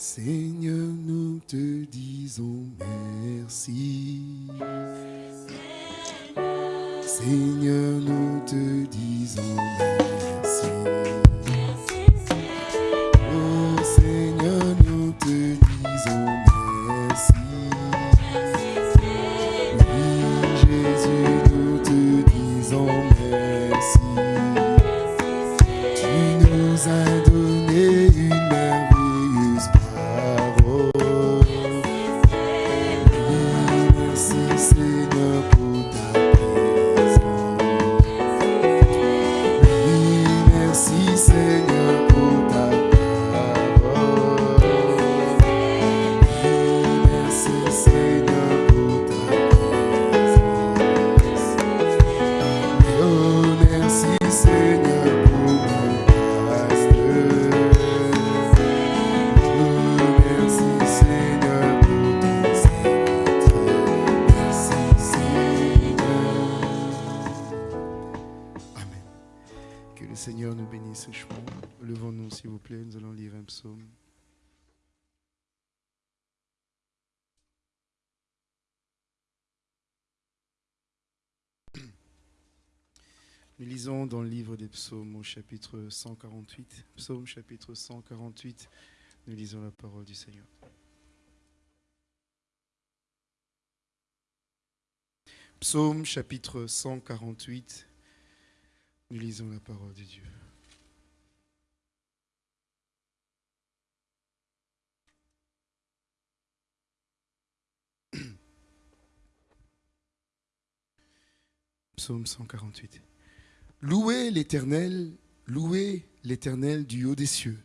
Seigneur, nous te disons merci. Seigneur, nous te disons merci. Lisons dans le livre des psaumes au chapitre 148. Psaume chapitre 148. Nous lisons la parole du Seigneur. Psaume chapitre 148. Nous lisons la parole de Dieu. Psaume 148. Louez l'Éternel, louez l'Éternel du haut des cieux.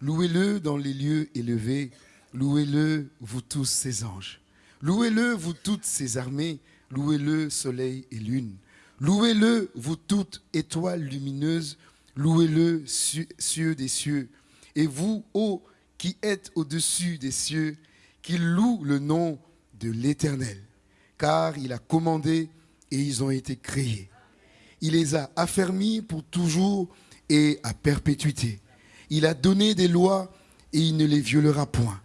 Louez-le dans les lieux élevés. Louez-le, vous tous ses anges. Louez-le, vous toutes ses armées. Louez-le, soleil et lune. Louez-le, vous toutes étoiles lumineuses. Louez-le, cieux, des cieux. Et vous, ô qui êtes au-dessus des cieux, qu'il loue le nom de l'Éternel. Car il a commandé et ils ont été créés. Il les a affermis pour toujours et à perpétuité. Il a donné des lois et il ne les violera point.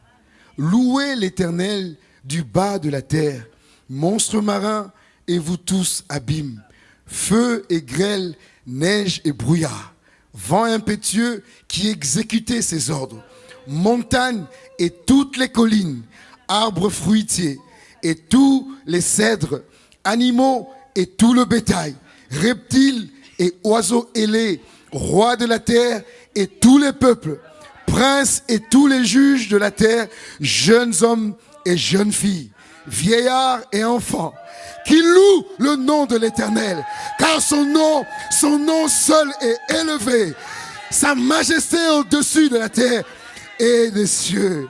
Louez l'Éternel du bas de la terre, monstres marins et vous tous abîmes, feu et grêle, neige et brouillard, vent impétueux qui exécutait ses ordres, montagnes et toutes les collines, arbres fruitiers et tous les cèdres, animaux et tout le bétail, reptiles et oiseaux ailés, rois de la terre et tous les peuples, princes et tous les juges de la terre, jeunes hommes et jeunes filles, vieillards et enfants, qui louent le nom de l'Éternel, car son nom, son nom seul est élevé, sa majesté au-dessus de la terre et des cieux.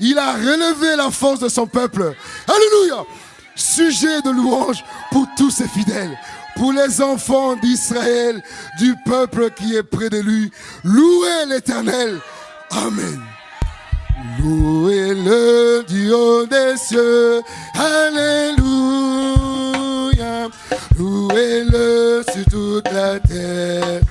Il a relevé la force de son peuple. Alléluia. Sujet de louange pour tous ses fidèles, pour les enfants d'Israël, du peuple qui est près de lui. Louez l'Éternel. Amen. Louez-le du haut des cieux. Alléluia. Louez-le sur toute la terre.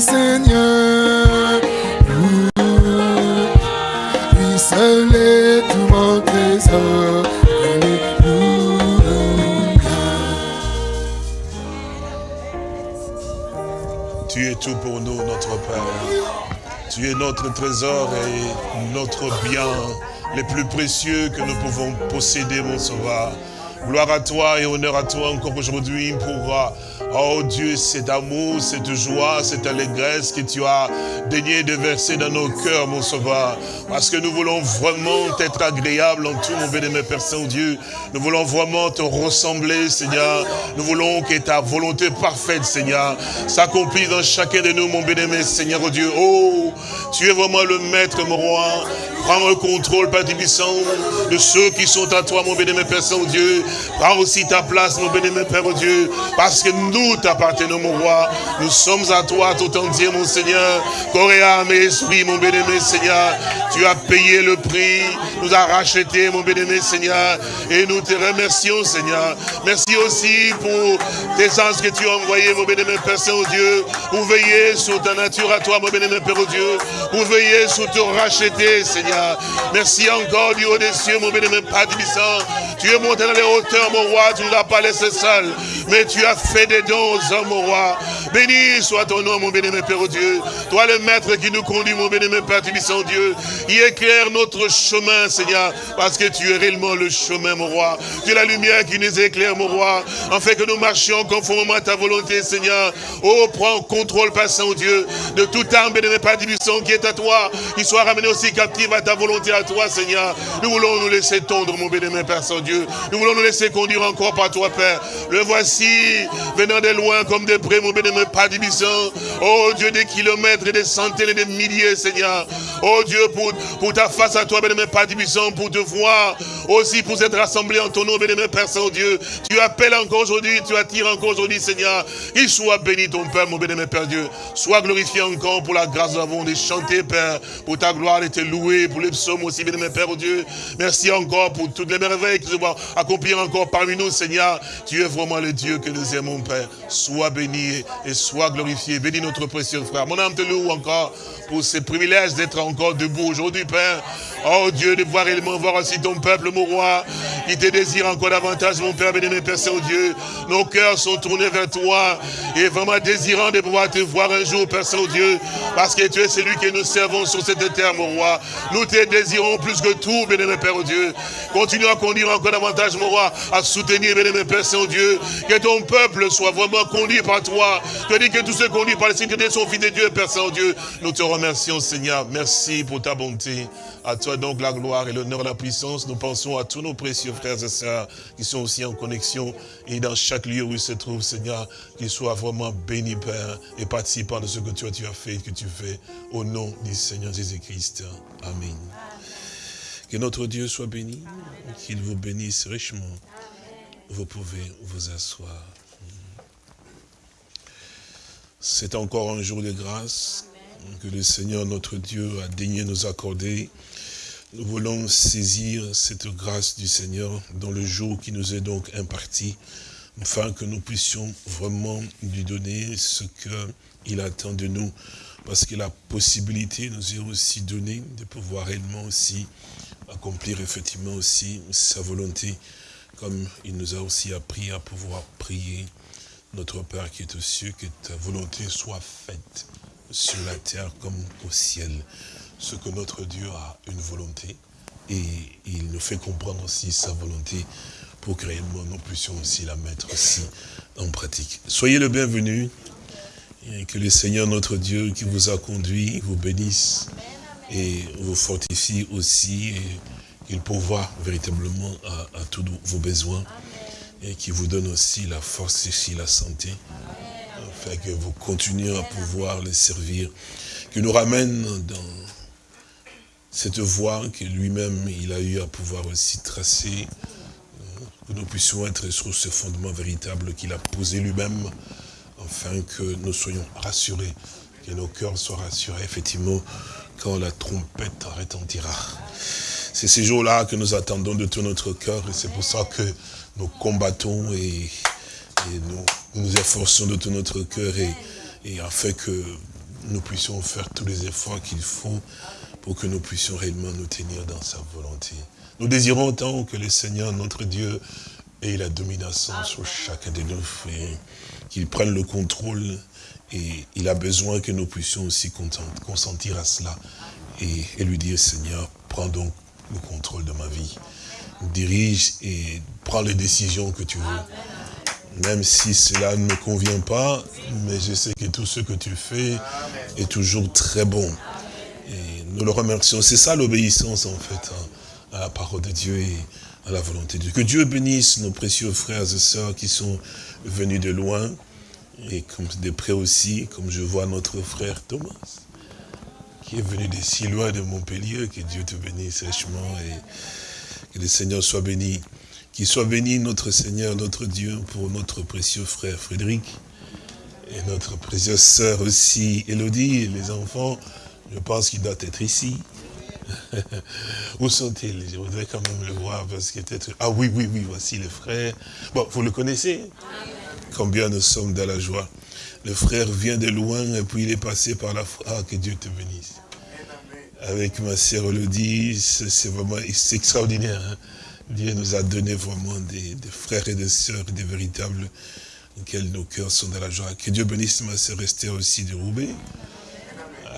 Seigneur. Lui seul est tout mon trésor. Tu es tout pour nous, notre Père. Tu es notre trésor et notre bien le plus précieux que nous pouvons posséder, mon Sauveur. Gloire à toi et honneur à toi encore aujourd'hui pour, oh Dieu, cet amour, cette joie, cette allégresse que tu as daigné de verser dans nos cœurs, mon sauveur. Parce que nous voulons vraiment être agréables en tout, mon bénémoine Père Saint-Dieu. Nous voulons vraiment te ressembler, Seigneur. Nous voulons que ta volonté parfaite, Seigneur, s'accomplisse dans chacun de nous, mon bénémoine Seigneur oh Dieu. Oh, tu es vraiment le maître, mon roi. Prends le contrôle, Père Tibissant, de ceux qui sont à toi, mon bénémoine Père Saint-Dieu. Prends aussi ta place, mon bénémoine Père Dieu, parce que nous t'appartenons, mon roi. Nous sommes à toi tout entier, mon Seigneur. Corps et âme et esprit, mon bénémoine Seigneur. Tu as payé le prix, nous as racheté, mon bénémoine Seigneur. Et nous te remercions, Seigneur. Merci aussi pour tes anges que tu as envoyés, mon bénémoine Père Saint-Dieu, pour veiller sur ta nature à toi, mon bénémoine Père Dieu, pour veiller sur te racheter, Seigneur. Merci encore du haut des cieux, mon bénémoine Père Tu es monté dans les mon roi, tu ne l'as pas laissé seul, mais tu as fait des dons aux hommes, mon roi. Béni soit ton nom, mon bénémoine Père Dieu. Toi, le maître qui nous conduit, mon bénémoine Père Tibissant Dieu, il éclaire notre chemin, Seigneur, parce que tu es réellement le chemin, mon roi. Tu es la lumière qui nous éclaire, mon roi, en fait que nous marchions conformément à ta volonté, Seigneur. Oh, prends contrôle, Père Saint-Dieu, de toute âme, bénémoine Père Tibissant, qui est à toi, qui soit ramené aussi captive à ta volonté, à toi, Seigneur. Nous voulons nous laisser tondre, mon bénémoine Père Saint-Dieu. Nous voulons nous laisser conduire encore par toi, Père. Le voici, venant de loin comme de près, mon bénémoine Père Tibissant. Oh Dieu, des kilomètres et des centaines et des milliers, Seigneur. Oh Dieu, pour, pour ta face à toi, bénémoine Père Tibissant, pour te voir, aussi pour être rassemblé en ton nom, bénémoine Père Saint-Dieu. Tu appelles encore aujourd'hui, tu attires encore aujourd'hui, Seigneur. Il soit béni ton Père, mon bénémoine Père Dieu. Sois glorifié encore pour la grâce avons de chanter, Père, pour ta gloire et te louer, pour les psaumes aussi, bénémoine Père Dieu. Merci encore pour toutes les merveilles qui se vont accomplir encore parmi nous, Seigneur. Tu es vraiment le Dieu que nous aimons, Père. Sois béni et sois glorifié. Bénis notre précieux frère. Mon âme te loue encore pour ce privilège d'être encore debout aujourd'hui, Père. Oh Dieu, de voir réellement voir aussi ton peuple, mon roi, qui te désire encore davantage, mon Père, béni, Père Saint-Dieu. Nos cœurs sont tournés vers toi et vraiment désirant de pouvoir te voir un jour, Père Saint-Dieu, parce que tu es celui que nous servons sur cette terre, mon roi. Nous te désirons plus que tout, béni, Père Dieu. Continue à conduire encore davantage, mon roi, à soutenir, béni, Père Saint-Dieu, que ton peuple soit vraiment conduit par toi. Tu dis que tous ceux conduits par les sécurités sont fils de Dieu, Père Saint-Dieu. Nous te remercions, Seigneur. Merci pour ta bonté. À toi donc la gloire et l'honneur, la puissance. Nous pensons à tous nos précieux frères et sœurs qui sont aussi en connexion et dans chaque lieu où ils se trouvent, Seigneur, qu'ils soient vraiment bénis, Père, et participants de ce que as, tu as fait et que tu fais. Au nom du Seigneur Jésus-Christ. Amen. Que notre Dieu soit béni, qu'il vous bénisse richement. Vous pouvez vous asseoir. C'est encore un jour de grâce que le Seigneur notre Dieu a daigné nous accorder. Nous voulons saisir cette grâce du Seigneur dans le jour qui nous est donc imparti, afin que nous puissions vraiment lui donner ce qu'il attend de nous, parce que la possibilité nous est aussi donnée de pouvoir réellement aussi accomplir effectivement aussi sa volonté, comme il nous a aussi appris à pouvoir prier notre Père qui est aux cieux, que ta volonté soit faite sur la terre comme au ciel. Ce que notre Dieu a une volonté et il nous fait comprendre aussi sa volonté pour que réellement nous puissions aussi la mettre aussi en pratique. Soyez le bienvenu et que le Seigneur notre Dieu qui vous a conduit vous bénisse et vous fortifie aussi et qu'il pourvoit véritablement à, tous vos besoins et qui vous donne aussi la force ici, la santé, afin que vous continuez à pouvoir les servir, qui nous ramène dans cette voie que lui-même, il a eu à pouvoir aussi tracer, euh, que nous puissions être sur ce fondement véritable qu'il a posé lui-même, afin que nous soyons rassurés, que nos cœurs soient rassurés, effectivement, quand la trompette retentira. C'est ces jours-là que nous attendons de tout notre cœur, et c'est pour ça que nous combattons et, nous, nous efforçons de tout notre cœur et, afin que nous puissions faire tous les efforts qu'il faut pour que nous puissions réellement nous tenir dans sa volonté. Nous désirons tant que le Seigneur, notre Dieu, ait la domination sur chacun de nous et qu'il prenne le contrôle et il a besoin que nous puissions aussi consentir à cela et, lui dire, Seigneur, prends donc le contrôle de ma vie dirige et prend les décisions que tu veux. Même si cela ne me convient pas, mais je sais que tout ce que tu fais est toujours très bon. Et nous le remercions. C'est ça l'obéissance en fait hein, à la parole de Dieu et à la volonté de Dieu. Que Dieu bénisse nos précieux frères et sœurs qui sont venus de loin et comme de près aussi, comme je vois notre frère Thomas qui est venu de si loin de Montpellier, que Dieu te bénisse sèchement et que le Seigneur soit béni. Qu'il soit béni notre Seigneur, notre Dieu, pour notre précieux frère Frédéric et notre précieuse sœur aussi, Elodie, et les enfants, je pense qu'il doit être ici. Où sont-ils? Je voudrais quand même le voir parce que peut-être... Ah oui, oui, oui, voici les frères. Bon, vous le connaissez? Combien nous sommes dans la joie. Le frère vient de loin et puis il est passé par la foi. Ah, que Dieu te bénisse. Avec ma sœur Elodie, c'est vraiment extraordinaire. Hein. Dieu nous a donné vraiment des, frères et des sœurs, des véritables, auxquels nos cœurs sont dans la joie. Que Dieu bénisse ma sœur Esther aussi de Roubaix,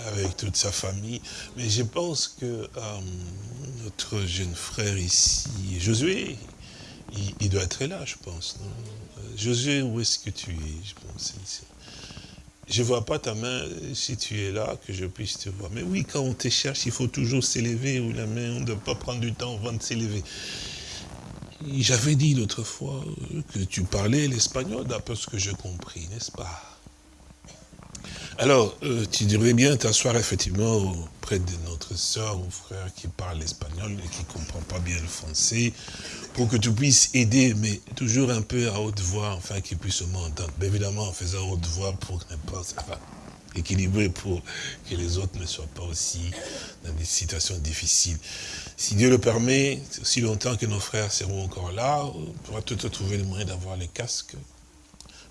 avec toute sa famille. Mais je pense que euh, notre jeune frère ici, Josué, il, doit être là, je pense. Josué, où est-ce que tu es? Je pense je ne vois pas ta main, si tu es là, que je puisse te voir. Mais oui, quand on te cherche, il faut toujours s'élever, ou la main, on ne doit pas prendre du temps avant de s'élever. J'avais dit l'autre fois que tu parlais l'espagnol, d'après ce que j'ai compris, n'est-ce pas? Alors, euh, tu devrais bien t'asseoir effectivement auprès de notre soeur ou frère qui parle l'espagnol et qui ne comprend pas bien le français, pour que tu puisses aider, mais toujours un peu à haute voix, enfin qu'il puisse m'entendre. évidemment, en faisant haute voix pour n'importe quoi équilibré pour que les autres ne soient pas aussi dans des situations difficiles. Si Dieu le permet, aussi longtemps que nos frères seront encore là, on pourra tout trouver le moyen d'avoir les casques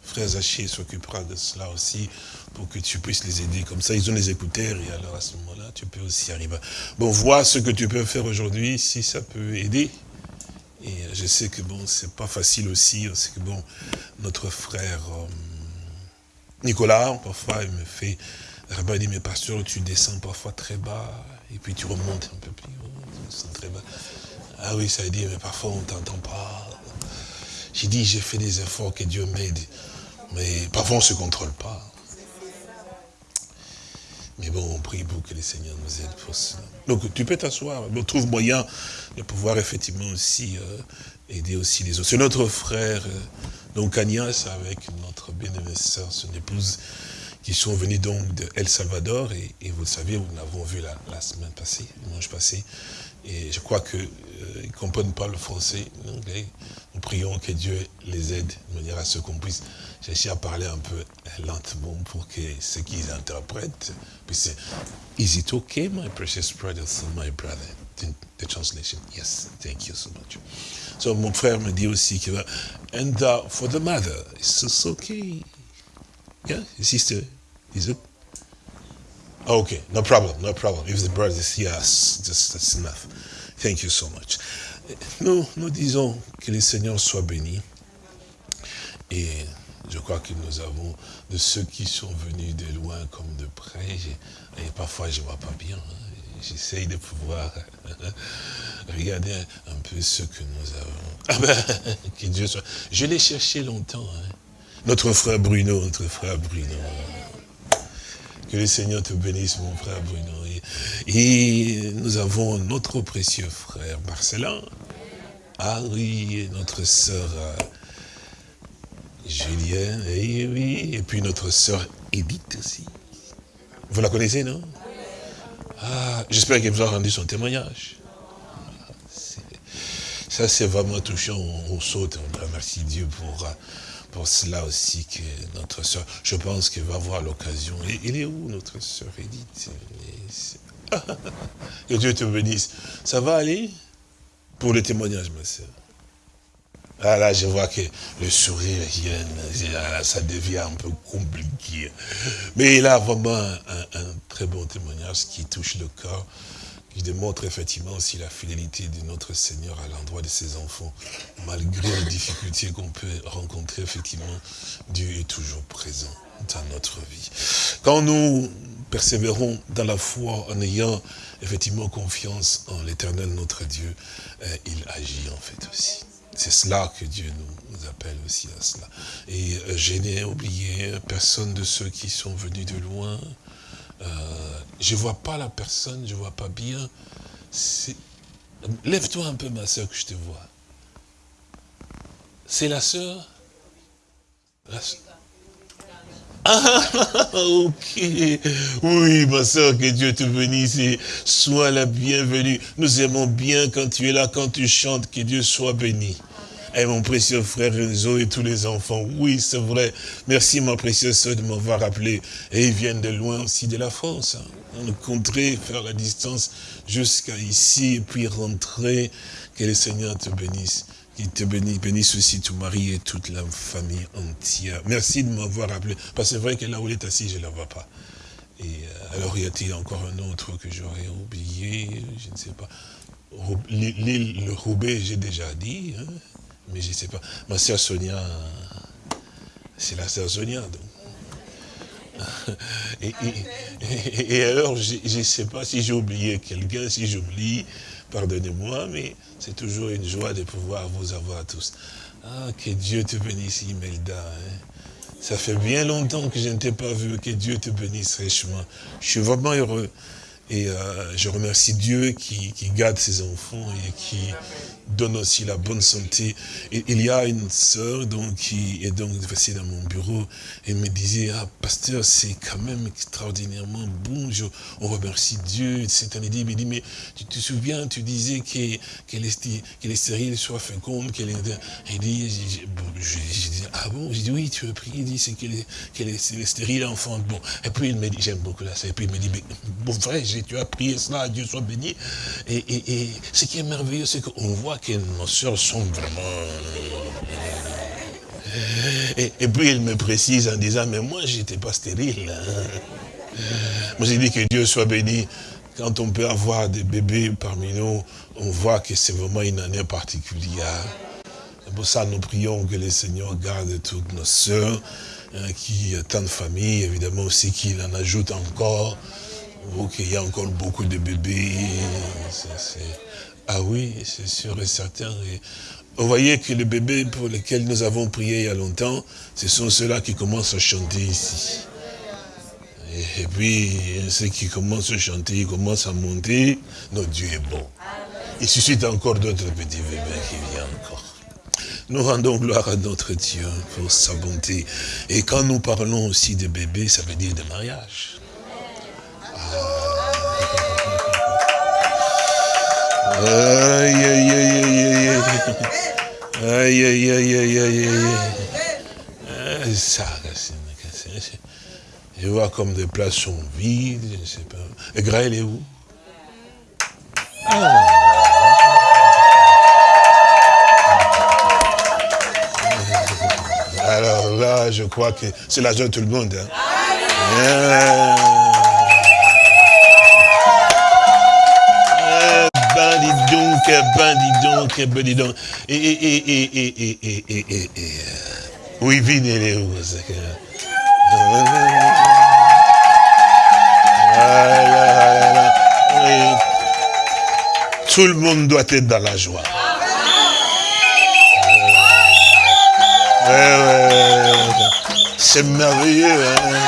Frère Zaché s'occupera de cela aussi pour que tu puisses les aider. Comme ça, ils ont les écouteurs et alors à ce moment-là, tu peux aussi arriver. Bon, vois ce que tu peux faire aujourd'hui, si ça peut aider. Et je sais que bon, c'est pas facile aussi, c'est que bon, notre frère euh, Nicolas, parfois, il me fait, il dit, mais pasteur, tu descends parfois très bas, et puis tu remontes un peu plus haut. Ah oui, ça veut dire, mais parfois on t'entend pas. J'ai dit, j'ai fait des efforts, que Dieu m'aide. Mais parfois, on ne se contrôle pas. Mais bon, on prie pour que le Seigneur nous aide pour cela. Donc, tu peux t'asseoir. On trouve moyen de pouvoir effectivement aussi euh, aider aussi les autres. C'est notre frère, euh, donc Agnès, avec notre bien-aimée sœur, son épouse, qui sont venus donc de El Salvador. Et, vous le savez, nous l'avons vu la, semaine passée, dimanche passé. Et je crois qu'ils euh, ne comprennent pas le français, l'anglais. Nous prions que Dieu les aide de manière à ce qu'on puisse chercher à parler un peu lentement pour que ce qu'ils interprètent puissent. Is it okay, my precious brothers and my brother? The, translation, yes, thank you so much. So, mon frère me dit aussi que, and uh, for the mother, is this okay? Yeah, sister, is it? Okay, no problem, no problem. If the brother is yes, just that's enough. Thank you so much. Nous, nous disons que le Seigneur soit béni. Et je crois que nous avons de ceux qui sont venus de loin comme de près. Et parfois, je ne vois pas bien. Hein. J'essaye de pouvoir regarder un peu ce que nous avons. Ah ben, que Dieu soit... Je l'ai cherché longtemps. Hein. Notre frère Bruno, notre frère Bruno. Que le Seigneur te bénisse, mon frère Bruno. Et nous avons notre précieux frère Marcelin. Ah oui, notre sœur euh, Julien, et oui, et puis notre sœur Edith aussi. Vous la connaissez, non? Ah, j'espère qu'elle vous a rendu son témoignage. Ça, c'est vraiment touchant. On, saute, on remercie Dieu pour, cela aussi, que notre sœur, je pense qu'elle va avoir l'occasion. Il est où, notre sœur Edith? Que Dieu te bénisse. Ça va aller? Pour le témoignage, ma soeur. Ah là, je vois que le sourire ça devient un peu compliqué. Mais il a vraiment un, très bon témoignage qui touche le cœur, qui démontre effectivement aussi la fidélité de notre Seigneur à l'endroit de ses enfants. Malgré les difficultés qu'on peut rencontrer, effectivement, Dieu est toujours présent dans notre vie. Quand nous persévérons dans la foi en ayant effectivement confiance en l'éternel notre Dieu, euh, il agit en fait aussi. C'est cela que Dieu nous, appelle aussi à cela. Et euh, je n'ai oublié personne de ceux qui sont venus de loin. Euh, je ne vois pas la personne, je ne vois pas bien. Lève-toi un peu ma soeur que je te vois. C'est la soeur la ah, ok. Oui, ma soeur, que Dieu te bénisse et sois la bienvenue. Nous aimons bien quand tu es là, quand tu chantes, que Dieu soit béni. Et mon précieux frère Renzo et tous les enfants, oui, c'est vrai. Merci, ma précieuse soeur, de m'avoir rappelé. Et ils viennent de loin aussi, de la France. Hein. On compterait faire la distance jusqu'à ici, et puis rentrer. Que le Seigneur te bénisse. Il te bénisse, bénisse aussi ton mari et toute la famille entière. Merci de m'avoir rappelé. Parce que c'est vrai que là où il est assis, je ne la vois pas. Et euh, alors, y a-t-il encore un autre que j'aurais oublié? Je ne sais pas. L'île, le Roubaix, j'ai déjà dit. Hein, mais je ne sais pas. Ma sœur Sonia, c'est la sœur Sonia, et alors, je ne sais pas si j'ai oublié quelqu'un, si j'oublie, pardonnez-moi, mais c'est toujours une joie de pouvoir vous avoir tous. Ah, que Dieu te bénisse, Imelda. Hein. Ça fait bien longtemps que je ne t'ai pas vu. Que Dieu te bénisse richement. Je suis vraiment heureux. Et euh, je remercie Dieu qui, garde ses enfants et qui donne aussi la bonne santé. Et il y a une sœur qui est donc passée dans mon bureau et me disait, ah pasteur, c'est quand même extraordinairement bon, on remercie Dieu. C'est un il dit, mais tu te souviens, tu disais qu'elle est, qu est, stérile, soit féconde, qu'elle est... Il dit, je, dis, ah bon, j'ai dit, oui, tu as prié, il dit, c'est qu'elle est, est, stérile, enfant. Bon. Et puis il me dit, j'aime beaucoup la et puis il me dit, mais bon tu as prié cela, Dieu soit béni. Et, ce qui est merveilleux, c'est qu'on voit que nos soeurs sont vraiment... Et, puis il me précise en disant, mais moi j'étais pas stérile. Hein. Moi j'ai dit que Dieu soit béni. Quand on peut avoir des bébés parmi nous, on voit que c'est vraiment une année particulière. C'est pour ça nous prions que le Seigneur garde toutes nos soeurs, hein, qui tant de familles, évidemment aussi qu'il en ajoute encore, ou qu'il y a encore beaucoup de bébés. Ah oui, c'est sûr et certain. vous voyez que les bébés pour lesquels nous avons prié il y a longtemps, ce sont ceux-là qui commencent à chanter ici. Et, puis, ceux qui commencent à chanter, ils commencent à monter. Notre Dieu est bon. Il suscite encore d'autres petits bébés qui viennent encore. Nous rendons gloire à notre Dieu pour sa bonté. Et quand nous parlons aussi de bébés, ça veut dire de mariage. Aïe, aïe, aïe, aïe, aïe. Aïe, aïe, aïe, aïe, aïe. Ça, je vois comme des places sont vides, je ne sais pas. Et Graël est où ah. Alors là, je crois que c'est la joie de tout le monde. Hein. Ben dis donc, ben dis donc. Et, et, et, et, et, et, et, et, oui, venez les roses. Tout le monde doit être dans la joie. C'est merveilleux. Hein?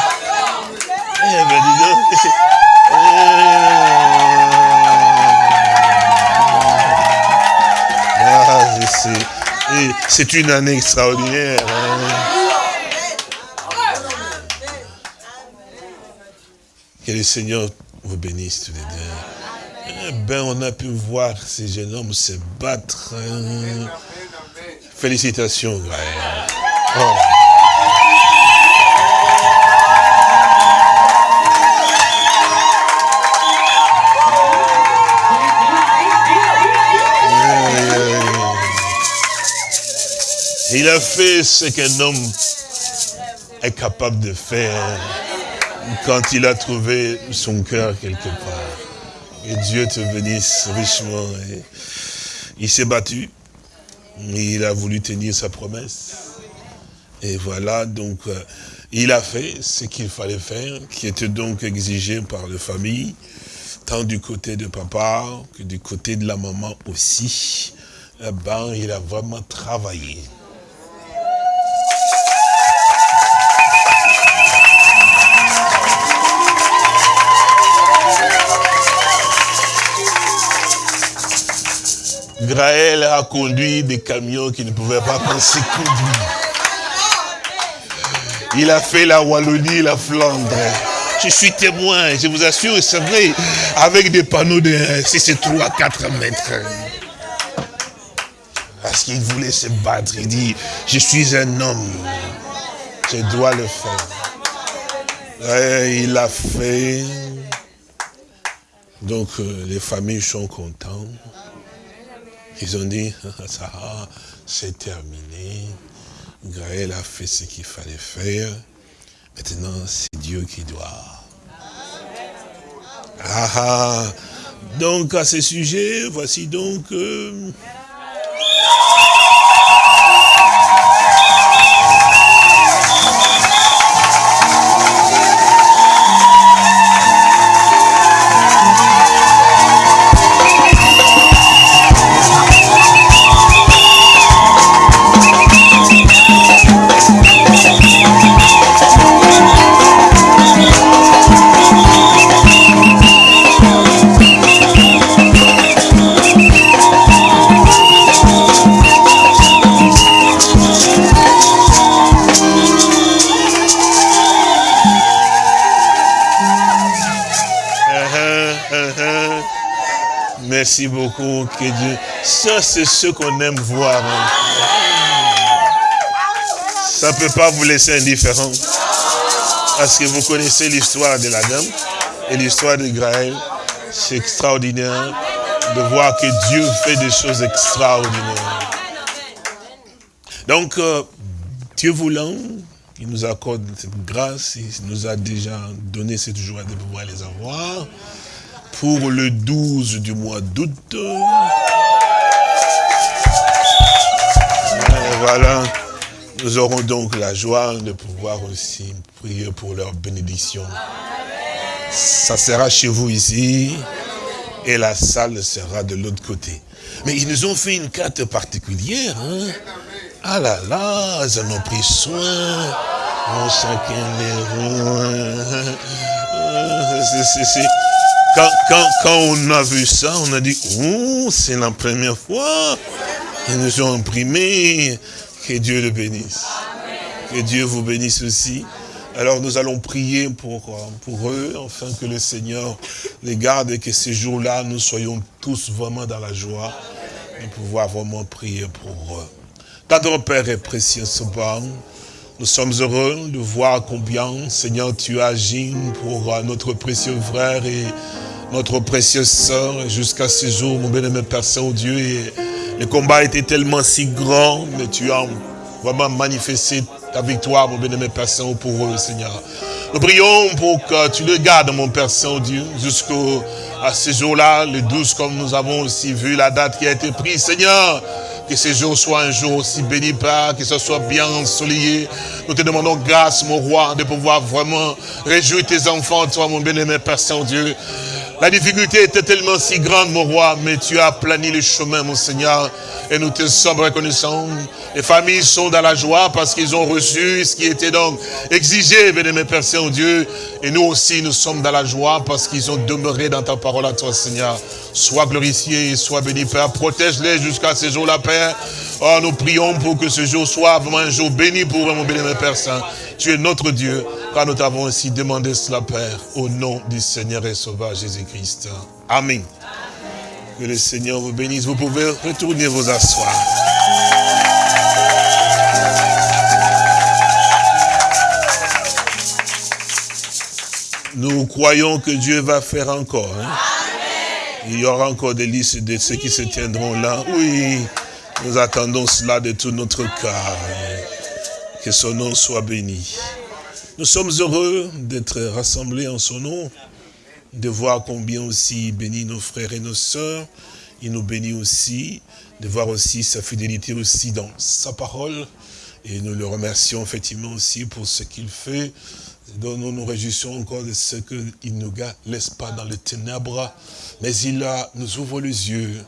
Eh ben dis donc. C'est une année extraordinaire. Hein. Que le Seigneur vous bénisse tous les deux. Eh ben, on a pu voir ces jeunes hommes se battre. Hein. Félicitations. Oh. Il a fait ce qu'un homme est capable de faire quand il a trouvé son cœur quelque part. Et Dieu te bénisse richement. il s'est battu. Il a voulu tenir sa promesse. Et voilà, donc, euh, Il a fait ce qu'il fallait faire, qui était donc exigé par la famille, tant du côté de papa que du côté de la maman aussi. Eh ben, il a vraiment travaillé. Graël a conduit des camions qui ne pouvaient pas penser conduire. Il a fait la Wallonie, la Flandre. Je suis témoin, je vous assure, c'est vrai, avec des panneaux de si c'est 3 4 mètres. Parce qu'il voulait se battre. Il dit, je suis un homme. Je dois le faire. Il l'a fait. Donc euh, les familles sont contentes. Ils ont dit, ça c'est terminé. Gaël a fait ce qu'il fallait faire. Maintenant, c'est Dieu qui doit. Ah, ah. Donc, à ce sujet, voici donc... Euh, que Dieu. Ça, c'est ce qu'on aime voir. Hein. Ça ne peut pas vous laisser indifférent. Parce que vous connaissez l'histoire de la dame et l'histoire de Graël. C'est extraordinaire de voir que Dieu fait des choses extraordinaires. Donc, euh, Dieu voulant, il nous accorde cette grâce, il nous a déjà donné cette joie de pouvoir les avoir pour le 12 du mois d'août. Voilà, nous aurons donc la joie de pouvoir aussi prier pour leur bénédiction. Ça sera chez vous ici et la salle sera de l'autre côté. Mais ils nous ont fait une carte particulière. Hein? Ah là là, ils en ont pris soin. Chacun les C'est quand, quand, on a vu ça, on a dit, oh, c'est la première fois qu'ils nous ont imprimé. Que Dieu le bénisse. Que Dieu vous bénisse aussi. Alors nous allons prier pour, pour eux, afin que le Seigneur les garde et que ces jours-là, nous soyons tous vraiment dans la joie de pouvoir vraiment prier pour eux. Notre Père est précieux, Soban. Nous sommes heureux de voir combien, Seigneur, tu agis pour notre précieux frère et notre précieuse sœur, jusqu'à ce jour, mon bien-aimé Père Saint-Dieu, le combat était tellement si grand, mais tu as vraiment manifesté ta victoire, mon bien-aimé Père Saint, pour eux, Seigneur. Nous prions pour que tu le gardes, mon Père Saint-Dieu, jusqu'à ce jour-là, le 12, comme nous avons aussi vu la date qui a été prise, Seigneur. Que ce jour soit un jour aussi béni, Père, que ce soit bien ensoleillé. Nous te demandons grâce, mon roi, de pouvoir vraiment réjouir tes enfants, toi, mon bien-aimé Père Saint-Dieu. La difficulté était tellement si grande, mon roi, mais tu as plani le chemin, mon Seigneur, et nous te sommes reconnaissants. Les familles sont dans la joie parce qu'ils ont reçu ce qui était donc exigé, mes Père Saint-Dieu. Et nous aussi, nous sommes dans la joie parce qu'ils ont demeuré dans ta parole à toi, Seigneur. Sois glorifié et sois béni, Père. Protège-les jusqu'à ce jour-là, Père. Oh, nous prions pour que ce jour soit vraiment un jour béni pour mon béni, Père Saint. Tu es notre Dieu, car nous t'avons aussi demandé cela, Père, au nom du Seigneur et Sauveur Jésus-Christ. Amen. Que le Seigneur vous bénisse. Vous pouvez retourner vous asseoir. Nous croyons que Dieu va faire encore. Hein. Il y aura encore des listes de ceux qui se tiendront là. Oui, nous attendons cela de tout notre cœur. Que son nom soit béni. Nous sommes heureux d'être rassemblés en son nom, de voir combien aussi il bénit nos frères et nos sœurs. Il nous bénit aussi, de voir aussi sa fidélité aussi dans sa parole. Et nous le remercions effectivement aussi pour ce qu'il fait. Donc nous nous réjouissons encore de ce qu'il ne nous laisse pas dans les ténèbres, mais il nous ouvre les yeux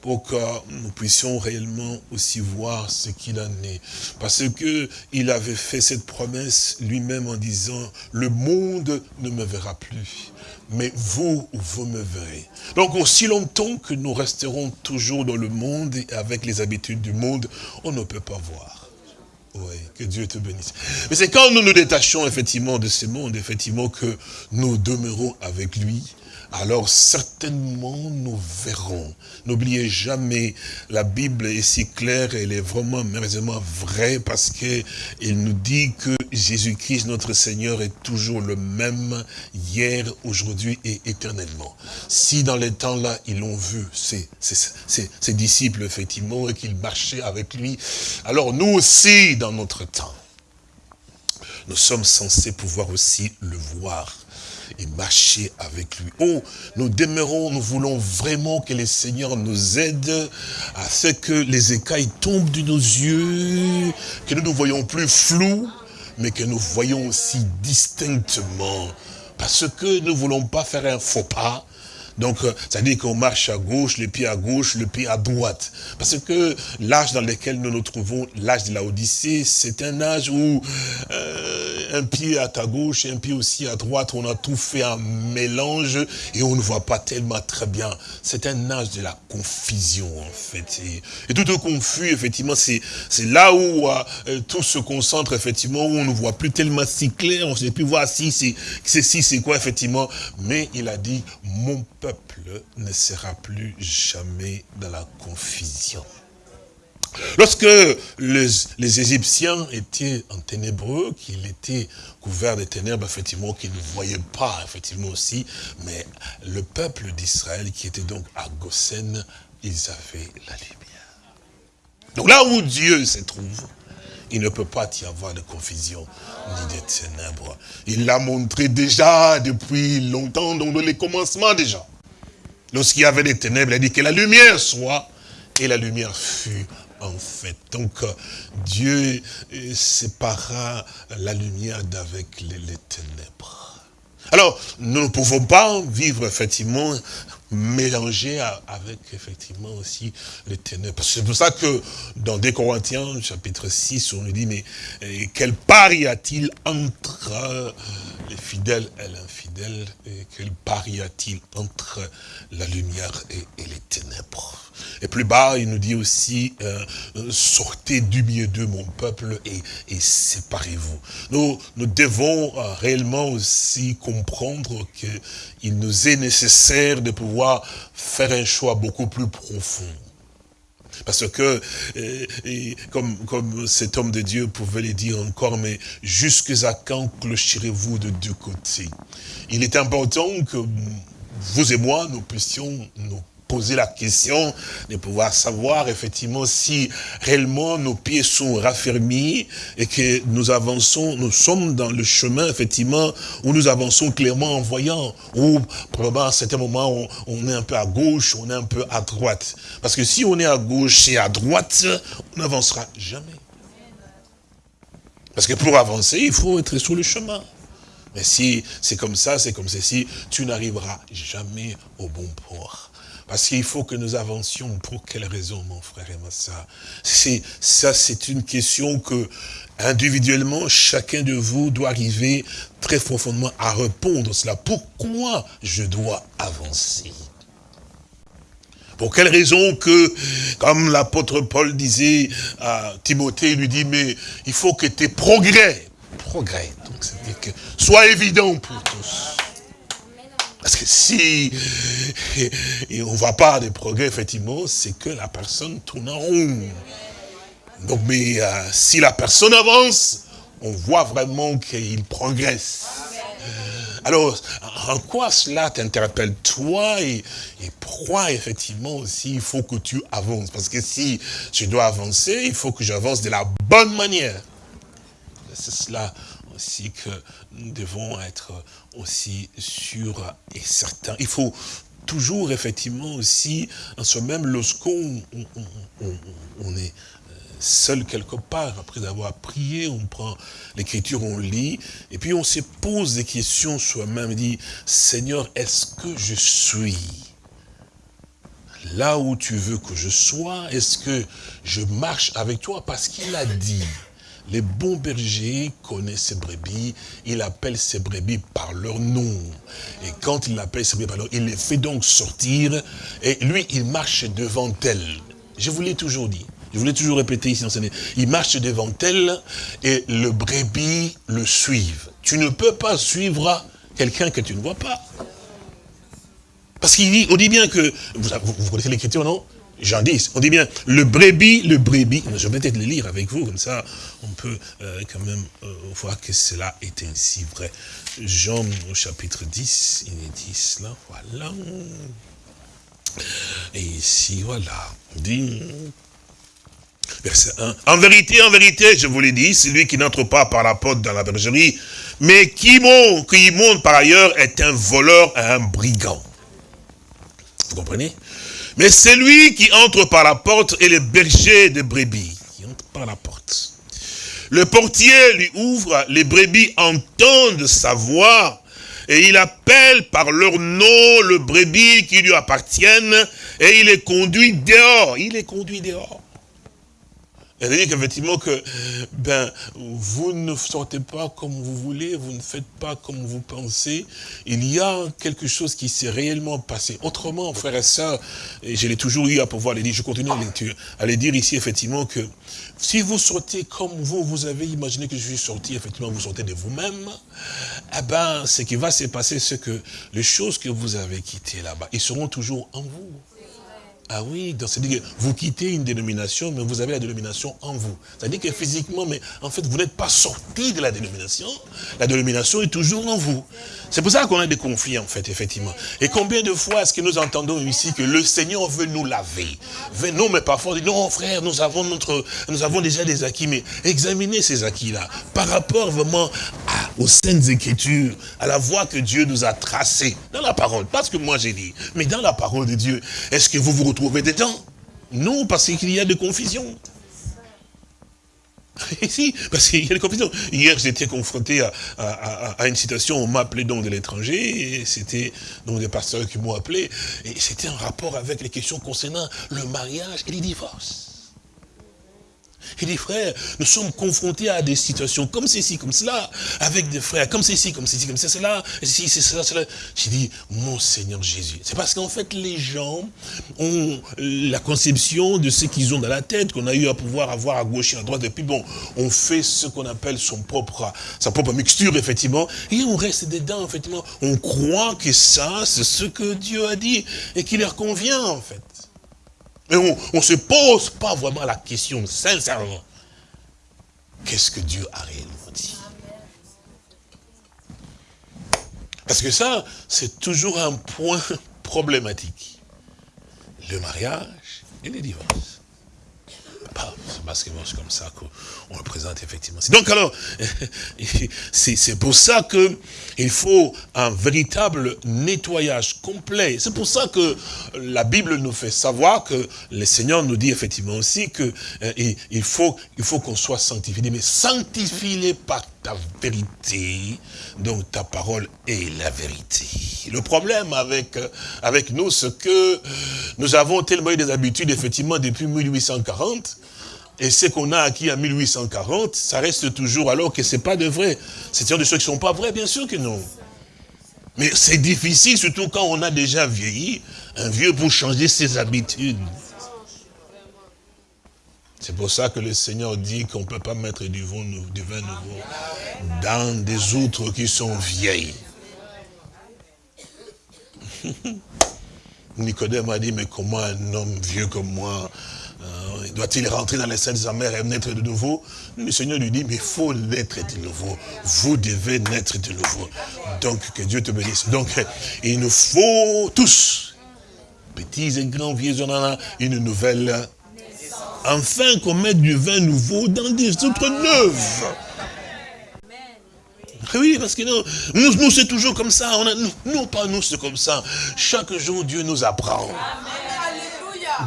pour que nous puissions réellement aussi voir ce qu'il en est. Parce que il avait fait cette promesse lui-même en disant, le monde ne me verra plus, mais vous, vous me verrez. Donc aussi longtemps que nous resterons toujours dans le monde et avec les habitudes du monde, on ne peut pas voir. Oui, que Dieu te bénisse. Mais c'est quand nous nous détachons effectivement de ce monde, effectivement, que nous demeurons avec lui, alors certainement nous verrons. N'oubliez jamais, la Bible est si claire, elle est vraiment merveilleusement vraie parce qu'elle nous dit que Jésus-Christ, notre Seigneur, est toujours le même hier, aujourd'hui et éternellement. Si dans les temps-là, ils l'ont vu, ses, ses, disciples, effectivement, et qu'ils marchaient avec lui, alors nous aussi, dans notre temps, nous sommes censés pouvoir aussi le voir et marcher avec lui. Oh, nous demeurons, nous voulons vraiment que le Seigneur nous aide à ce que les écailles tombent de nos yeux, que nous ne voyons plus flou, mais que nous voyons aussi distinctement. Parce que nous ne voulons pas faire un faux pas, donc, euh, ça dit qu'on marche à gauche, le pied à gauche, le pied à droite. Parce que l'âge dans lequel nous nous trouvons, l'âge de la Odyssée, c'est un âge où euh, un pied à ta gauche un pied aussi à droite, on a tout fait un mélange et on ne voit pas tellement très bien. C'est un âge de la confusion, en fait. Et, tout est confus, effectivement, c'est là où euh, tout se concentre, effectivement, où on ne voit plus tellement si clair, on ne sait plus voir si c'est si c'est quoi, effectivement. Mais il a dit, mon peuple ne sera plus jamais dans la confusion. Lorsque les, les, Égyptiens étaient en ténébreux, qu'ils étaient couverts de ténèbres, effectivement, qu'ils ne voyaient pas, effectivement aussi, mais le peuple d'Israël qui était donc à Goshen, ils avaient la lumière. Donc là où Dieu se trouve, il ne peut pas y avoir de confusion ni de ténèbres. Il l'a montré déjà depuis longtemps, dans les commencements déjà. Lorsqu'il y avait des ténèbres, il a dit que la lumière soit, et la lumière fut en fait. Donc, euh, Dieu euh, sépara la lumière d'avec les ténèbres. Alors, nous ne pouvons pas vivre effectivement mélangé avec effectivement aussi les ténèbres. C'est pour ça que dans des Corinthiens, chapitre 6, on nous dit, mais eh, quelle part y a-t-il entre les fidèles et l'infidèle et Quelle part y a-t-il entre la lumière et, les ténèbres? Et plus bas, il nous dit aussi, euh, sortez du milieu d'eux, mon peuple, et, séparez-vous. Nous, nous devons euh, réellement aussi comprendre qu'il nous est nécessaire de pouvoir faire un choix beaucoup plus profond. Parce que, euh, comme, comme cet homme de Dieu pouvait le dire encore, mais jusqu'à quand clocherez-vous de deux côtés? Il est important que vous et moi, nous puissions nous poser la question de pouvoir savoir effectivement si réellement nos pieds sont raffermis et que nous avançons, nous sommes dans le chemin effectivement où nous avançons clairement en voyant, ou probablement à certains moments on, on est un peu à gauche, on est un peu à droite. Parce que si on est à gauche et à droite, on n'avancera jamais. Parce que pour avancer, il faut être sur le chemin. Mais si c'est comme ça, c'est comme ceci, tu n'arriveras jamais au bon port. Parce qu'il faut que nous avancions. Pour quelle raison, mon frère et ma soeur Ça, c'est une question que, individuellement, chacun de vous doit arriver très profondément à répondre à cela. Pourquoi je dois avancer? Pour quelle raison que, comme l'apôtre Paul disait à Timothée, il lui dit, mais il faut que tes progrès, progrès, donc c'est-à-dire que, soient évidents pour tous. Parce que si on ne voit pas de progrès, effectivement, c'est que la personne tourne en rond. Donc, mais euh, si la personne avance, on voit vraiment qu'il progresse. Alors, en quoi cela t'interpelle toi et, et, pourquoi effectivement aussi il faut que tu avances? Parce que si je dois avancer, il faut que j'avance de la bonne manière. C'est cela aussi que nous devons être aussi sûrs et certains. Il faut toujours effectivement aussi, en soi-même, lorsqu'on on, est euh, seul quelque part, après avoir prié, on prend l'écriture, on lit, et puis on se pose des questions soi-même, dit, Seigneur, est-ce que je suis là où tu veux que je sois? Est-ce que je marche avec toi? Parce qu'il a dit, les bons bergers connaissent ses brebis, il appelle ses brebis par leur nom. Et quand il appelle ses brebis par leur nom, il les fait donc sortir, et lui, il marche devant elles. Je vous l'ai toujours dit. Je voulais toujours répéter ici, il marche devant elle et le brebis le suivent. Tu ne peux pas suivre quelqu'un que tu ne vois pas. Parce qu'il dit, on dit bien que, vous, vous connaissez l'écriture, non? Jean 10, on dit bien, le brebis, le brebis, je vais peut-être le lire avec vous, comme ça, on peut euh, quand même euh, voir que cela est ainsi vrai. Jean au chapitre 10, il est dit cela, voilà. Et ici, voilà, on dit, Verset 1. En vérité, en vérité, je vous l'ai dit, celui qui n'entre pas par la porte dans la bergerie, mais qui monte, qui monte par ailleurs, est un voleur un brigand. Vous comprenez? Mais celui qui entre par la porte est le berger des brebis, qui entre par la porte. Le portier lui ouvre, les brebis entendent sa voix, et il appelle par leur nom le brebis qui lui appartiennent, et il les conduit dehors. Il les conduit dehors. Elle dit qu'effectivement que ben vous ne sortez pas comme vous voulez, vous ne faites pas comme vous pensez. Il y a quelque chose qui s'est réellement passé. Autrement, frères et sœurs, et je l'ai toujours eu à pouvoir les dire, je continue à les, à les dire ici effectivement que si vous sortez comme vous, vous avez imaginé que je suis sorti, effectivement vous sortez de vous-même, eh ben ce qui va se passer, c'est que les choses que vous avez quittées là-bas, ils seront toujours en vous. Ah oui, c'est-à-dire que vous quittez une dénomination, mais vous avez la dénomination en vous. C'est-à-dire que physiquement, mais en fait, vous n'êtes pas sorti de la dénomination. La dénomination est toujours en vous. C'est pour ça qu'on a des conflits, en fait, effectivement. Et combien de fois est-ce que nous entendons ici que le Seigneur veut nous laver? Non, mais parfois on dit, non, frère, nous avons, notre, nous avons déjà des acquis, mais examinez ces acquis-là par rapport vraiment aux saintes écritures, à la voie que Dieu nous a tracée dans la parole. Pas ce que moi j'ai dit, mais dans la parole de Dieu. Est-ce que vous vous retrouvez trouver dedans. Non, parce qu'il y a de confusion. Ici, parce qu'il y a des confusions. Hier, j'étais confronté à, une citation, on m'a appelé donc de l'étranger, c'était donc des pasteurs qui m'ont appelé, et c'était un rapport avec les questions concernant le mariage et les divorces. Il dit, frère, nous sommes confrontés à des situations comme ceci, comme cela, avec des frères, comme ceci, comme ceci, comme cela, ceci, cela, cela. J'ai dit, mon Seigneur Jésus. C'est parce qu'en fait, les gens ont la conception de ce qu'ils ont dans la tête, qu'on a eu à pouvoir avoir à gauche et à droite, et puis bon, on fait ce qu'on appelle son propre, sa propre mixture, effectivement, et on reste dedans, effectivement. On croit que ça, c'est ce que Dieu a dit, et qui leur convient, en fait. Mais on ne se pose pas vraiment la question, sincèrement. Qu'est-ce que Dieu a réellement dit? Parce que ça, c'est toujours un point problématique. Le mariage et les divorces parce que c'est comme ça qu'on le présente effectivement. Donc alors, c'est pour ça que il faut un véritable nettoyage complet. C'est pour ça que la Bible nous fait savoir que le Seigneur nous dit effectivement aussi que euh, faut qu'on soit sanctifié. Mais sanctifie-les par ta vérité, donc ta parole est la vérité. Le problème avec, avec nous, c'est que nous avons tellement eu des habitudes, effectivement, depuis 1840, et ce qu'on a acquis en 1840, ça reste toujours alors que ce n'est pas de vrai. C'est des choses qui sont pas vraies, bien sûr que non. Mais c'est difficile, surtout quand on a déjà vieilli, un vieux pour changer ses habitudes. C'est pour ça que le Seigneur dit qu'on ne peut pas mettre du vin, nouveau dans des outres qui sont vieilles. Nicodème a dit, mais comment un homme vieux comme moi euh, doit-il rentrer dans les scènes amères et naître de nouveau? Le Seigneur lui dit, mais il faut naître de nouveau. Vous devez naître de nouveau. Donc, que Dieu te bénisse. Donc, il nous faut tous, petits et grands, vieux, on a une nouvelle. Enfin qu'on mette du vin nouveau dans des autres neuves. Oui, parce que nous, nous, c'est toujours comme ça. On a, nous, pas nous, c'est comme ça. Chaque jour, Dieu nous apprend.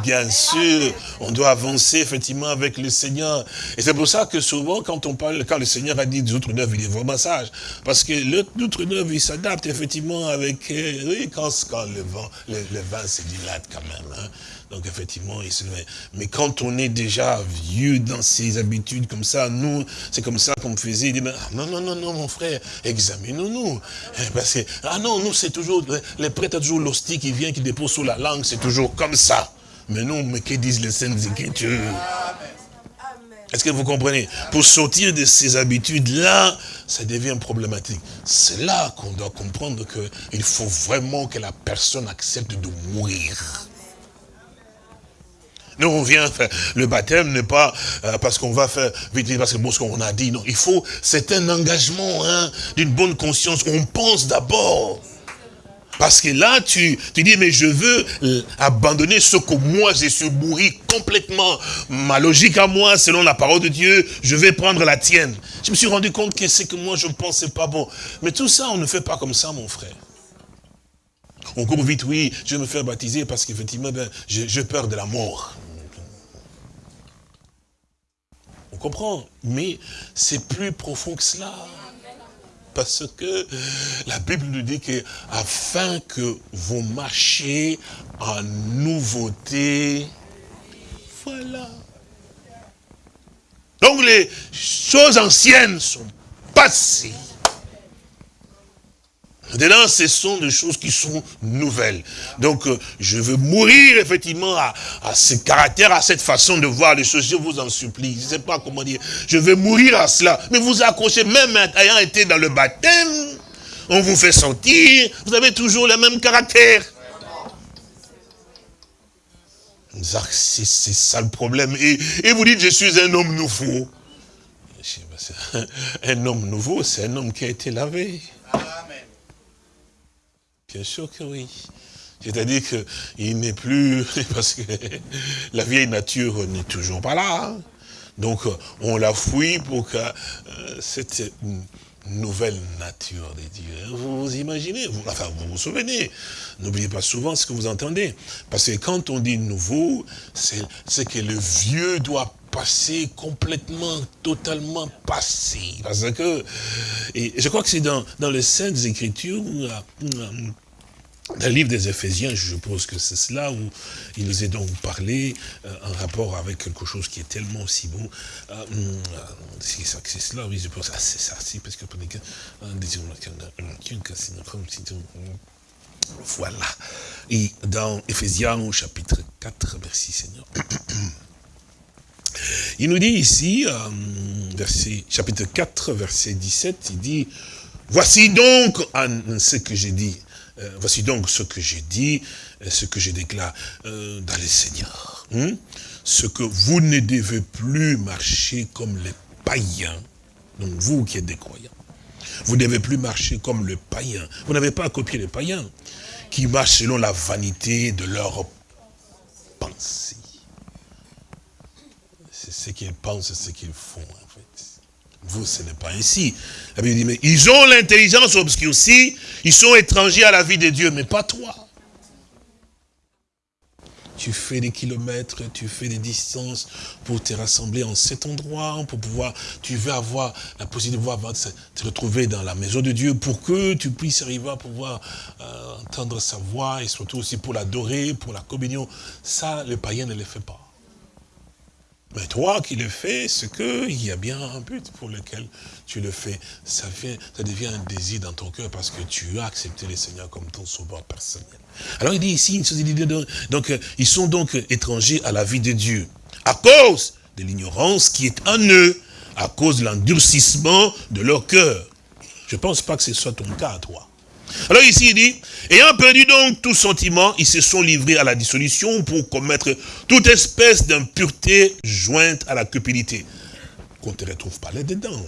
Bien sûr, on doit avancer effectivement avec le Seigneur. Et c'est pour ça que souvent, quand on parle, quand le Seigneur a dit des autres neufs, il est vraiment sage. Parce que l'autre neuf, il s'adapte effectivement avec, euh, oui, quand, quand le vent, le, vin se dilate quand même. Hein. Donc effectivement, il se Mais quand on est déjà vieux dans ses habitudes comme ça, nous, c'est comme ça qu'on faisait. Il dit, non, non, non, non, mon frère, examinons-nous. Eh, parce que, ah non, nous, c'est toujours, les prêtres, toujours l'hostie qui vient, qui dépose sous la langue, c'est toujours comme ça. Mais non, mais que disent les Saintes Écritures Est-ce que vous comprenez? Pour sortir de ces habitudes-là, ça devient problématique. C'est là qu'on doit comprendre qu'il faut vraiment que la personne accepte de mourir. Nous, on vient faire le baptême n'est pas euh, parce qu'on va faire vite, parce que bon, ce qu'on a dit. Non, il faut, c'est un engagement hein, d'une bonne conscience. On pense d'abord. Parce que là, tu, tu dis, mais je veux euh, abandonner ce que moi, j'ai suis mourir complètement. Ma logique à moi, selon la parole de Dieu, je vais prendre la tienne. Je me suis rendu compte que c'est que moi, je pense, pas bon. Mais tout ça, on ne fait pas comme ça, mon frère. On court vite, oui, je vais me faire baptiser parce qu'effectivement, ben, j'ai peur de la mort. On comprend, mais c'est plus profond que cela. Parce que la Bible nous dit que afin que vous marchiez en nouveauté, voilà. Donc les choses anciennes sont passées. Maintenant, ce sont des choses qui sont nouvelles. Donc, euh, je veux mourir effectivement à, ce caractère, à cette façon de voir les choses. Je vous en supplie. Je ne sais pas comment dire. Je veux mourir à cela. Mais vous accrochez, même ayant été dans le baptême, on vous fait sentir, vous avez toujours le même caractère. C'est ça le problème. Et, et vous dites, je suis un homme nouveau. Un homme nouveau, c'est un homme qui a été lavé. Bien sûr que oui. C'est-à-dire qu'il n'est plus, parce que la vieille nature n'est toujours pas là. Hein. Donc on la fouille pour que euh, cette nouvelle nature de Dieu, vous vous imaginez, vous, enfin vous vous souvenez, n'oubliez pas souvent ce que vous entendez. Parce que quand on dit nouveau, c'est que le vieux doit passer complètement, totalement passé. Parce que, et je crois que c'est dans, dans les Saintes Écritures, dans le livre des Éphésiens, je suppose que c'est cela où il nous est donc parlé euh, en rapport avec quelque chose qui est tellement aussi bon. Euh, hum, c'est ça, c'est cela, oui, je pense. Ah, c'est ça, si, parce que voilà. Et dans Éphésiens au chapitre 4, merci Seigneur. Il nous dit ici, euh, verset, chapitre 4, verset 17, il dit, voici donc ce que j'ai dit euh, voici donc ce que j'ai dit, ce que je déclare euh, dans les seigneurs. Hmm? Ce que vous ne devez plus marcher comme les païens, donc vous qui êtes des croyants, vous ne devez plus marcher comme le païen. Vous n'avez pas à copier les païens qui marchent selon la vanité de leur pensée. C'est ce qu'ils pensent, c'est ce qu'ils font fait. Vous, ce n'est pas ainsi. La Bible dit, mais ils ont l'intelligence obscurcie, ils sont étrangers à la vie de Dieu, mais pas toi. Tu fais des kilomètres, tu fais des distances pour te rassembler en cet endroit, pour pouvoir, tu veux avoir la possibilité de pouvoir te retrouver dans la maison de Dieu pour que tu puisses arriver à pouvoir euh, entendre sa voix et surtout aussi pour l'adorer, pour la communion. Ça, le païen ne le fait pas. Mais toi qui le fais, c'est qu'il y a bien un but pour lequel tu le fais. Ça, devient un désir dans ton cœur parce que tu as accepté le Seigneur comme ton sauveur personnel. Alors il dit ici, donc euh, ils sont donc étrangers à la vie de Dieu. À cause de l'ignorance qui est en eux, à cause de l'endurcissement de leur cœur. Je ne pense pas que ce soit ton cas, toi. Alors ici, il dit, ayant perdu donc tout sentiment, ils se sont livrés à la dissolution pour commettre toute espèce d'impureté jointe à la cupidité. Qu'on ne te retrouve pas là-dedans.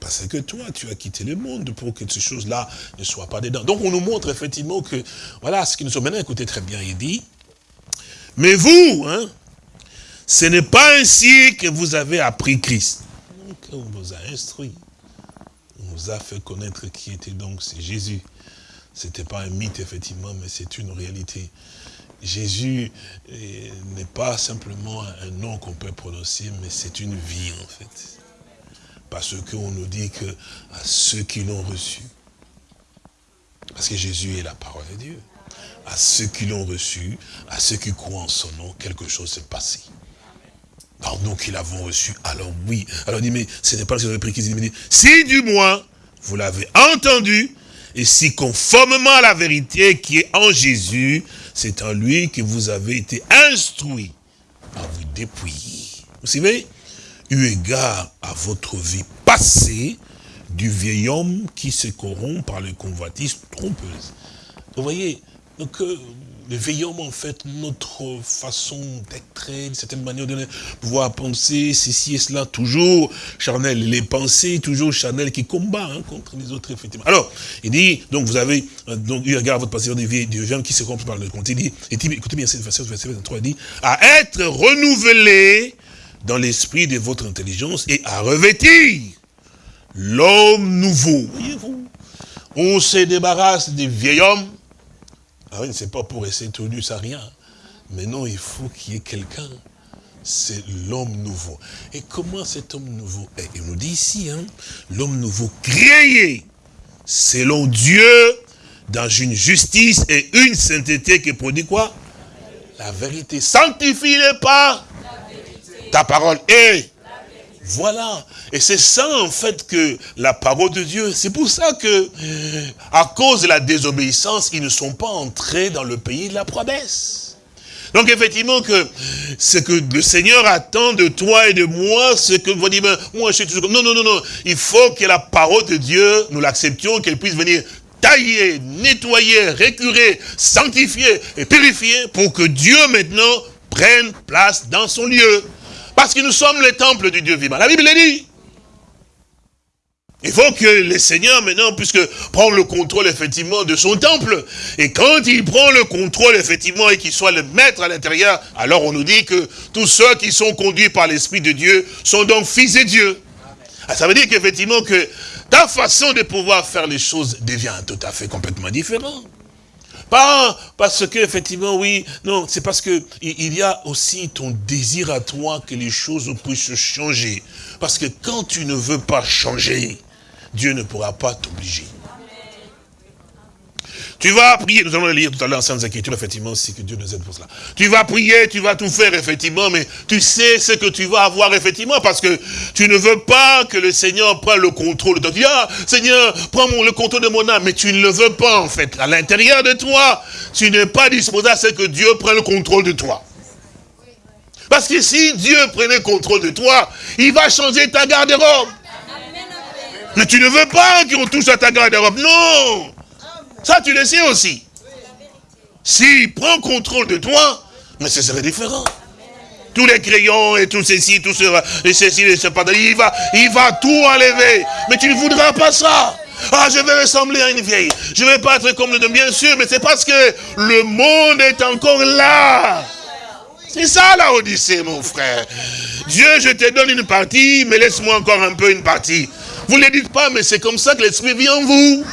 Parce que toi, tu as quitté le monde pour que ces choses-là ne soient pas dedans. Donc on nous montre effectivement que, voilà, ce qui nous sommes maintenant, écoutez très bien, il dit, mais vous, hein, ce n'est pas ainsi que vous avez appris Christ. on vous a instruit a fait connaître qui était donc c'est Jésus. Ce n'était pas un mythe, effectivement, mais c'est une réalité. Jésus euh, n'est pas simplement un nom qu'on peut prononcer, mais c'est une vie en fait. Parce qu'on nous dit que à ceux qui l'ont reçu, parce que Jésus est la parole de Dieu, à ceux qui l'ont reçu, à ceux qui croient en son nom, quelque chose s'est passé. Alors nous qui l'avons reçu, alors oui. Alors il dit, mais ce n'est pas ce que pris qu'il dit, si du moins vous l'avez entendu, et si conformément à la vérité qui est en Jésus, c'est en lui que vous avez été instruits à vous dépouiller. Vous savez, eu égard à votre vie passée, du vieil homme qui se corrompt par les convoitises trompeuses. Vous voyez, donc euh, homme, en fait, notre façon d'être, d'une certaine manière de pouvoir penser ceci et cela, toujours charnel, les pensées, toujours charnel qui combat hein, contre les autres, effectivement. Alors, il dit, donc vous avez, euh, donc, eu égard à votre passé vieil homme qui se corrompt par le compte. Il dit, écoutez bien cette verset 23, il dit, à être renouvelé dans l'esprit de votre intelligence et à revêtir l'homme nouveau. Voyez-vous On se débarrasse des vieil hommes. Ah oui, c'est pas pour rester tout nu, ça rien. Mais non, il faut qu'il y ait quelqu'un. C'est l'homme nouveau. Et comment cet homme nouveau est? Il nous dit ici, hein, l'homme nouveau créé selon Dieu dans une justice et une sainteté qui produit quoi? La vérité. Sanctifie-les pas ta parole est. Voilà. Et c'est ça, en fait, que la parole de Dieu, c'est pour ça que, à cause de la désobéissance, ils ne sont pas entrés dans le pays de la promesse. Donc, effectivement, que ce que le Seigneur attend de toi et de moi, ce que vous dites, ben, moi, je suis toujours non, non, non, non. Il faut que la parole de Dieu, nous l'acceptions, qu'elle puisse venir tailler, nettoyer, récurer, sanctifier et purifier pour que Dieu, maintenant, prenne place dans son lieu. Parce que nous sommes le temple du Dieu vivant. La Bible le dit. Il faut que le Seigneur maintenant puisse prendre le contrôle effectivement de son temple. Et quand il prend le contrôle effectivement et qu'il soit le maître à l'intérieur, alors on nous dit que tous ceux qui sont conduits par l'Esprit de Dieu sont donc fils de Dieu. Ah, ça veut dire qu'effectivement que ta façon de pouvoir faire les choses devient tout à fait complètement différente. Pas parce que, effectivement, oui, non, c'est parce que il y a aussi ton désir à toi que les choses puissent changer. Parce que quand tu ne veux pas changer, Dieu ne pourra pas t'obliger. Tu vas prier, nous allons le lire tout à l'heure sans inquiétude, effectivement, si que Dieu nous aide pour cela. Tu vas prier, tu vas tout faire, effectivement, mais tu sais ce que tu vas avoir, effectivement, parce que tu ne veux pas que le Seigneur prenne le contrôle de toi. Tu dis, ah, Seigneur, prends le contrôle de mon âme, mais tu ne le veux pas, en fait. À l'intérieur de toi, tu n'es pas disposé à ce que Dieu prenne le contrôle de toi. Parce que si Dieu prenait le contrôle de toi, il va changer ta garde-robe. Mais tu ne veux pas qu'on touche à ta garde-robe. Non ça, tu le sais aussi. S'il prend contrôle de toi, mais ce serait différent. Tous les crayons et tout ceci, tout cela, et ceci, et ce il va, il va tout enlever. Mais tu ne voudras pas ça. Ah, je vais ressembler à une vieille. Je ne vais pas être comme le de bien sûr, mais c'est parce que le monde est encore là. C'est ça la Odyssée, mon frère. Dieu, je te donne une partie, mais laisse-moi encore un peu une partie. Vous ne le dites pas, mais c'est comme ça que l'Esprit vient en vous.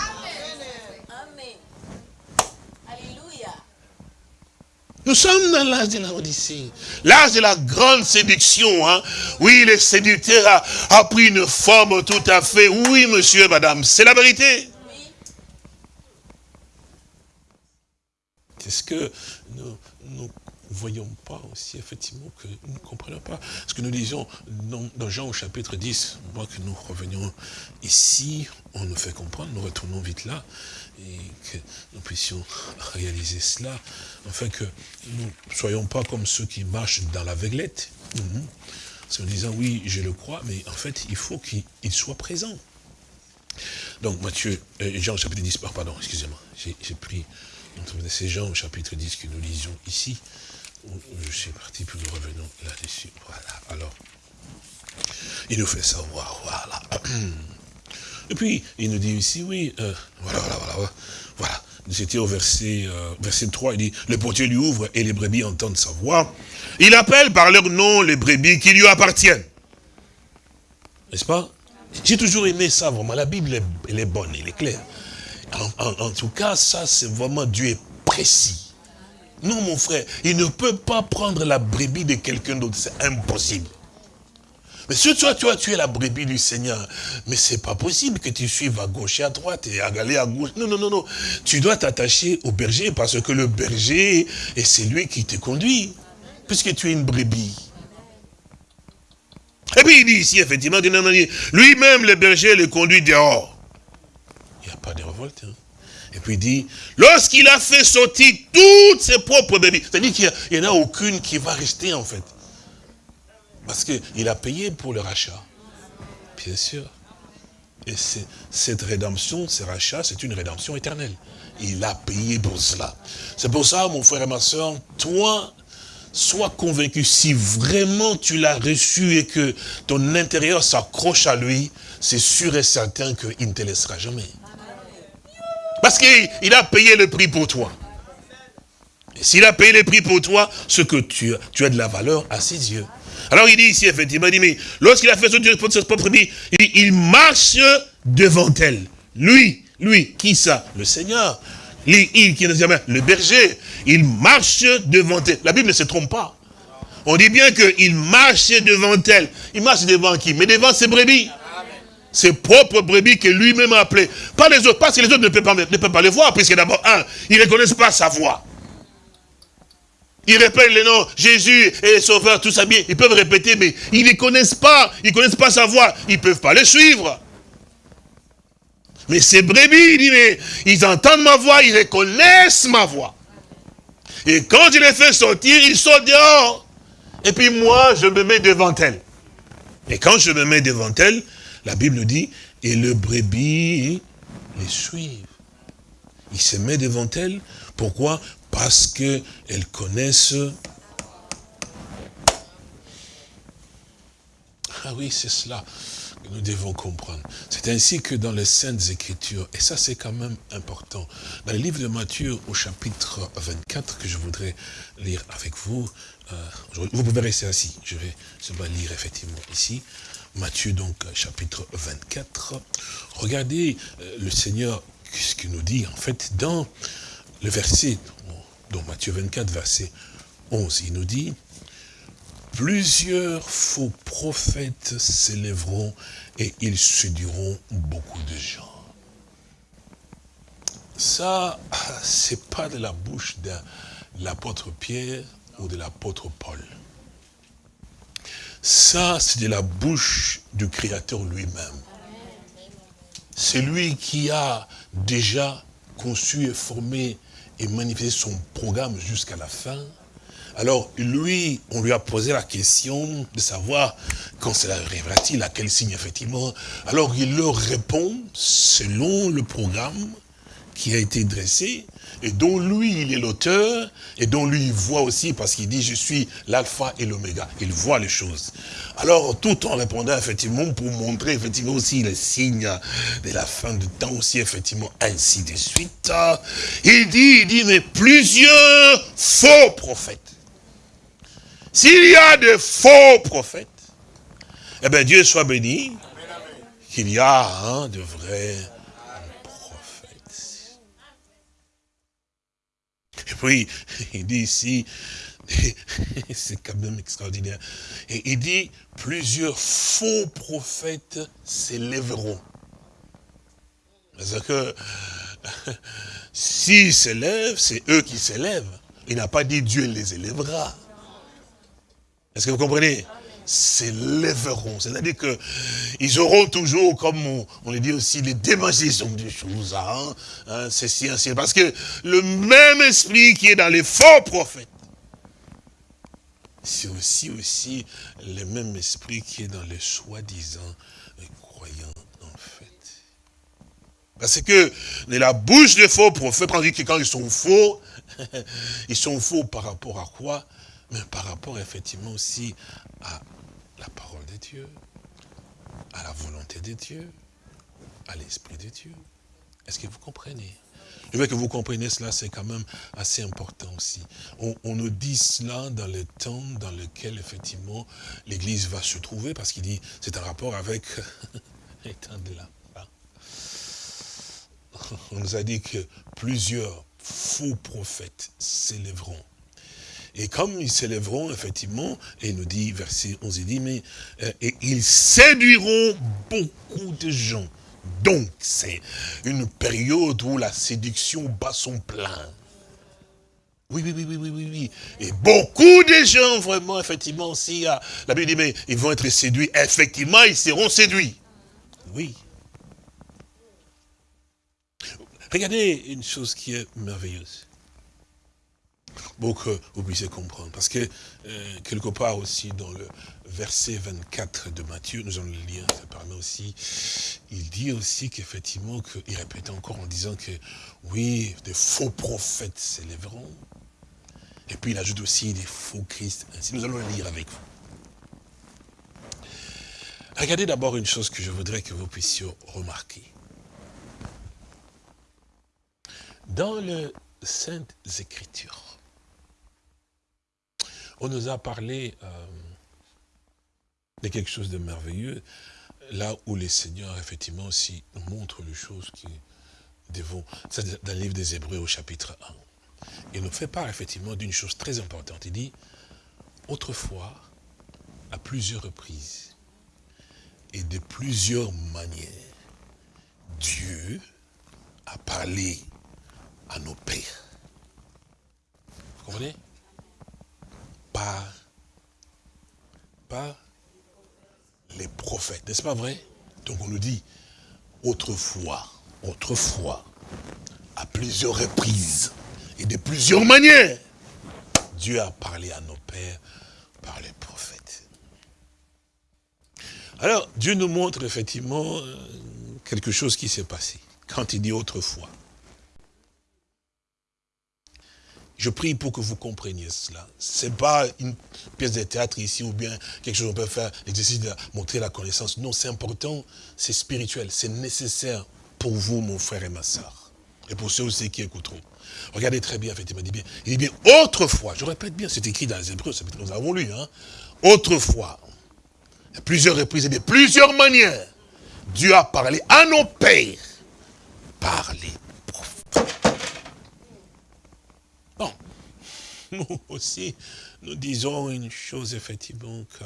Nous sommes dans l'âge de la Odyssée. L'âge de la grande séduction. Hein. Oui, le séducteur a, pris une forme tout à fait. Oui, monsieur, madame, c'est la vérité. Est-ce que nous ne voyons pas aussi, effectivement, que nous ne comprenons pas ce que nous disons dans, dans, Jean au chapitre 10, moi que nous revenions ici, on nous fait comprendre, nous retournons vite là, et que nous puissions réaliser cela, afin que nous ne soyons pas comme ceux qui marchent dans l'aveuglette. Mhm. En disant, oui, je le crois, mais en fait, il faut qu'il soit présent. Donc, Matthieu, euh, Jean chapitre 10, pardon, excusez-moi, j'ai pris, c'est Jean au chapitre 10 que nous lisons ici. Je suis parti, puis nous revenons là-dessus. Voilà, alors, il nous fait savoir, voilà. Et puis, il nous dit ici, oui, euh, voilà, voilà, voilà, voilà. C'était au verset, euh, verset 3, il dit, le portier lui ouvre et les brebis entendent sa voix. Il appelle par leur nom les brebis qui lui appartiennent. N'est-ce pas? J'ai toujours aimé ça, vraiment. La Bible, elle est bonne, elle est claire. En, en tout cas, ça, c'est vraiment, Dieu est précis. Non, mon frère, il ne peut pas prendre la brebis de quelqu'un d'autre, c'est impossible. Mais si toi, tu as tué la brebis du Seigneur, mais c'est pas possible que tu suives à gauche et à droite et à aller à gauche. Non, non, non, non. Tu dois t'attacher au berger parce que le berger, est celui qui te conduit. Puisque tu es une brebis. Et puis il dit ici, effectivement, lui-même, le berger, le conduit dehors. Il n'y a pas de révolte. Hein. Et puis il dit, lorsqu'il a fait sortir toutes ses propres brebis, c'est-à-dire qu'il n'y en a aucune qui va rester en fait. Parce qu'il a payé pour le rachat. Bien sûr. Et cette rédemption, ce rachat, c'est une rédemption éternelle. Il a payé pour cela. C'est pour ça, mon frère et ma soeur, toi, sois convaincu, si vraiment tu l'as reçu et que ton intérieur s'accroche à lui, c'est sûr et certain qu'il ne te laissera jamais. Parce qu'il a payé le prix pour toi. S'il a payé le prix pour toi, ce que tu as, tu as de la valeur à ses yeux. Alors il dit ici, effectivement, il dit, mais lorsqu'il a fait sortir de sa propre vie, il, il marche devant elle. Lui, lui, qui ça? Le Seigneur. Il, il qui jamais, le berger, il marche devant elle. La Bible ne se trompe pas. On dit bien qu'il marche devant elle. Il marche devant qui? Mais devant ses brebis. Ses propres brebis que lui-même a appelées. Pas les autres, parce que les autres ne peuvent pas, ne peuvent pas les voir, puisque d'abord, un, ils ne reconnaissent pas sa voix. Ils répètent les noms, Jésus et Sauveur, tout ça bien. Ils peuvent répéter, mais ils ne connaissent pas. Ils ne connaissent pas sa voix. Ils ne peuvent pas le suivre. Mais ces brebis, il dit, mais ils entendent ma voix, ils reconnaissent ma voix. Et quand je les fais sortir, ils sortent dehors. Et puis moi, je me mets devant elles. Et quand je me mets devant elles, la Bible dit, et le brebis les suivent. Il se met devant elles. Pourquoi? Parce qu'elles connaissent... Ah oui, c'est cela que nous devons comprendre. C'est ainsi que dans les Saintes Écritures, et ça c'est quand même important, dans le livre de Matthieu au chapitre 24, que je voudrais lire avec vous, euh, vous pouvez rester assis, je vais, vais lire effectivement ici, Matthieu donc chapitre 24, regardez euh, le Seigneur, ce qu'il nous dit en fait dans le verset donc Matthieu 24, verset 11, il nous dit, plusieurs faux prophètes s'élèveront et ils séduiront beaucoup de gens. Ça, c'est pas de la bouche de l'apôtre Pierre ou de l'apôtre Paul. Ça, c'est de la bouche du Créateur lui-même. C'est lui qui a déjà conçu et formé et manifester son programme jusqu'à la fin. Alors, lui, on lui a posé la question de savoir quand cela arrivera-t-il, à quel signe, effectivement. Alors, il leur répond selon le programme qui a été dressé et dont lui, il est l'auteur, et dont lui, il voit aussi, parce qu'il dit, je suis l'alpha et l'oméga. Il voit les choses. Alors, tout en répondant, effectivement, pour montrer, effectivement, aussi les signes de la fin du temps, aussi, effectivement, ainsi de suite, il dit, il dit, mais plusieurs faux prophètes. S'il y a de faux prophètes, eh bien, Dieu soit béni, qu'il y a hein, de vrais Et puis, il dit ici, c'est quand même extraordinaire. Et il dit, plusieurs faux prophètes s'élèveront. Parce que s'ils s'élèvent, c'est eux qui s'élèvent. Il n'a pas dit Dieu les élèvera. Est-ce que vous comprenez? S'élèveront. C'est-à-dire que ils auront toujours, comme on, le dit aussi, les démangeaisons des choses. Hein, hein. Parce que le même esprit qui est dans les faux prophètes, c'est aussi, aussi le même esprit qui est dans les soi-disant croyants, en fait. Parce que la bouche des faux prophètes, que quand ils sont faux, ils sont faux par rapport à quoi? Mais par rapport effectivement aussi à la parole de Dieu, à la volonté de Dieu, à l'Esprit de Dieu. Est-ce que vous comprenez? Je veux que vous compreniez cela, c'est quand même assez important aussi. On, nous dit cela dans le temps dans lequel, effectivement, l'Église va se trouver, parce qu'il dit, c'est un rapport avec les temps de la On nous a dit que plusieurs faux prophètes s'élèveront Et comme ils s'élèveront, effectivement, et il nous dit, verset 11, il dit, mais euh, et ils séduiront beaucoup de gens. Donc, c'est une période où la séduction bat son plein. Oui, oui, oui, oui, oui, oui. Et beaucoup de gens, vraiment, effectivement, aussi, la Bible dit, mais ils vont être séduits. Effectivement, ils seront séduits. Oui. Regardez une chose qui est merveilleuse. Pour que vous puissiez comprendre. Parce que, euh, quelque part aussi, dans le verset 24 de Matthieu, nous allons le lire, ça permet aussi, il dit aussi qu'effectivement, il répète encore en disant que, oui, des faux prophètes s'élèveront. Et puis il ajoute aussi des faux Christ. Ainsi, nous allons le lire avec vous. Regardez d'abord une chose que je voudrais que vous puissiez remarquer. Dans les Saintes Écritures, on nous a parlé euh, de quelque chose de merveilleux, là où les seigneurs, effectivement, aussi nous montrent les choses qui devons... C'est dans le livre des Hébreux au chapitre 1. Il nous fait part, effectivement, d'une chose très importante. Il dit, autrefois, à plusieurs reprises, et de plusieurs manières, Dieu a parlé à nos pères. Vous comprenez? Par, les prophètes, n'est-ce pas vrai? Donc on nous dit, autrefois, autrefois, à plusieurs reprises et de plusieurs manières, Dieu a parlé à nos pères par les prophètes. Alors, Dieu nous montre effectivement euh, quelque chose qui s'est passé. Quand il dit autrefois, Je prie pour que vous compreniez cela. Ce n'est pas une pièce de théâtre ici ou bien quelque chose qu'on peut faire, l'exercice de montrer la connaissance. Non, c'est important, c'est spirituel, c'est nécessaire pour vous, mon frère et ma soeur. Et pour ceux aussi qui écouteront. Regardez très bien, effectivement, il dit bien, il dit bien, autrefois, je répète bien, c'est écrit dans les Hébreux, que nous avons lu, autrefois, à plusieurs reprises et de plusieurs manières, Dieu a parlé à nos pères par les nous aussi, nous disons une chose, effectivement, que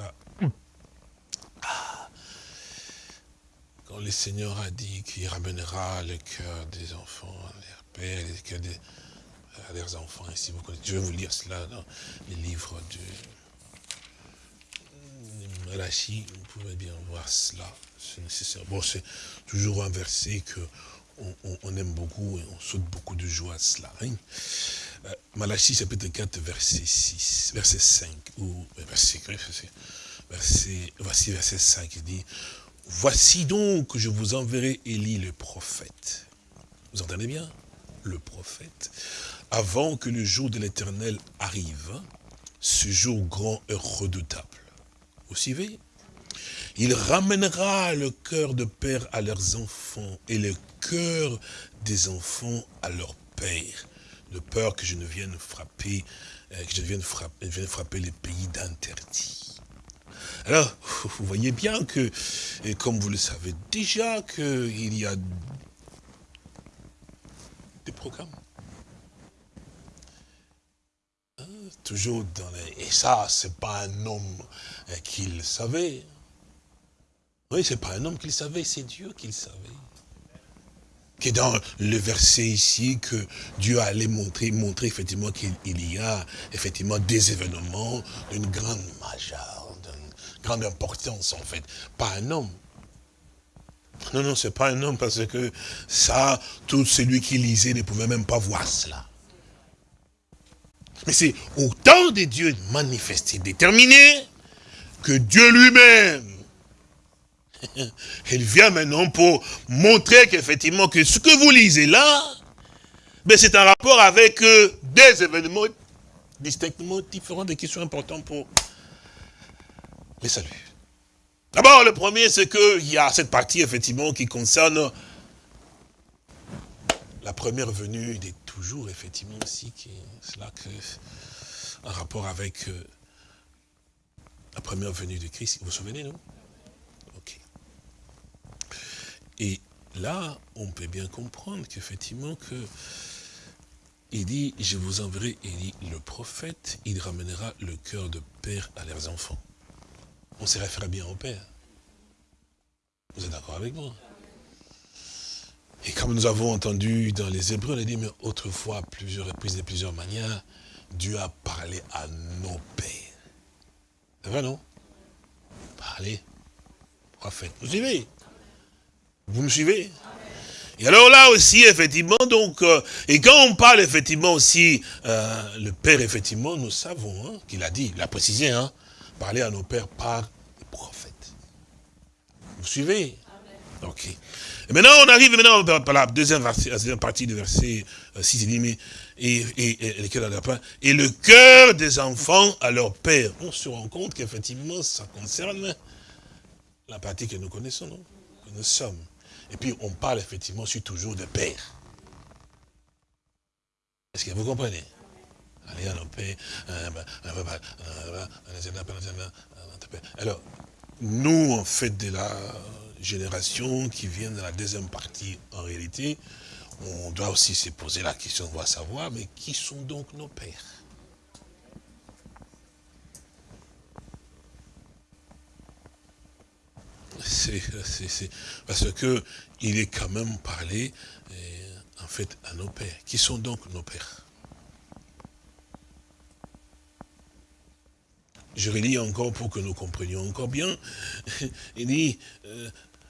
ah, quand le Seigneur a dit qu'il ramènera le cœur des enfants à leur père, le cœur des, à leurs enfants, ici, vous connaissez, je vais vous lire cela dans les livres de Malachi, vous pouvez bien voir cela, c'est nécessaire. Bon, c'est toujours un verset que on, aime beaucoup et on saute beaucoup de joie à cela. Hein. Euh, Malachie chapitre 4 verset 6, verset 5, ou euh, verset, verset, voici verset 5, il dit, voici donc je vous enverrai Élie le prophète. Vous entendez bien? Le prophète. Avant que le jour de l'éternel arrive, ce jour grand et redoutable. Vous suivez Il ramènera le cœur de père à leurs enfants et le cœur des enfants à leur père de peur que je ne vienne frapper, euh, que je vienne frapper, vienne frapper les pays d'interdit. Alors, vous voyez bien que, et comme vous le savez déjà, qu'il y a des programmes. Hein, toujours dans les... Et ça, c'est pas un homme euh, qui le savait. Oui, c'est pas un homme qui le savait, c'est Dieu qui le savait qui est dans le verset ici, que Dieu allait montrer, montrer effectivement qu'il y a effectivement des événements d'une grande majeure, d'une grande importance en fait. Pas un homme. Non, non, c'est pas un homme parce que ça, tout celui qui lisait ne pouvait même pas voir cela. Mais c'est au temps de Dieu manifesté, déterminé, que Dieu lui-même il vient maintenant pour montrer qu'effectivement, que ce que vous lisez là, ben c'est un rapport avec euh, des événements distinctement différents, des questions importantes pour les saluts. D'abord, le premier, c'est qu'il y a cette partie, effectivement, qui concerne la première venue. Il est toujours, effectivement, aussi, qui est cela que, un rapport avec euh, la première venue de Christ. Vous vous souvenez, non? Et là, on peut bien comprendre qu'effectivement que il dit, je vous enverrai, il dit, le prophète, il ramènera le cœur de père à leurs enfants. On se réfère bien au père. Vous êtes d'accord avec moi? Et comme nous avons entendu dans les Hébreux, on a dit, mais autrefois, plusieurs reprises, de plusieurs manières, Dieu a parlé à nos pères. C'est vrai, non? Parlez, prophète. Vous suivez? Vous me suivez? Et alors là aussi, effectivement, donc, euh, et quand on parle effectivement aussi, euh, le Père, effectivement, nous savons hein, qu'il a dit, il a précisé, hein, parler à nos pères par les prophètes. Vous suivez? Ok. Et maintenant, on arrive maintenant par la deuxième, partie du verset 6, euh, il dit, mais, et, et, et, le cœur des enfants à leur père. On se rend compte qu'effectivement, ça concerne la partie que nous connaissons, non? Que nous sommes. Et puis on parle effectivement aussi toujours de père. Est-ce que vous comprenez Allez. Alors, nous, en fait, de la génération qui vient de la deuxième partie, en réalité, on doit aussi se poser la question, on va savoir, mais qui sont donc nos pères c'est parce que il est quand même parlé, euh, en fait, à nos pères. Qui sont donc nos pères Je relis encore pour que nous comprenions encore bien. Il dit, euh,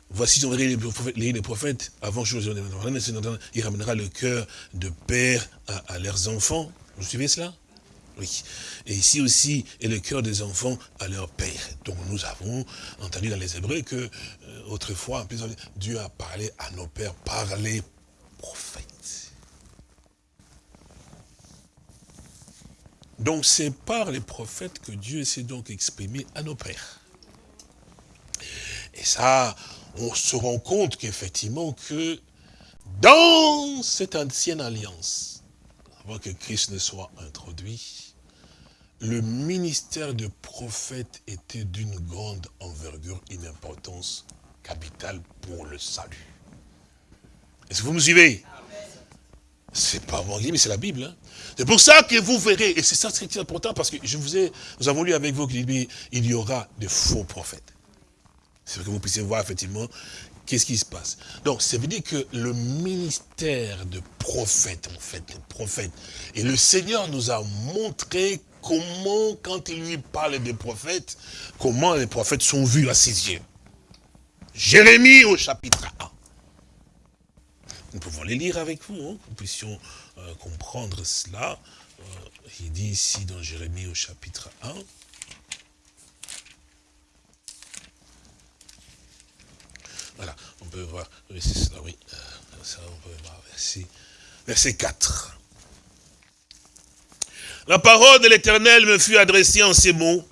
voici on les prophètes, les prophètes avant chose, il ramènera le cœur de père à leurs enfants. Vous suivez cela? Oui. Et ici aussi, et le cœur des enfants à leur père. Donc nous avons entendu dans les Hébreux que, euh, autrefois, Dieu a parlé à nos pères par les prophètes. Donc c'est par les prophètes que Dieu s'est donc exprimé à nos pères. Et ça, on se rend compte qu'effectivement que dans cette ancienne alliance, avant que Christ ne soit introduit, le ministère de prophète était d'une grande envergure, une importance capitale pour le salut. Est-ce que vous me suivez? C'est pas moi qui mais c'est la Bible. Hein. C'est pour ça que vous verrez, et c'est ça qui est important, parce que je vous ai, nous avons lu avec vous qu'il y aura de faux prophètes. C'est que vous puissiez voir effectivement qu'est-ce qui se passe. Donc, ça veut dire que le ministère de prophète, en fait, le prophète, et le Seigneur nous a montré comment, quand il lui parle des prophètes, comment les prophètes sont vus à ses yeux. Jérémie au chapitre 1. Nous pouvons les lire avec vous, hein, que nous puissions euh, comprendre cela. Euh, il dit ici dans Jérémie au chapitre 1. Voilà, on peut voir, oui, c'est cela, oui. Euh, ça, on peut voir verset, verset 4. La parole de l'Éternel me fut adressée en ces mots.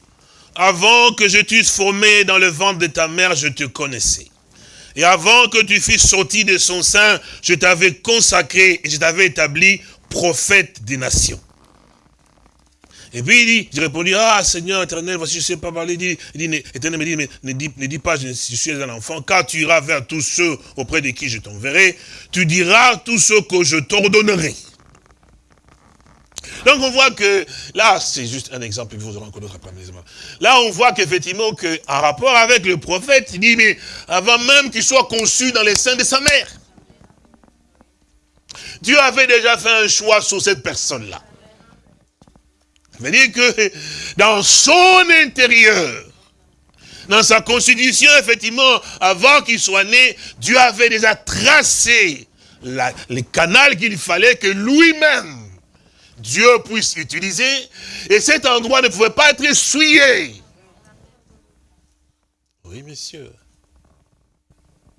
Avant que je t'eusse formé dans le ventre de ta mère, je te connaissais. Et avant que tu fusses sorti de son sein, je t'avais consacré et je t'avais établi prophète des nations. Et puis il dit, j'ai répondu, ah Seigneur éternel, voici je ne sais pas parler. Il dit, éternel me dit, mais ne dis, ne dis pas, je, suis un enfant, car tu iras vers tous ceux auprès de qui je t'enverrai, tu diras tout ce que je t'ordonnerai. Donc on voit que, là, c'est juste un exemple, vous aurez encore d'autres après. Là, on voit qu'effectivement, en rapport avec le prophète, il dit, mais avant même qu'il soit conçu dans les seins de sa mère, Dieu avait déjà fait un choix sur cette personne-là. Ça veut dire que dans son intérieur, dans sa constitution, effectivement, avant qu'il soit né, Dieu avait déjà tracé les canaux qu'il fallait que lui-même Dieu puisse utiliser, et cet endroit ne pouvait pas être essuyé. Oui, messieurs.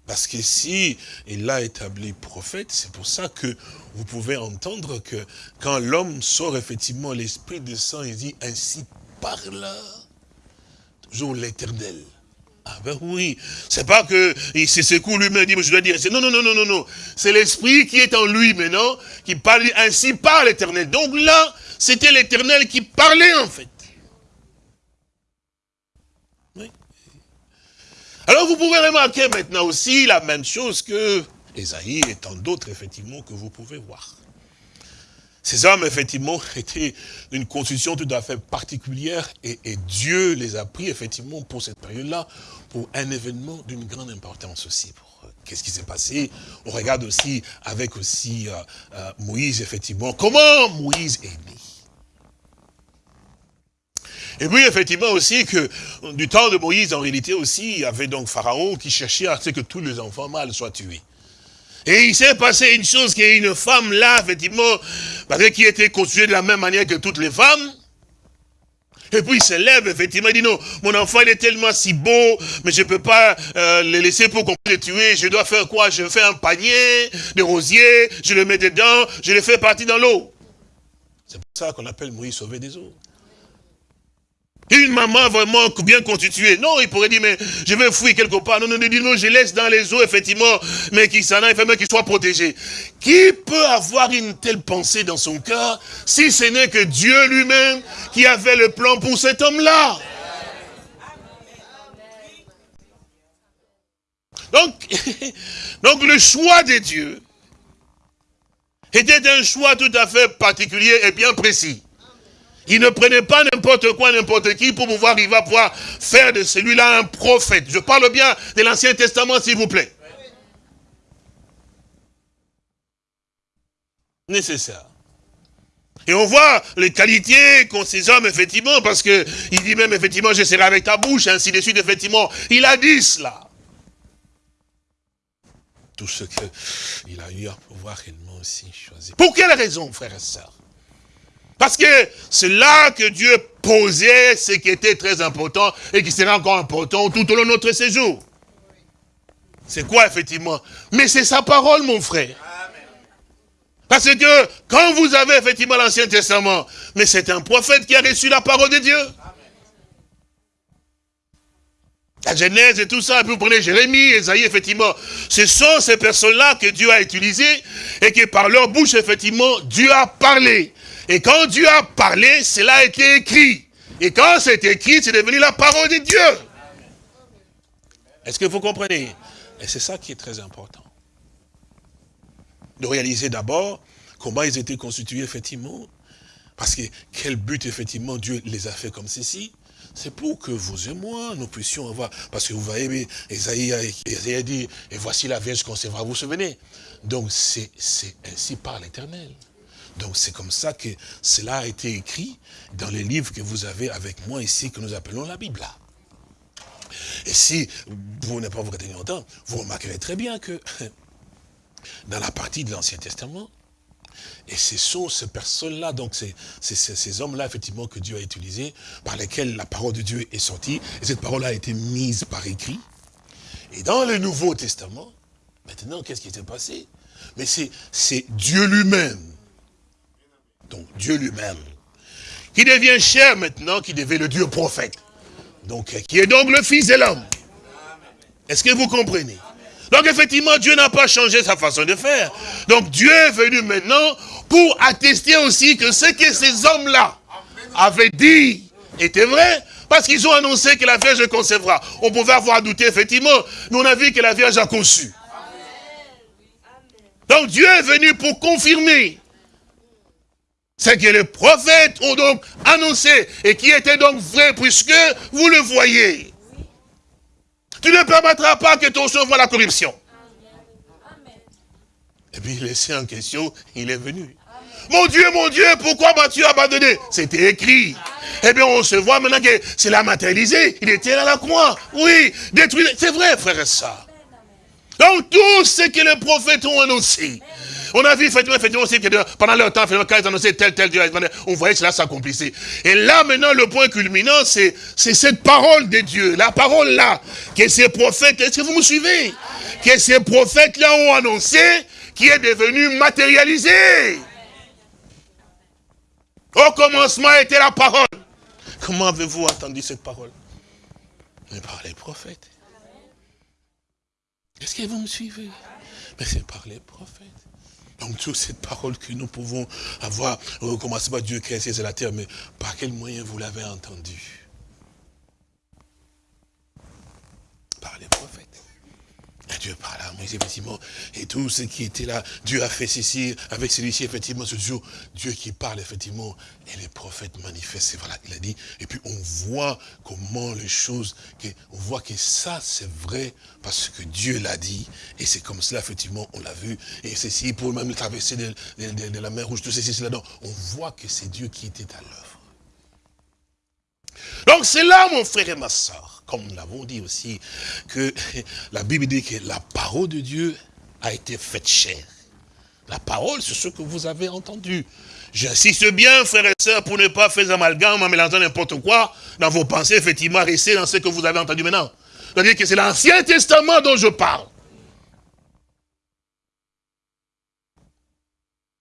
Parce que si il a établi prophète, c'est pour ça que vous pouvez entendre que quand l'homme sort effectivement, l'Esprit de sang, il dit, ainsi parle toujours l'éternel. Ah ben oui, c'est pas que il se secoue lui-même dit, je dois dire, non, non, non, non, non, non. C'est l'esprit qui est en lui maintenant, qui parle ainsi par l'éternel. Donc là, c'était l'éternel qui parlait en fait. Oui. Alors vous pouvez remarquer maintenant aussi la même chose que Esaïe et tant d'autres effectivement que vous pouvez voir. Ces hommes, effectivement, étaient d'une constitution tout à fait particulière et, Dieu les a pris, effectivement, pour cette période-là, pour un événement d'une grande importance aussi. Qu'est-ce qui s'est passé On regarde aussi avec aussi euh, euh, Moïse, effectivement, comment Moïse est né. Et puis, effectivement, aussi que du temps de Moïse, en réalité aussi, il y avait donc Pharaon qui cherchait à ce que tous les enfants mâles soient tués. Et il s'est passé une chose, qui est une femme là, effectivement, qui était constituée de la même manière que toutes les femmes. Et puis il se lève, effectivement, il dit non, mon enfant il est tellement si beau, mais je ne peux pas euh, le laisser pour qu'on puisse le tuer. Je dois faire quoi? Je fais un panier de rosiers, je le mets dedans, je le fais partir dans l'eau. C'est pour ça qu'on appelle Moïse sauver des eaux. Une maman vraiment bien constituée. Non, il pourrait dire, mais je vais fouiller quelque part. Non, non, non, non, je laisse dans les eaux, effectivement, mais qui s'en aille, mais qu'il soit protégé. Qui peut avoir une telle pensée dans son cœur, si ce n'est que Dieu lui-même qui avait le plan pour cet homme-là? Donc, donc le choix de Dieu était un choix tout à fait particulier et bien précis. Il ne prenait pas n'importe quoi, n'importe qui pour pouvoir à pouvoir faire de celui-là un prophète. Je parle bien de l'Ancien Testament, s'il vous plaît. Nécessaire. Et on voit les qualités qu'ont ces hommes, effectivement, parce que il dit même, effectivement, je serai avec ta bouche, ainsi de suite, effectivement. Il a dit cela. Tout ce qu'il a eu à pouvoir réellement aussi choisir. Pour quelle raison, frères et sœurs? Parce que c'est là que Dieu posait ce qui était très important et qui sera encore important tout au long de notre séjour. C'est quoi, effectivement? Mais c'est sa parole, mon frère. Parce que quand vous avez effectivement l'Ancien Testament, mais c'est un prophète qui a reçu la parole de Dieu. La Genèse et tout ça, et puis vous prenez Jérémie, Esaïe, effectivement. Ce sont ces personnes-là que Dieu a utilisées et qui par leur bouche, effectivement, Dieu a parlé. Et quand Dieu a parlé, cela a été écrit. Et quand c'est écrit, c'est devenu la parole de Dieu. Est-ce que vous comprenez? Et c'est ça qui est très important. De réaliser d'abord comment ils étaient constitués, effectivement. Parce que quel but, effectivement, Dieu les a fait comme ceci? C'est pour que vous et moi, nous puissions avoir... Parce que vous voyez, Esaïe a dit, et voici la Vierge concevra, vous vous souvenez? Donc c'est ainsi par l'éternel. Donc c'est comme ça que cela a été écrit dans les livres que vous avez avec moi ici, que nous appelons la Bible. Et si vous n'avez pas vous retenir longtemps, vous remarquerez très bien que dans la partie de l'Ancien Testament, et ce sont ces personnes-là, donc c'est ces hommes-là, effectivement, que Dieu a utilisés, par lesquels la parole de Dieu est sortie, et cette parole a été mise par écrit. Et dans le Nouveau Testament, maintenant, qu'est-ce qui s'est passé? Mais c'est Dieu lui-même donc Dieu lui-même, qui devient cher maintenant, qui devient le Dieu prophète. Donc, qui est donc le Fils de l'homme. Est-ce que vous comprenez? Donc, effectivement, Dieu n'a pas changé sa façon de faire. Donc, Dieu est venu maintenant pour attester aussi que ce que ces hommes-là avaient dit était vrai, parce qu'ils ont annoncé que la Vierge concevra. On pouvait avoir douté, effectivement, mais on a vu que la Vierge a conçu. Donc Dieu est venu pour confirmer ce que les prophètes ont donc annoncé et qui était donc vrai puisque vous le voyez. Tu ne permettras pas que ton voit la corruption. Et puis laissé en question, il est venu. Mon Dieu, mon Dieu, pourquoi m'as-tu abandonné? C'était écrit. Eh bien, on se voit maintenant que c'est la matérialisé. Il était à la croix. Oui, détruit. C'est vrai, frère soeur. Donc, tout ce que les prophètes ont annoncé, on a vu effectivement, effectivement pendant leur temps, quand ils annonçaient tel, tel Dieu, on voyait cela s'accomplissait. Et là, maintenant, le point culminant, c'est cette parole de Dieu, la parole là, que ces prophètes, est-ce que vous me suivez? Que ces prophètes-là ont annoncé, qui est devenu matérialisé. Au commencement était la parole. Comment avez-vous entendu cette parole? Par les prophètes. Est-ce que vous me suivez? Mais c'est par les prophètes. Donc toute cette parole que nous pouvons avoir, au commencement Dieu créé et la terre, mais par quel moyen vous l'avez entendu? Par les prophètes. Dieu parle à Moïse, effectivement, et tout ce qui était là, Dieu a fait ceci, avec celui-ci, effectivement, ce jour, Dieu qui parle, effectivement, et les prophètes manifestent, c'est voilà, il a dit, et puis on voit comment les choses, on voit que ça, c'est vrai, parce que Dieu l'a dit, et c'est comme cela, effectivement, on l'a vu, et ceci, pour même traverser de, la mer rouge, tout ceci, cela, on voit que c'est Dieu qui était à l'œuvre. Donc c'est là, mon frère et ma soeur, comme nous l'avons dit aussi, que la Bible dit que la parole de Dieu a été faite chair. La parole, c'est ce que vous avez entendu. J'insiste bien, frères et sœurs, pour ne pas faire amalgame en mélangeant n'importe quoi dans vos pensées, effectivement, restez dans ce que vous avez entendu maintenant. C'est-à-dire que c'est l'Ancien Testament dont je parle.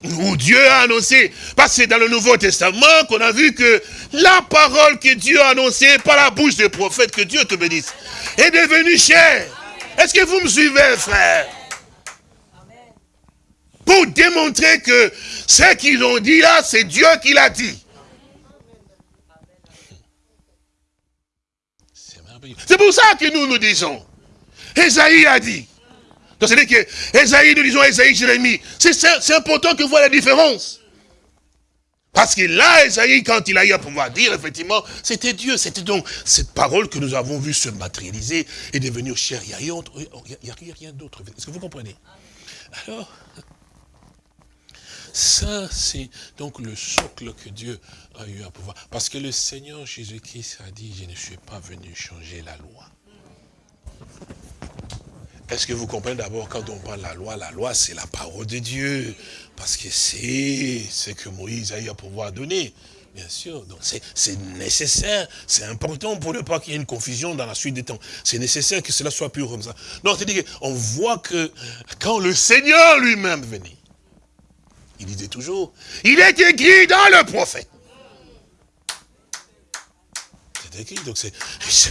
Où Dieu a annoncé, parce que c'est dans le Nouveau Testament qu'on a vu que la parole que Dieu a annoncée par la bouche des prophètes, que Dieu te bénisse, est devenue chère. Est-ce que vous me suivez, frère? Pour démontrer que ce qu'ils ont dit là, c'est Dieu qui l'a dit. C'est pour ça que nous nous disons. Esaïe a dit. Donc c'est-à-dire que Esaïe, nous disons Esaïe, Jérémie. C'est important que vous voyez la différence. Parce que là, Esaïe, quand il a eu à pouvoir dire, effectivement, c'était Dieu. C'était donc cette parole que nous avons vue se matérialiser et devenir chère. Il n'y a, rien d'autre. Est-ce que vous comprenez? Alors, ça, c'est donc le socle que Dieu a eu à pouvoir. Parce que le Seigneur Jésus-Christ a dit, je ne suis pas venu changer la loi. Est-ce que vous comprenez d'abord, quand on parle de la loi, la loi, c'est la parole de Dieu. Parce que c'est ce que Moïse a eu à pouvoir donner. Bien sûr, donc c'est nécessaire, c'est important pour ne pas qu'il y ait une confusion dans la suite des temps. C'est nécessaire que cela soit pur comme ça. Donc, c'est-à-dire qu'on voit que quand le Seigneur lui-même venait, il disait toujours, il est écrit dans le prophète. Donc c'est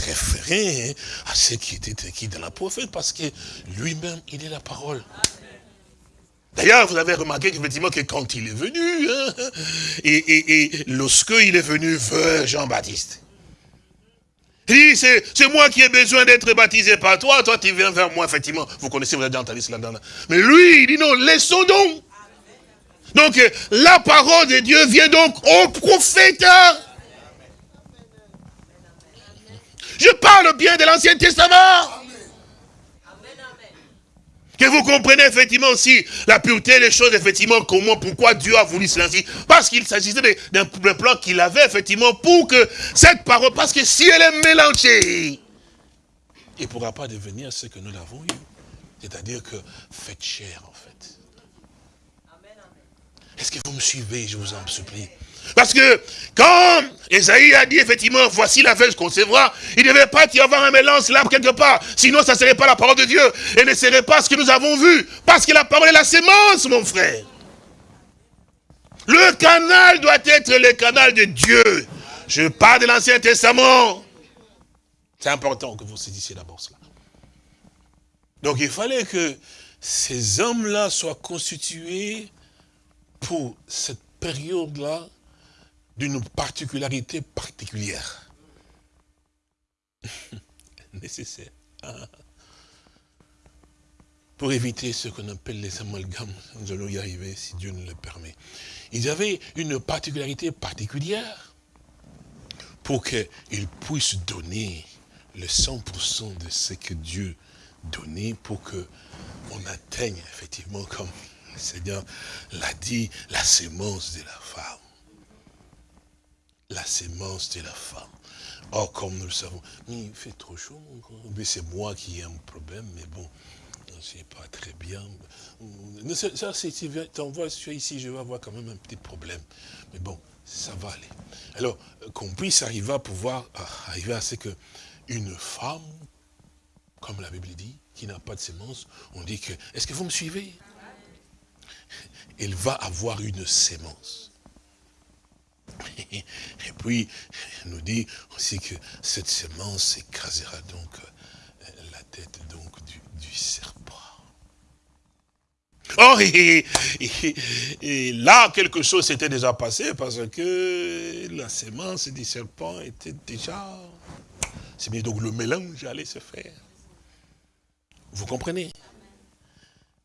référé hein, à ce qui était écrit dans la prophète, parce que lui-même, il est la parole. D'ailleurs, vous avez remarqué qu'effectivement, que quand il est venu, hein, et, et, lorsque il est venu vers Jean-Baptiste, il dit, c'est moi qui ai besoin d'être baptisé par toi, toi tu viens vers moi, effectivement. Vous connaissez, vous avez entendu cela. Dans Mais lui, il dit non, laissons donc. Donc, la parole de Dieu vient donc au prophète. Je parle bien de l'Ancien Testament. Que vous comprenez effectivement aussi la pureté des choses, effectivement, comment, pourquoi Dieu a voulu cela ainsi. Parce qu'il s'agissait d'un plan qu'il avait, effectivement, pour que cette parole, parce que si elle est mélangée, il ne pourra pas devenir ce que nous l'avons eu. C'est-à-dire que faites chair, en fait. Est-ce que vous me suivez, je vous en supplie parce que quand Esaïe a dit effectivement, voici la qu'on concevra, il ne devait pas y avoir un mélange là quelque part. Sinon, ça ne serait pas la parole de Dieu. Et ne serait pas ce que nous avons vu. Parce que la parole est la sémence, mon frère. Le canal doit être le canal de Dieu. Je parle de l'Ancien Testament. C'est important que vous saisissiez d'abord cela. Donc il fallait que ces hommes-là soient constitués pour cette période-là d'une particularité particulière. Nécessaire. Pour éviter ce qu'on appelle les amalgames, nous allons y arriver si Dieu nous le permet. Ils avaient une particularité particulière pour qu'ils puissent donner le 100% de ce que Dieu donnait pour que on atteigne effectivement, comme le Seigneur l'a dit, la sémence de la femme la sémence de la femme. Or, comme nous le savons, il fait trop chaud, mais c'est moi qui ai un problème, mais bon, c'est pas très bien. Ça, si tu t'envoies ici, je vais avoir quand même un petit problème. Mais bon, ça va aller. Alors, qu'on puisse arriver à pouvoir arriver à ce que une femme, comme la Bible dit, qui n'a pas de sémence, on dit que, est-ce que vous me suivez? Elle va avoir une sémence. Et puis, il nous dit aussi que cette semence écrasera donc euh, la tête du, serpent. Oh, et, là, quelque chose s'était déjà passé parce que la semence du serpent était déjà... C'est bien, donc le mélange allait se faire. Vous comprenez?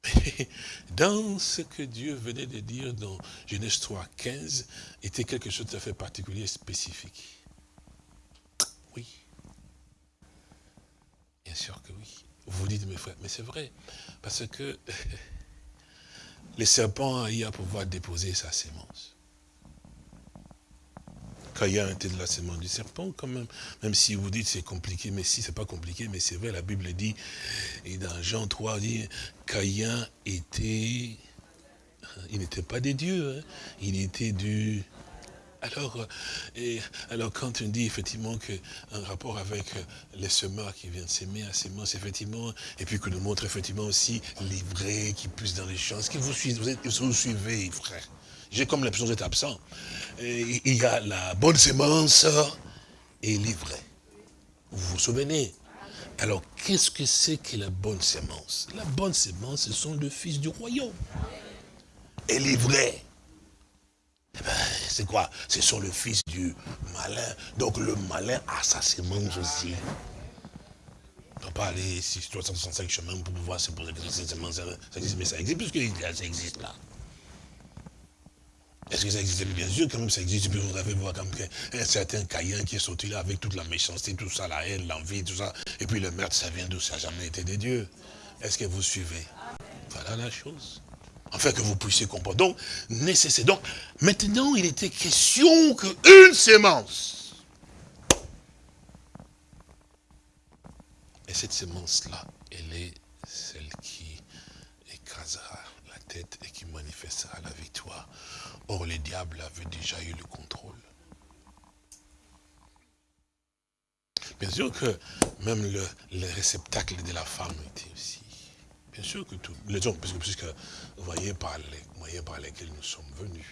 dans ce que Dieu venait de dire dans Genèse 3, 15, était quelque chose de tout à particulier, spécifique. Oui. Bien sûr que oui. Vous dites, mes frères, mais c'est vrai. Parce que les serpents a eu à pouvoir déposer sa sémence. Caïn était de la sémence du serpent quand même. Même si vous dites c'est compliqué, mais si c'est pas compliqué, mais c'est vrai, la Bible dit, et dans Jean 3, dit, Caïn était, il n'était pas des dieux, hein. il était du... Alors, et, alors quand on dit effectivement qu'un rapport avec les semeurs qui viennent s'aimer à sémence, effectivement, et puis que nous montre effectivement aussi vrais qui poussent dans les champs, est-ce que vous suivez, vous, êtes, vous suivez, frère? J'ai comme l'impression d'être absent. il y a la bonne sémence et l'ivraie. Vous vous souvenez? Alors, qu'est-ce que c'est que la bonne sémence? La bonne sémence, ce sont le fils du royaume. Et l'ivraie, eh ben, c'est quoi? Ce sont le fils du malin. Donc le malin a sa sémence aussi. On ne peut pas aller 365 chemins pour pouvoir se poser que ça existe, mais ça existe, puisque ça existe là. Est-ce que ça existe? Bien sûr, quand même ça existe. Puis vous avez voir comme un certain Caïn qui est sorti là avec toute la méchanceté, tout ça, la haine, l'envie, tout ça. Et puis le meurtre, ça vient d'où? Ça n'a jamais été des dieux. Est-ce que vous suivez? Voilà la chose. Enfin, que vous puissiez comprendre. Donc, nécessaire. Donc, maintenant, il était question qu'une sémence. Et cette sémence-là, elle est celle qui écrasera la tête et qui manifestera la victoire Or, le diable avait déjà eu le contrôle. Bien sûr que même le, réceptacle de la femme était aussi. Bien sûr que tout. Les hommes, puisque, vous voyez par les moyens par lesquels nous sommes venus.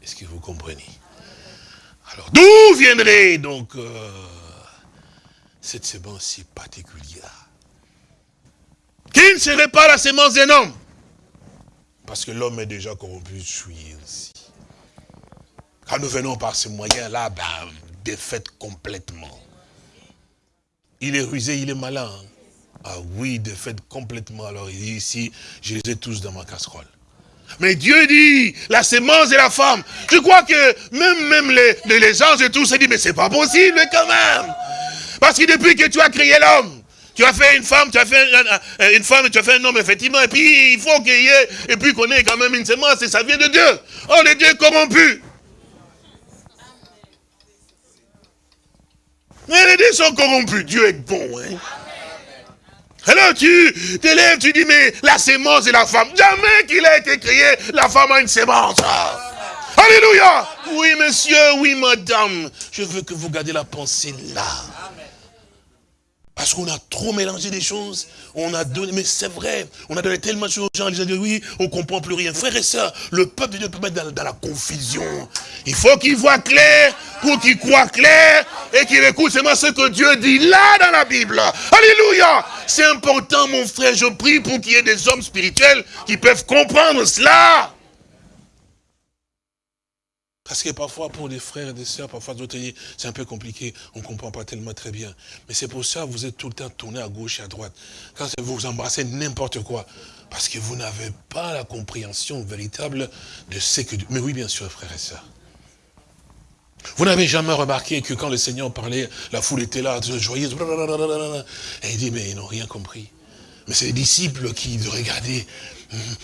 Est-ce que vous comprenez? Alors, d'où viendrait donc euh, cette sémence si particulière? Qui ne serait pas la sémence d'un homme? Parce que l'homme est déjà corrompu, je suis aussi. Quand nous venons par ce moyen-là, ben, défaite complètement. Il est rusé, il est malin. Ah oui, défaite complètement. Alors il dit ici, je les ai tous dans ma casserole. Mais Dieu dit, la sémence et la femme. Je crois que même, même les, les anges et tout se disent, mais c'est pas possible quand même. Parce que depuis que tu as créé l'homme, tu as fait une femme, tu as fait une femme, tu as fait un homme, effectivement, et puis il faut qu'il y ait, et puis qu'on ait quand même une sémence, et ça vient de Dieu. Oh, les dieux corrompus. Mais les dieux sont corrompus, Dieu est bon, hein. Alors tu t'élèves, tu dis, mais la sémence et la femme, jamais qu'il a été créé, la femme a une sémence. Alléluia. Oui, monsieur, oui, madame. Je veux que vous gardiez la pensée là. Parce qu'on a trop mélangé des choses. On a donné, mais c'est vrai, on a donné tellement de choses aux gens, ils ont dit oui, on comprend plus rien. Frères et sœurs, le peuple de Dieu peut mettre dans, la confusion. Il faut qu'il voit clair pour qu'il croit clair et qu'il écoute seulement ce que Dieu dit là dans la Bible. Alléluia. C'est important, mon frère, je prie pour qu'il y ait des hommes spirituels qui peuvent comprendre cela. Parce que parfois, pour les frères et des sœurs, parfois d'autres c'est un peu compliqué, on ne comprend pas tellement très bien. Mais c'est pour ça que vous êtes tout le temps tourné à gauche et à droite. Quand vous vous embrassez n'importe quoi, parce que vous n'avez pas la compréhension véritable de ce que... Mais oui, bien sûr, frères et sœurs. Vous n'avez jamais remarqué que quand le Seigneur parlait, la foule était là, joyeuse, et il dit, mais ils n'ont rien compris. Mais c'est les disciples qui regardaient,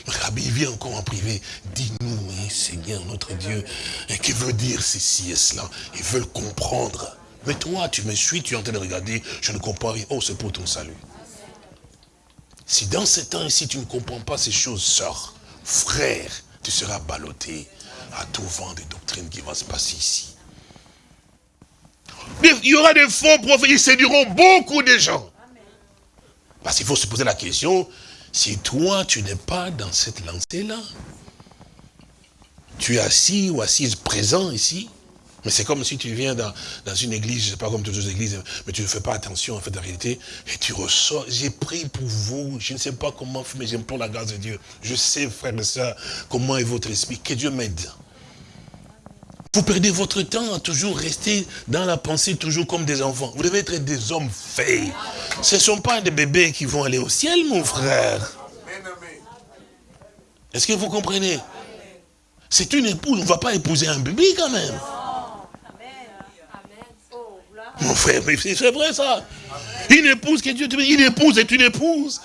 Rabbi, viens encore en privé. Dis-nous, hein, Seigneur, notre Dieu, hein, que veut dire ceci et cela? Ils veulent comprendre. Mais toi, tu me suis, tu es en train de regarder, je ne comprends rien. Oh, c'est pour ton salut. Si dans ce temps ici, tu ne comprends pas ces choses, sœur, frère, tu seras ballotté à tout vent des doctrines qui va se passer ici. Il y aura des faux prophètes, ils séduiront beaucoup de gens. Parce qu'il faut se poser la question, si toi, tu n'es pas dans cette lancée-là, tu es assis ou assise présent ici, mais c'est comme si tu viens dans, une église, je ne sais pas comme toutes les églises, mais tu ne fais pas attention en fait en réalité, et tu ressors, j'ai pris pour vous, je ne sais pas comment mais j'implore la grâce de Dieu. Je sais, frère et soeur, comment est votre esprit, que Dieu m'aide. Vous perdez votre temps à toujours rester dans la pensée, toujours comme des enfants. Vous devez être des hommes faits. Ce ne sont pas des bébés qui vont aller au ciel, mon frère. Est-ce que vous comprenez? C'est une épouse, on ne va pas épouser un bébé quand même. Mon frère, c'est vrai ça. Une épouse qui Dieu une épouse est une épouse.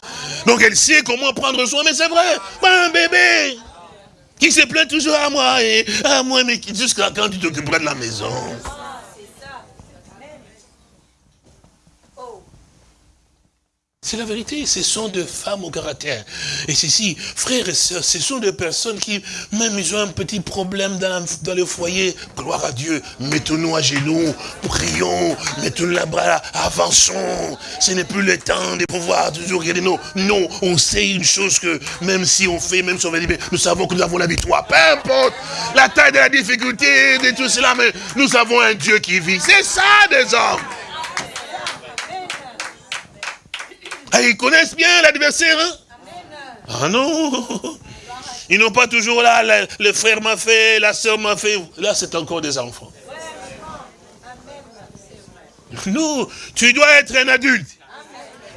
Donc elle sait comment prendre soin, mais c'est vrai. Pas un bébé qui se plaint toujours à moi et à moi, mais jusqu'à quand tu t'occuperas de la maison? C'est la vérité, ce sont des femmes au caractère. Et ceci, frères et sœurs, ce sont des personnes qui, même ils ont un petit problème dans, le foyer, gloire à Dieu, mettons-nous à genoux, prions, mettons-nous la bras, avançons. Ce n'est plus le temps de pouvoir toujours regarder non. Non, on sait une chose que même si on fait, même si on va dire, nous savons que nous avons la victoire. Peu importe la taille de la difficulté, de tout cela, mais nous avons un Dieu qui vit. C'est ça des hommes. Ah, ils connaissent bien l'adversaire, hein? Ah non Ils n'ont pas toujours là, le, frère m'a fait, la soeur m'a fait. Là, c'est encore des enfants. Non, tu dois être un adulte.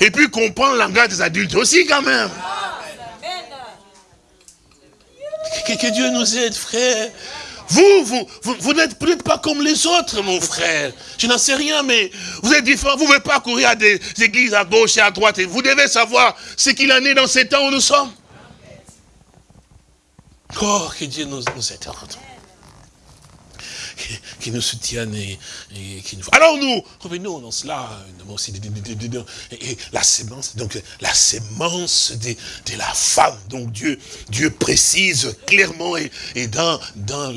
Et puis comprendre langage des adultes aussi quand même. que Dieu nous aide, frère. Vous, vous, vous, n'êtes peut-être pas comme les autres, mon frère. Je n'en sais rien, mais vous êtes différents. Vous ne pouvez pas courir à des églises à gauche et à droite. Vous devez savoir ce qu'il en est dans ces temps où nous sommes. Oh, que Dieu nous, nous aide qui, nous soutiennent et, qui nous... Alors nous, revenons dans cela, et la sémence, donc la sémence de, de, la femme. Donc Dieu, Dieu précise clairement et, et dans, dans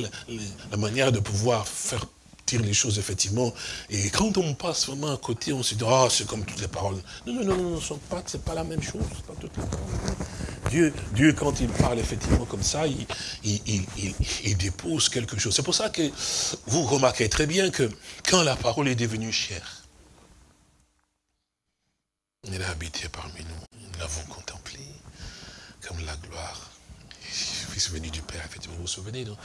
la manière de pouvoir faire dire les choses, effectivement. Et quand on passe vraiment à côté, on se dit, ah, c'est comme toutes les paroles. Non, non, non, non, ce pas, pas la même chose. Toutes les paroles. Dieu, Dieu, quand il parle effectivement comme ça, il, il, dépose quelque chose. C'est pour ça que vous remarquez très bien que quand la parole est devenue chère, elle a habité parmi nous. Nous l'avons contemplé comme la gloire. Fils venu du Père, effectivement, vous vous souvenez, non?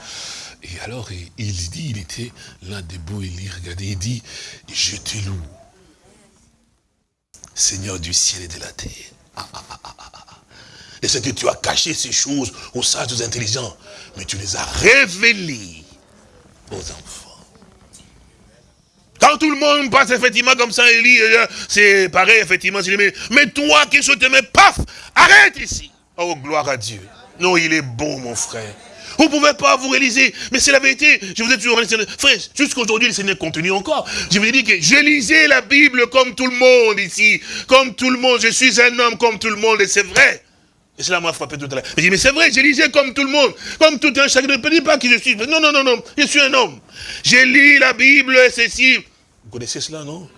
Et alors, il dit, il était là debout, il regardait, il dit, je te loue, Seigneur du ciel et de la terre. Ah, ah, ah, et c'est que tu as caché ces choses aux sages, aux intelligents. Mais tu les as révélées aux enfants. Quand tout le monde passe effectivement comme ça, il lit, euh, c'est pareil, effectivement, mais, toi qui je te mets, paf, arrête ici. Oh, gloire à Dieu. Non, il est bon, mon frère. Vous ne pouvez pas vous réaliser. Mais c'est la vérité. Je vous ai toujours Frère, jusqu'aujourd'hui, le Seigneur continue encore. Je vous ai dit que je lisais la Bible comme tout le monde ici. Comme tout le monde. Je suis un homme comme tout le monde. Et c'est vrai. Et cela m'a frappé tout à l'heure. Je dis, mais c'est vrai, je lisais comme tout le monde, comme tout un chacun. Ne dis pas qui je suis. Non, non, non, non, je suis un homme. J'ai lu la Bible et ceci. Vous connaissez cela, non?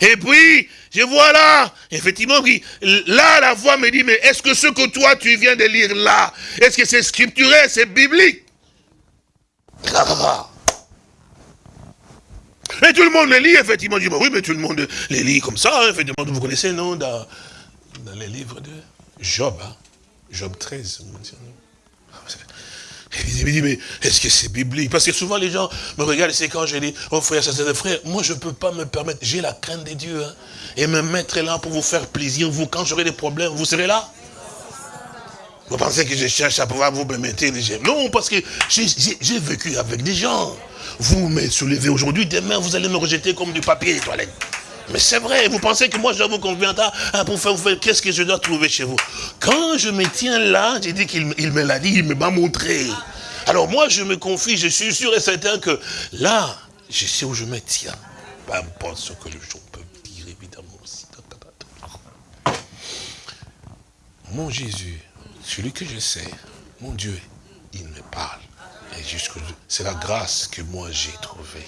Et puis, je vois là, effectivement, là, la voix me dit, mais est-ce que ce que toi, tu viens de lire là, est-ce que c'est scripturel, c'est biblique? Et tout le monde me lit, effectivement. Je dis, oui, mais tout le monde les lit comme ça, hein, effectivement. Vous connaissez, non, dans, dans les livres de Job. Hein. Job 13. Il me dit, mais est-ce que c'est biblique? Parce que souvent les gens me regardent, c'est quand je dis, oh frère, ça c'est frère, moi je ne peux pas me permettre, j'ai la crainte de Dieu, hein, et me mettre là pour vous faire plaisir, vous, quand j'aurai des problèmes, vous serez là. Vous pensez que je cherche à pouvoir vous permettre les Non, parce que j'ai vécu avec des gens. Vous me soulevez aujourd'hui, demain vous allez me rejeter comme du papier des toilettes. Mais c'est vrai, vous pensez que moi je dois vous convaincre hein, pour faire, faire qu'est-ce que je dois trouver chez vous? Quand je me tiens là, j'ai dit qu'il me l'a dit, il me m'a montré. Alors moi je me confie, je suis sûr et certain que là, je sais où je me tiens. Peu importe ce que les gens peuvent dire, évidemment aussi. Mon Jésus, celui que je sais, mon Dieu, il me parle. C'est la grâce que moi j'ai trouvée.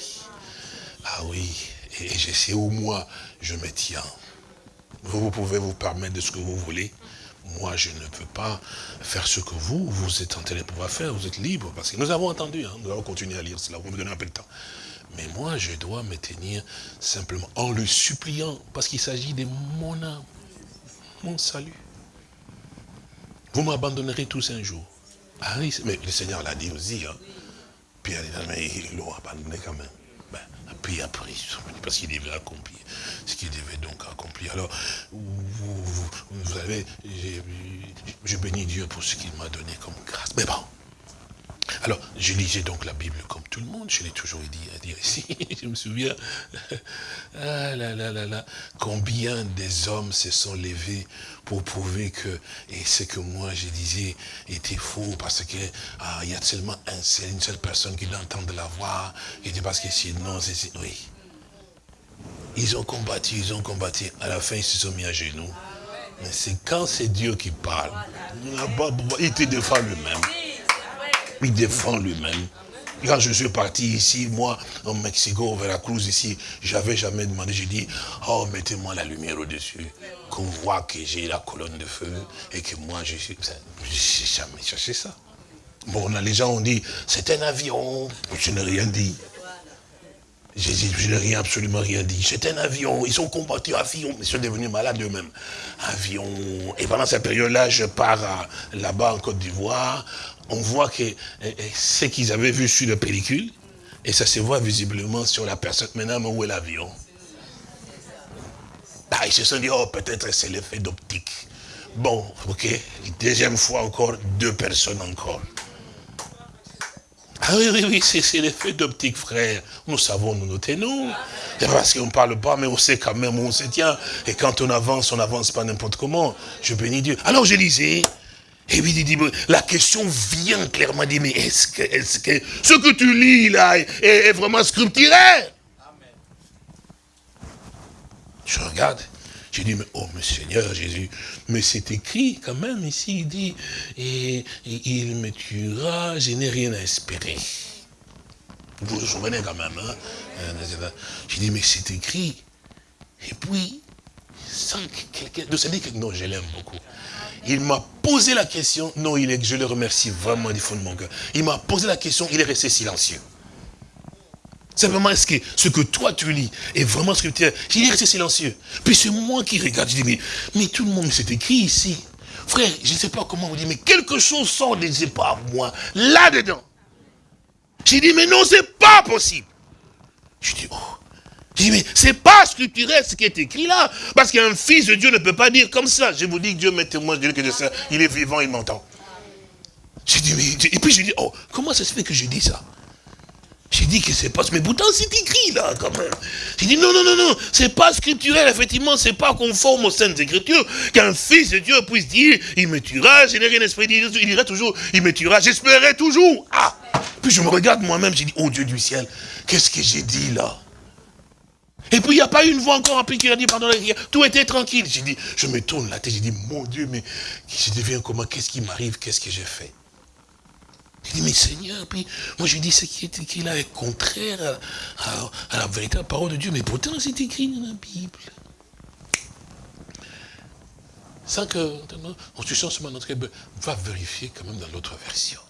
Ah oui, et je sais où moi je me tiens. Vous, pouvez vous permettre de ce que vous voulez. Moi, je ne peux pas faire ce que vous, vous êtes en train de pouvoir faire. Vous êtes libre, parce que nous avons entendu, hein, nous allons continuer à lire cela, vous me donnez un peu de temps. Mais moi, je dois me tenir simplement en le suppliant, parce qu'il s'agit de mon âme, mon salut. Vous m'abandonnerez tous un jour. Ah mais le Seigneur l'a dit aussi. Hein. Pierre dit, mais ils l'ont abandonné quand même. Accompli après. Parce qu'il devait accomplir ce qu'il devait donc accomplir. Alors, vous, savez, je bénis Dieu pour ce qu'il m'a donné comme grâce. Mais bon, alors, je lisais donc la Bible comme tout le monde, je l'ai toujours dit je me souviens, ah là là là là, combien des hommes se sont levés pour prouver que, et ce que moi je disais était faux, parce que ah, il y a seulement un seul, une seule personne qui l'entend de la voix, et parce que sinon, c'est... Oui. Ils ont combattu, ils ont combattu, à la fin ils se sont mis à genoux. Mais c'est quand c'est Dieu qui parle, il te défend lui-même. Il défend lui-même. Quand je suis parti ici, moi, au Mexico, au Veracruz, ici, j'avais jamais demandé, j'ai dit, oh, mettez-moi la lumière au-dessus, qu'on voit que j'ai la colonne de feu, et que moi, je suis... J'ai jamais cherché ça. Bon, les gens ont dit, c'est un avion. Je n'ai rien dit. Je n'ai rien, absolument rien dit. C'est un avion, ils ont combattu avion, ils sont devenus malades eux-mêmes. Avion. Et pendant cette période-là, je pars là-bas en Côte d'Ivoire, on voit que eh, eh, ce qu'ils avaient vu sur la pellicule, et ça se voit visiblement sur la personne. Maintenant, où est l'avion ah, Ils se sont dit, oh, peut-être c'est l'effet d'optique. Bon, ok, deuxième fois encore, deux personnes encore. Ah oui, oui, oui, c'est l'effet d'optique, frère. Nous savons, nous nous tenons. C'est parce qu'on ne parle pas, mais on sait quand même où on se tient. Et quand on avance, on n'avance pas n'importe comment. Je bénis Dieu. Alors je lisais, et puis il dit, la question vient clairement, dit, mais est-ce que, est que ce que tu lis là est, vraiment scripturaire Je regarde, j'ai dit, mais oh, mais Seigneur Jésus, mais c'est écrit quand même ici, il dit, et, il me tuera, je n'ai rien à espérer. Vous vous souvenez quand même, hein J'ai dit, mais c'est écrit. Et puis, sans quelqu'un, de dire que non, je l'aime beaucoup. Il m'a posé la question, non, il est, je le remercie vraiment du fond de mon cœur. Il m'a posé la question, il est resté silencieux. Simplement, est-ce que ce que toi tu lis est vraiment scripture Il est resté silencieux. Puis c'est moi qui regarde, je dis, mais, mais tout le monde s'est écrit ici. Frère, je ne sais pas comment vous dire, mais quelque chose sort de sais pas moi, là-dedans. J'ai dit, mais non, c'est pas possible. Je dis, oh, je dis, mais c'est pas scripturel ce qui est écrit là. Parce qu'un fils de Dieu ne peut pas dire comme ça. Je vous dis que Dieu m'est témoin, je dis que je sais, il est vivant, il m'entend. J'ai dit, mais, et puis je dis, oh, comment ça se fait que je dis ça? J'ai dit que c'est pas, mais pourtant c'est écrit là, quand même. J'ai dit, non, non, non, non, c'est pas scripturel, effectivement, c'est pas conforme aux saintes écritures, qu'un fils de Dieu puisse dire, il me tuera, je n'ai rien esprit, il dira toujours, il me tuera, j'espérais toujours. Ah Puis je me regarde moi-même, j'ai dit, oh Dieu du ciel, qu'est-ce que j'ai dit là? Et puis il n'y a pas une voix encore appelée qui a dit, pardon, tout était tranquille. J'ai dit, je me tourne la tête, j'ai dit, mon Dieu, mais je deviens comment, qu'est-ce qui m'arrive, qu'est-ce que j'ai fait? J'ai dit, mais Seigneur, puis moi je dis, ce qui est écrit là est contraire à, la véritable parole de Dieu, mais pourtant c'est écrit dans la Bible. Sans que, on se sent sur notre va vérifier quand même dans l'autre version.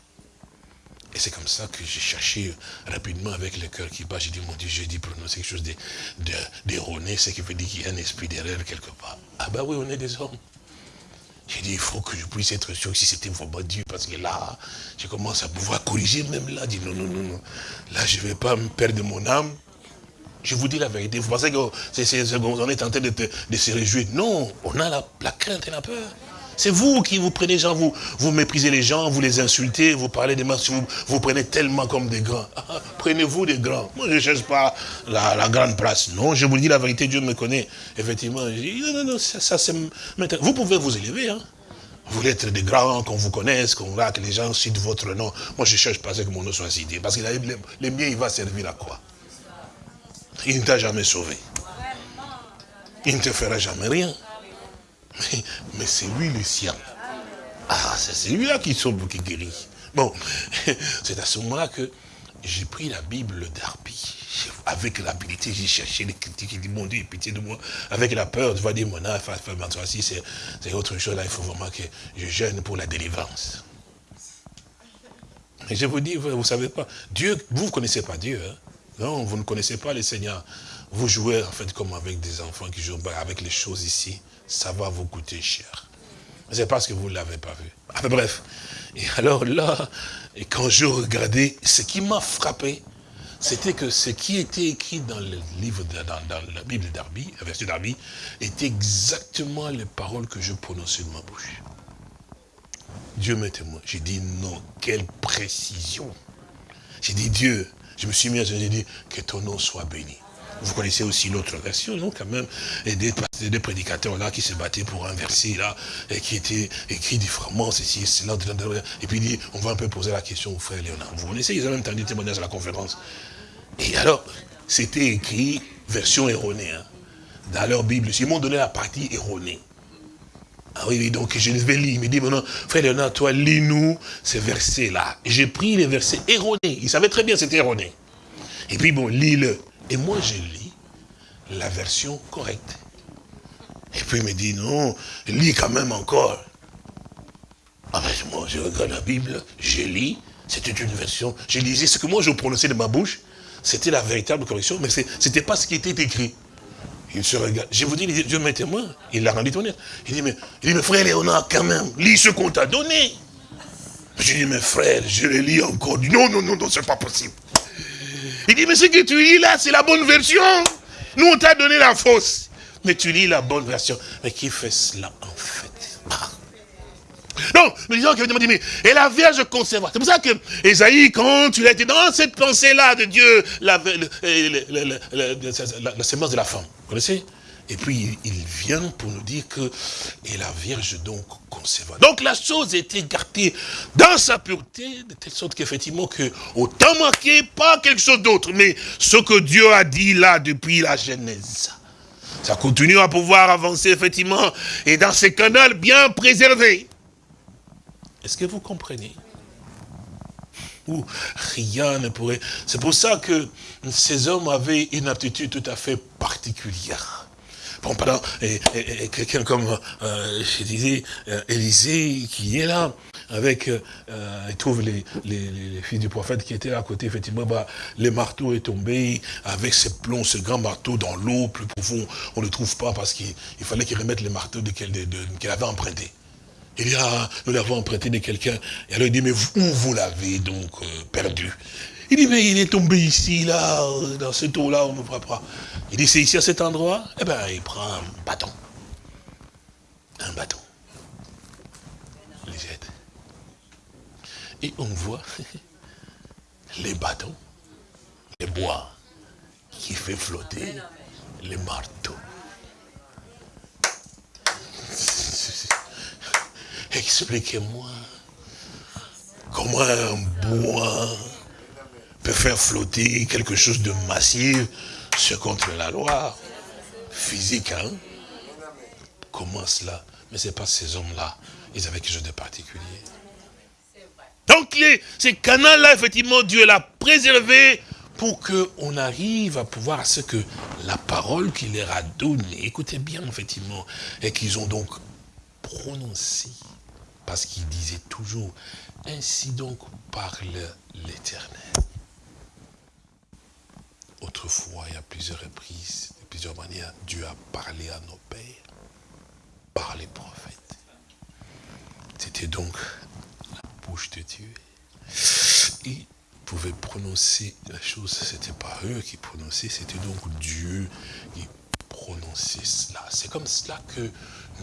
Et c'est comme ça que j'ai cherché rapidement avec le cœur qui bat. J'ai dit, mon Dieu, j'ai dit prononcer quelque chose d'erroné, ce qui veut dire qu'il y a un esprit d'erreur quelque part. Ah ben oui, on est des hommes. J'ai dit, il faut que je puisse être sûr si c'était vraiment Dieu, parce que là, je commence à pouvoir corriger même là. Dis, non, non, non, non. Là, je ne vais pas me perdre mon âme. Je vous dis la vérité. Vous pensez qu'on est en train de, de, se réjouir. Non, on a la crainte et la peur. C'est vous qui vous prenez gens, vous, vous méprisez les gens, vous les insultez, vous parlez des masses, vous, vous prenez tellement comme des grands. Prenez-vous des grands. Moi, je ne cherche pas la, grande place. Non, je vous dis la vérité, Dieu me connaît. Effectivement, je dis, non, non, non, ça, c'est... Vous pouvez vous élever, hein. Vous voulez être des grands, qu'on vous connaisse, qu'on voit que les gens citent votre nom. Moi, je ne cherche pas que mon nom soit cité. Parce que les, miens, il va servir à quoi? Il ne t'a jamais sauvé. Il ne te fera jamais rien. Mais, c'est lui le sien. Ah, c'est lui-là qui sauve, qui guérit. Bon, c'est à ce moment-là que j'ai pris la Bible d'Arpi. Avec l'habilité, j'ai cherché les critiques, j'ai dit, mon Dieu, pitié de moi. Avec la peur, tu vas dire, mon âme, c'est autre chose. Là, il faut vraiment que je gêne pour la délivrance. Et je vous dis, vous ne savez pas, Dieu, vous ne connaissez pas Dieu. Hein? Non, vous ne connaissez pas le Seigneur. Vous jouez en fait comme avec des enfants qui jouent avec les choses ici ça va vous coûter cher. C'est parce que vous ne l'avez pas vu. Enfin bref. Et alors là, et quand je regardais, ce qui m'a frappé, c'était que ce qui était écrit dans le livre, dans, la Bible d'Arby, la version d'Arby, était exactement les paroles que je prononçais de ma bouche. Dieu m'est témoin. J'ai dit non, quelle précision. J'ai dit Dieu, je me suis mis à j'ai dit que ton nom soit béni. Vous connaissez aussi l'autre version, non, quand même, et des, prédicateurs là qui se battaient pour un verset là, et qui était écrit différemment, ceci, cela, et puis il dit, on va un peu poser la question au frère Léonard. Vous connaissez, ils ont même entendu témoignage à la conférence. Et alors, c'était écrit, version erronée, hein, dans leur Bible. Ils m'ont donné la partie erronée. Ah oui, donc je vais lire. Il me dit maintenant, frère Léonard, toi, lis-nous ces versets-là. J'ai pris les versets erronés. Il savait très bien c'était erroné. Et puis bon, lis-le. Et moi, je lis la version correcte. Et puis il me dit, non, lis quand même encore. Ah ben, moi, je regarde la Bible, je lis, c'était une version. Je lisais ce que moi je prononçais de ma bouche, c'était la véritable correction, mais ce n'était pas ce qui était écrit. Il se regarde. Je vous dis, Dieu m'est témoin. Il l'a rendu tonnerre. Il dit, mais, il dit, mais frère Léonard, quand même, lis ce qu'on t'a donné. Je dis, mais frère, je le lis encore. Non, non, non, non, c'est pas possible. Il dit, mais ce que tu lis là, c'est la bonne version. Nous, on t'a donné la fausse. Mais tu lis la bonne version. Mais qui fait cela en fait? Non, mais disons qu'il dit, mais, et la Vierge conserva. C'est pour ça que Esaïe, quand il a été dans cette pensée-là de Dieu, la, la, sémence de la femme, vous connaissez? Et puis il vient pour nous dire que, et la Vierge donc conserva. Donc la chose était gardée dans sa pureté, de telle sorte qu'effectivement, que autant marqué, pas quelque chose d'autre, mais ce que Dieu a dit là depuis la Genèse. Ça continue à pouvoir avancer effectivement, et dans ces canaux bien préservés. Est-ce que vous comprenez? Où rien ne pourrait... C'est pour ça que ces hommes avaient une aptitude tout à fait particulière. Bon, pardon, et, quelqu'un comme, euh, je disais, euh, Élisée, qui est là, avec, euh, il trouve les, les, fils du prophète qui étaient à côté, effectivement, bah, le marteau est tombé, avec ce plomb, ce grand marteau dans l'eau, plus profond, on ne le trouve pas parce qu'il fallait qu'il remette le marteau qu'il avait emprunté. Il dit, ah, nous l'avons emprunté de quelqu'un. Et alors il dit, mais où vous l'avez donc euh, perdu? Il dit, mais il est tombé ici, là, dans ce eau-là, on ne voit pas. Il dit, c'est ici à cet endroit? Eh bien, il prend un bâton. Un bâton. Il jette. Et on voit les bâtons, les bois, qui fait flotter les marteaux. Expliquez-moi comment un bois peut faire flotter quelque chose de massif, ce contre la loi physique. Hein? Comment cela Mais ce n'est pas ces hommes-là. Ils avaient quelque chose de particulier. Donc ces canaux-là, effectivement, Dieu l'a préservé pour qu'on arrive à pouvoir ce que la parole qu'il leur a donnée, écoutez bien, effectivement, et qu'ils ont donc prononcé parce qu'il disait toujours, ainsi donc parle l'Éternel. Autrefois, il y a plusieurs reprises, de plusieurs manières, Dieu a parlé à nos pères par les prophètes. C'était donc la bouche de Dieu. Ils pouvaient prononcer la chose, c'était pas eux qui prononçaient, c'était donc Dieu qui prononçait cela. C'est comme cela que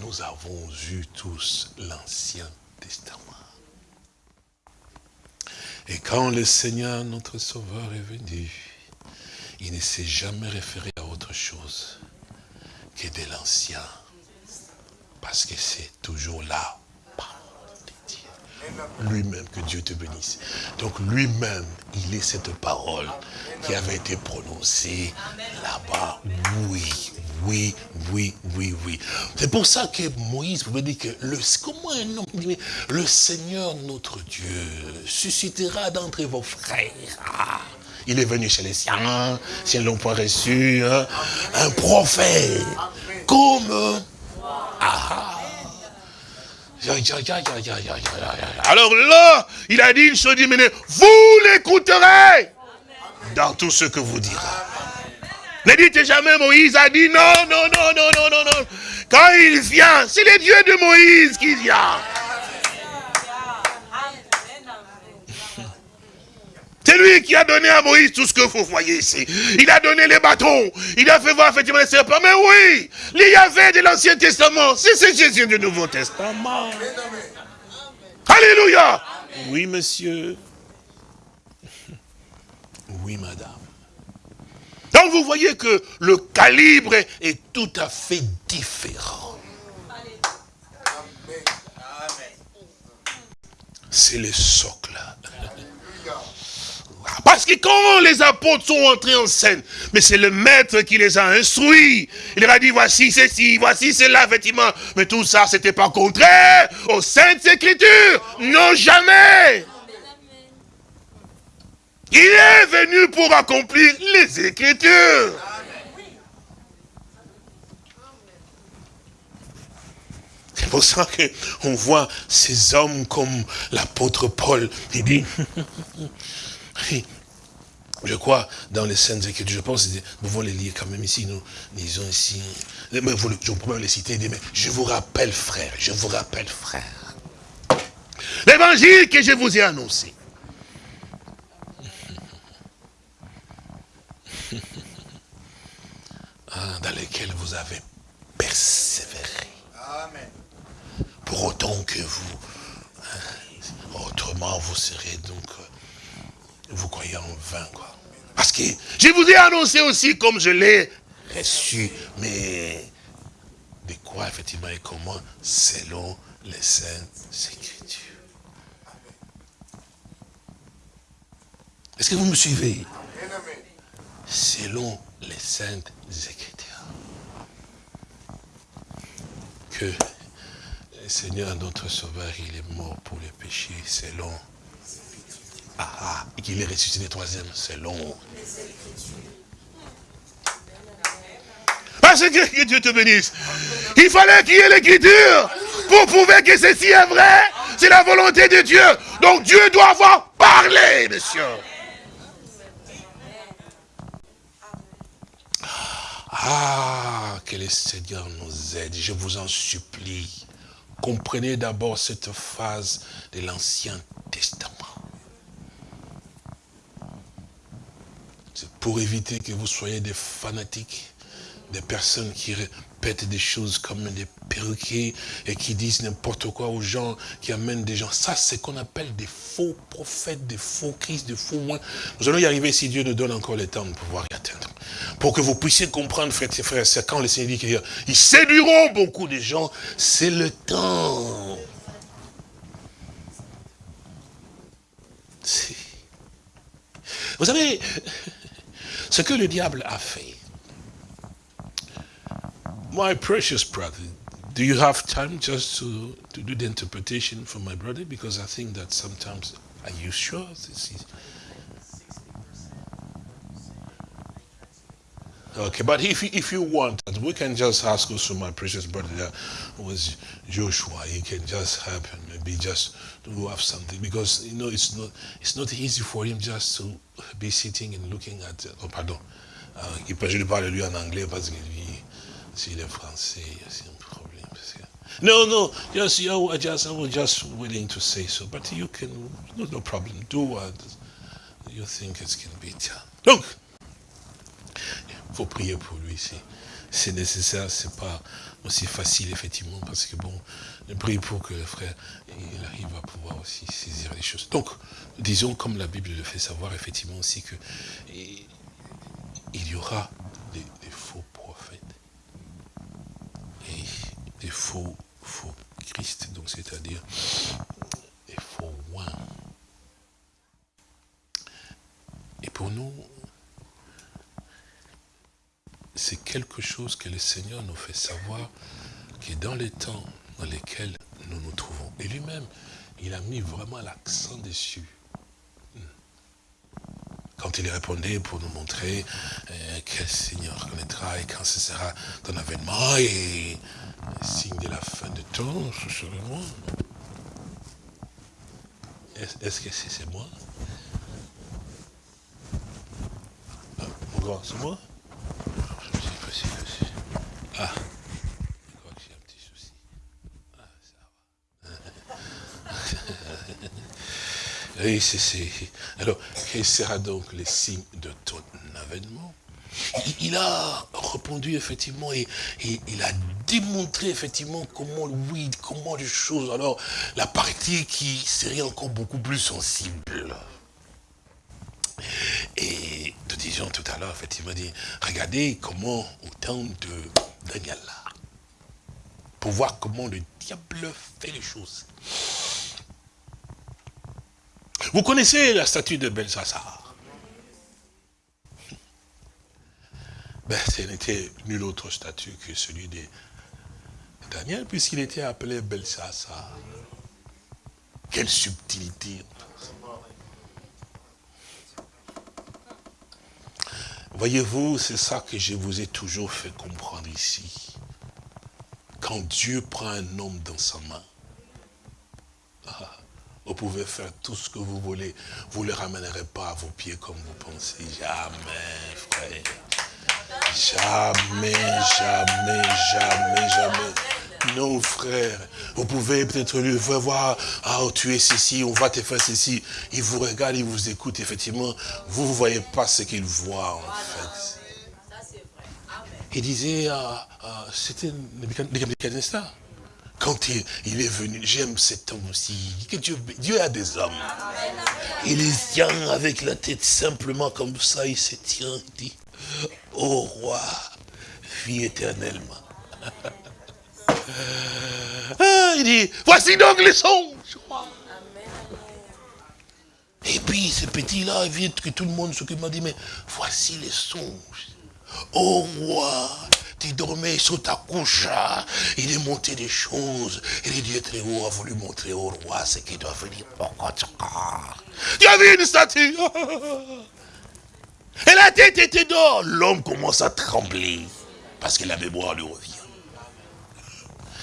nous avons eu tous l'Ancien Testament. Et quand le Seigneur, notre Sauveur, est venu, il ne s'est jamais référé à autre chose que de l'Ancien. Parce que c'est toujours là lui-même, que Dieu te bénisse. Donc lui-même, il est cette parole qui avait été prononcée là-bas. Oui, oui, oui, oui, oui. C'est pour ça que Moïse pouvait dire que comment un homme le Seigneur notre Dieu suscitera d'entre vos frères. Il est venu chez les siens, si elles l'ont point reçu, un prophète, comme... Alors là, il a dit une chose, il vous l'écouterez dans tout ce que vous direz. Ne dites jamais Moïse a dit non, non, non, non, non, non, non. Quand il vient, c'est le Dieu de Moïse qui vient. C'est lui qui a donné à Moïse tout ce que vous voyez ici. Il a donné les bâtons. Il a fait voir effectivement les serpents. Mais oui, il y avait de l'Ancien Testament. C'est Jésus du Nouveau Testament. Alléluia. Oui, monsieur. Oui, madame. Donc vous voyez que le calibre est tout à fait différent. C'est le socle. Parce que quand les apôtres sont entrés en scène, mais c'est le maître qui les a instruits. Il leur a dit, voici ceci, voici cela, effectivement. Mais tout ça, c'était pas contraire aux saintes écritures. Non, jamais. Il est venu pour accomplir les écritures. C'est pour ça qu'on voit ces hommes comme l'apôtre Paul. Il dit, je crois, dans les scènes écritures, je pense, nous pouvons les lire quand même ici, nous lisons ici, je vous les citer, mais je vous rappelle, frère, je vous rappelle, frère, l'évangile que je vous ai annoncé. Ah, dans lequel vous avez persévéré. Amen. Pour autant que vous, hein, autrement vous serez donc euh, vous croyez en vain, quoi. Parce que je vous ai annoncé aussi comme je l'ai reçu, mais de quoi effectivement et comment Selon les saintes écritures? Est-ce que vous me suivez? Selon les saintes écritures. Que le Seigneur, notre Sauveur, il est mort pour les péchés selon ah, ah, et qu'il est ressuscité le troisième, c'est long. Parce que, Dieu te bénisse. Il fallait qu'il y ait l'écriture pour prouver que ceci est vrai. C'est la volonté de Dieu. Donc Dieu doit avoir parlé, monsieur. Ah, que le Seigneur nous aide. Je vous en supplie. Comprenez d'abord cette phase de l'Ancien Testament. Pour éviter que vous soyez des fanatiques, des personnes qui répètent des choses comme des perruquiers et qui disent n'importe quoi aux gens, qui amènent des gens. Ça, c'est qu'on appelle des faux prophètes, des faux Christ, des faux moins. Nous allons y arriver si Dieu nous donne encore le temps de pouvoir y atteindre. Pour que vous puissiez comprendre, frères et frères, c'est quand le Seigneur dit qu'ils séduiront beaucoup de gens, c'est le temps. Vous savez, ce que le diable a fait. My precious brother, do you have time just to, to do the interpretation for my brother? Because I think that sometimes, are you sure this is... Okay, but if, if you want, we can just ask also my precious brother that was Joshua. He can just help and maybe just to have something because you know it's not it's not easy for him just to be sitting and looking at. Oh, pardon. Uh, je parle lui en anglais parce que lui, s'il est français, c'est un problème. No, no, just you just I was just willing to say so, but you can no, no problem. Do what you think it can be done. Donc, il faut prier pour lui c'est nécessaire, c'est pas aussi facile effectivement parce que bon, je prie pour que le frère arrive à pouvoir aussi saisir les choses. Donc, disons comme la Bible le fait savoir effectivement aussi que il y aura des, faux prophètes et des faux, faux Christ, donc c'est-à-dire des faux oins. Et pour nous, c'est quelque chose que le Seigneur nous fait savoir que dans les temps dans lesquels nous nous trouvons, et lui-même, il a mis vraiment l'accent dessus. Quand il répondait pour nous montrer euh, quel Seigneur connaîtra et quand ce sera ton avènement et signe de la fin de temps, ce serait moi. Est-ce que c'est moi? Ah, C'est moi? Ah. Je crois que j'ai un petit souci. Ah, ça va. Oui, c'est... Alors, quel sera donc le signe de ton avènement? Il, a répondu effectivement et, il a démontré effectivement comment, oui, comment les choses, alors la partie qui serait encore beaucoup plus sensible. Et nous disions tout à l'heure, effectivement, regardez comment au temps de Daniel pour voir comment le diable fait les choses. Vous connaissez la statue de Belshazzar ben, Ce n'était nul autre statut que celui de Daniel, puisqu'il était appelé Belshazzar. Quelle subtilité Voyez-vous, c'est ça que je vous ai toujours fait comprendre ici. Quand Dieu prend un homme dans sa main, ah, vous pouvez faire tout ce que vous voulez. Vous ne le ramènerez pas à vos pieds comme vous pensez. Jamais, frère. Jamais, jamais, jamais, jamais. Non, frère. Vous pouvez peut-être lui voir, ah, tu es ceci, on va te faire ceci. Il vous regarde, il vous écoute, effectivement. Vous ne voyez pas ce qu'il voit, en fait. Il disait, ah, ah, c'était Nebuchadnezzar quand il, est venu, j'aime cet homme aussi, Dieu, a des hommes. Il les tient avec la tête simplement comme ça, il se tient, il dit, ô roi, vie éternellement. Ah, il dit, voici donc les songes. Et puis ce petit-là, il vient que tout le monde s'occupe, m'a dit, mais voici les songes. Ô roi, tu dormais sur ta couche, il est monté des choses, et le Dieu très haut a voulu montrer au roi ce qu'il doit venir. Tu as vu une statue Et la tête était d'or. L'homme commence à trembler, parce que la mémoire lui revient.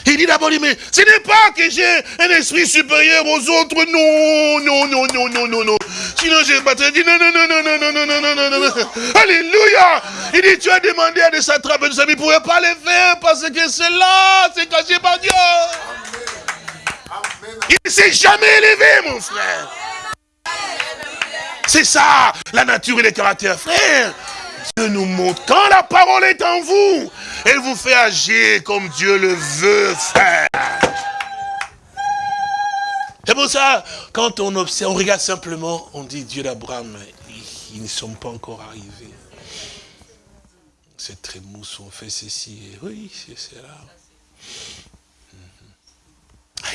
Il dit d'abord, mais ce n'est pas que j'ai un esprit supérieur aux autres. Non, non, non, non, non, non, non. Sinon, je battrais. Il dit, non, non, non, non, non, non, non, non, non, non, non. Alléluia. Il dit, tu as demandé à des satrapes de ça, mais il ne pouvait pas les faire parce que c'est là, c'est caché par Dieu. Il ne s'est jamais élevé, mon frère. C'est ça, la nature et le caractère, frère. Dieu nous montre, quand la parole est en vous, elle vous fait agir comme Dieu le veut faire. C'est pour ça, quand on observe, on regarde simplement, on dit Dieu d'Abraham, ils ne sont pas encore arrivés. Ces trémousses ont fait ceci, et oui, c'est cela. Ah,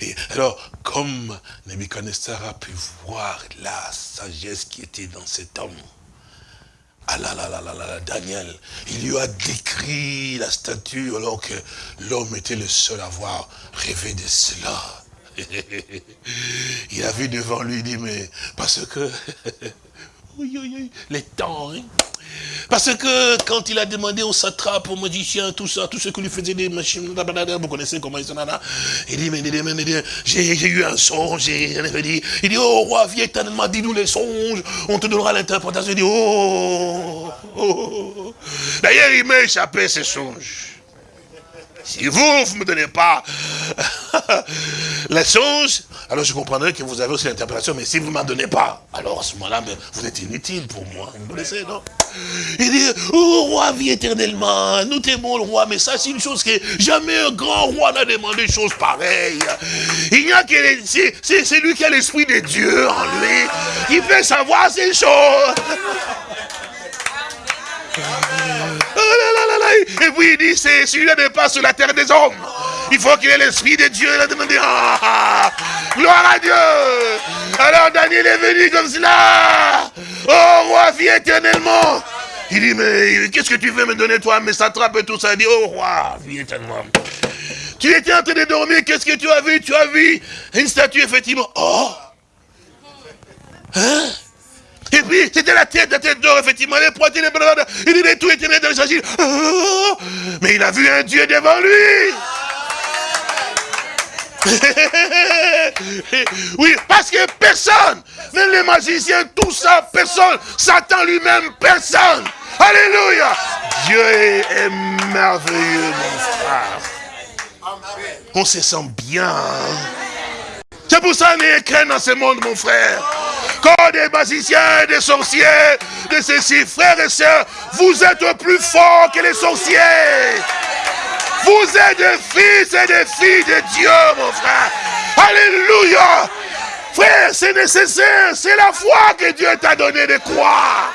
et alors, comme Nebuchadnezzar a pu voir la sagesse qui était dans cet homme, ah là là là là là, Daniel, il lui a décrit la statue alors que l'homme était le seul à avoir rêvé de cela. il a vu devant lui, il dit, mais parce que, les temps, hein, parce que quand il a demandé au satrape, au magicien, tout ça, tout ce que lui faisait des machines, vous connaissez comment ils sont là, il dit, mais, j'ai eu un songe, il dit, oh roi, viens éternellement, dis-nous les songes, on te donnera l'interprétation. Il dit, oh, oh, oh. D'ailleurs, il m'a échappé ces songes. Si vous, ne me donnez pas les songes, alors je comprendrai que vous avez aussi l'interprétation, mais si vous ne m'en donnez pas, alors à ce moment-là, vous êtes inutile pour moi. Vous connaissez, non? Il dit, oh roi, vie éternellement, nous t'aimons le roi, mais ça c'est une chose que jamais un grand roi n'a demandé une chose pareille. Il n'y a que, c'est lui qui a l'esprit de Dieu en lui, il peut savoir ces choses. Et puis il dit, c'est celui-là n'est pas sur la terre des hommes. Il faut qu'il ait l'esprit de Dieu. Il a demandé, ah, gloire à Dieu. Alors Daniel est venu comme cela. Oh roi, viens éternellement. Il dit, mais qu'est-ce que tu veux me donner toi? Mais ça trappe et tout ça. Il dit, oh roi, viens éternellement. Tu étais en train de dormir, qu'est-ce que tu as vu? Tu as vu une statue, effectivement. Oh Hein? Et puis, c'était la tête, la tête d'or, effectivement, les poitrines, les bras, il dit, tout était dans les ah! Mais il a vu un Dieu devant lui. oui, parce que personne, même les magiciens, tout ça, personne, Satan lui-même, personne. Alléluia. Dieu est merveilleux, mon frère. On se sent bien. Hein. C'est pour ça qu'il n'y a dans ce monde, mon frère. Quand des magiciens, des sorciers, de ceci, frères et sœurs, vous êtes plus forts que les sorciers. Vous êtes des fils et des filles de Dieu, mon frère. Alléluia. Frère, c'est nécessaire. C'est la foi que Dieu t'a donné de croire.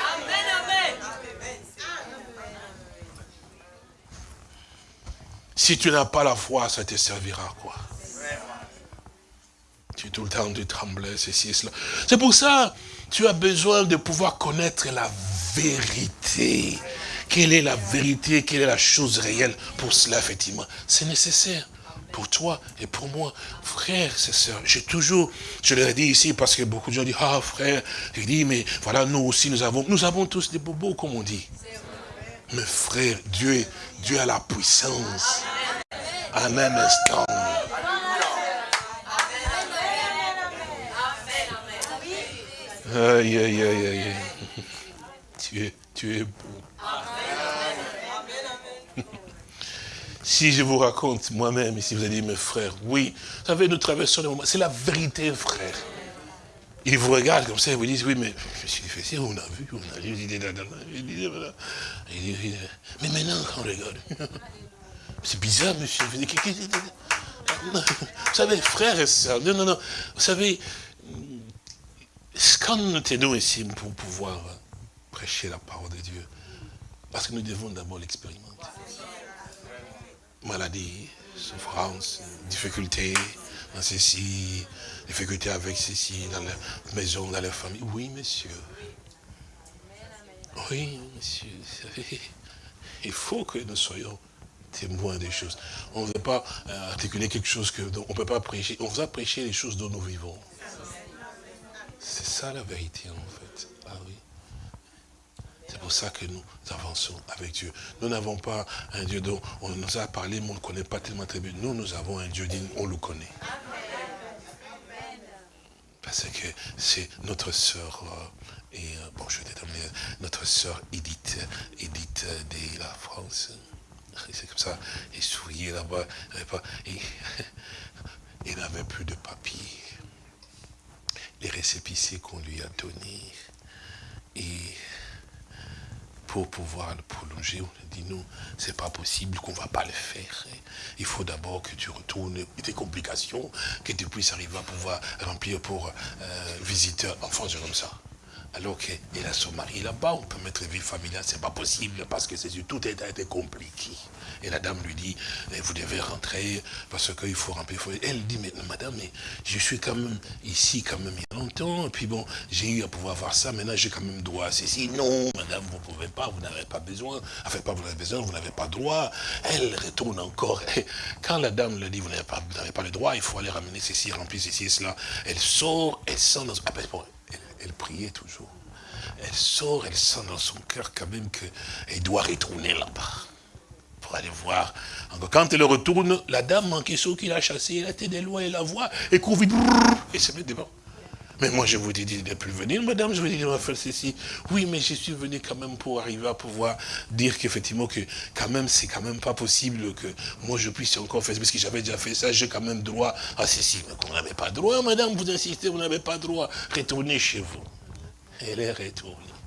Si tu n'as pas la foi, ça te servira à quoi? Tu tout le temps tu tremblais, ceci et cela. C'est pour ça, tu as besoin de pouvoir connaître la vérité. Quelle est la vérité, quelle est la chose réelle Pour cela, effectivement, c'est nécessaire pour toi et pour moi. Frère, c'est sœurs, j'ai toujours, je l'ai dit ici parce que beaucoup de gens disent, ah frère, je dis, mais voilà, nous aussi, nous avons, nous avons tous des bobos, comme on dit. Mais frère, Dieu, Dieu a la puissance. En un instant. Aïe, aïe, aïe, aïe. Tu es, tu es beau. Si je vous raconte moi-même, si vous avez dit, mes frères, oui, vous savez, nous traversons le moment, c'est la vérité, frère. Ils vous regardent comme ça, ils vous disent, oui, mais suis fait on a vu, on a lu, il dit, mais maintenant, on regarde. C'est bizarre, monsieur. Vous savez, frères et sœurs, non, non, non. Vous savez, quand nous tenons ici pour pouvoir prêcher la parole de Dieu, parce que nous devons d'abord l'expérimenter maladie, souffrance, difficulté dans ceci, difficulté avec ceci, dans la maison, dans la famille. Oui, monsieur. Oui, monsieur. Il faut que nous soyons témoins des choses. On ne veut pas euh, articuler quelque chose que on ne peut pas prêcher. On va prêcher les choses dont nous vivons. C'est ça la vérité en fait. Ah oui. C'est pour ça que nous avançons avec Dieu. Nous n'avons pas un Dieu dont on nous a parlé, mais on ne connaît pas tellement très bien. Nous, nous avons un Dieu digne, on le connaît. Parce que c'est notre sœur, euh, et euh, bon, je vais terminer, notre sœur Edith, Edith de la France. C'est comme ça, et souriait là-bas, il n'avait plus de papier. Les récépissés qu'on lui a donnés, et pour pouvoir le prolonger, on a dit non, c'est pas possible, qu'on va pas le faire. Il faut d'abord que tu retournes des complications, que tu puisses arriver à pouvoir remplir pour euh, visiteurs, enfin c'est comme ça. Alors qu'elle a son mari là-bas, on peut mettre vie familiale, c'est pas possible parce que c'est tout est, été compliqué. Et la dame lui dit, eh, vous devez rentrer parce qu'il faut remplir. Elle dit, mais madame, mais je suis quand même ici quand même il y a longtemps. Et puis bon, j'ai eu à pouvoir voir ça. Maintenant, j'ai quand même droit à ceci. Non, madame, vous ne pouvez pas, vous n'avez pas besoin. Enfin, pas vous n'avez besoin, vous n'avez pas droit. Elle retourne encore. quand la dame lui dit, vous n'avez pas, pas le droit, il faut aller ramener ceci, remplir ceci et cela. Elle sort, elle sent dans... Ah, ben, elle, elle priait toujours elle sort, elle sent dans son cœur quand même qu'elle doit retourner là-bas pour aller voir. Quand elle retourne, la dame en question qui l'a chassée, elle été de loin, elle la voit, et court vite, et se met devant. Mais moi, je vous dit de ne plus venir, madame, je vous dit de faire ceci. Oui, mais je suis venu quand même pour arriver à pouvoir dire qu'effectivement, que quand même, c'est quand même pas possible que moi, je puisse encore faire, parce que j'avais déjà fait ça, j'ai quand même droit à ceci. Mais vous n'avez pas droit, madame, vous insistez, vous n'avez pas droit. Retournez chez vous. Elle est retournée.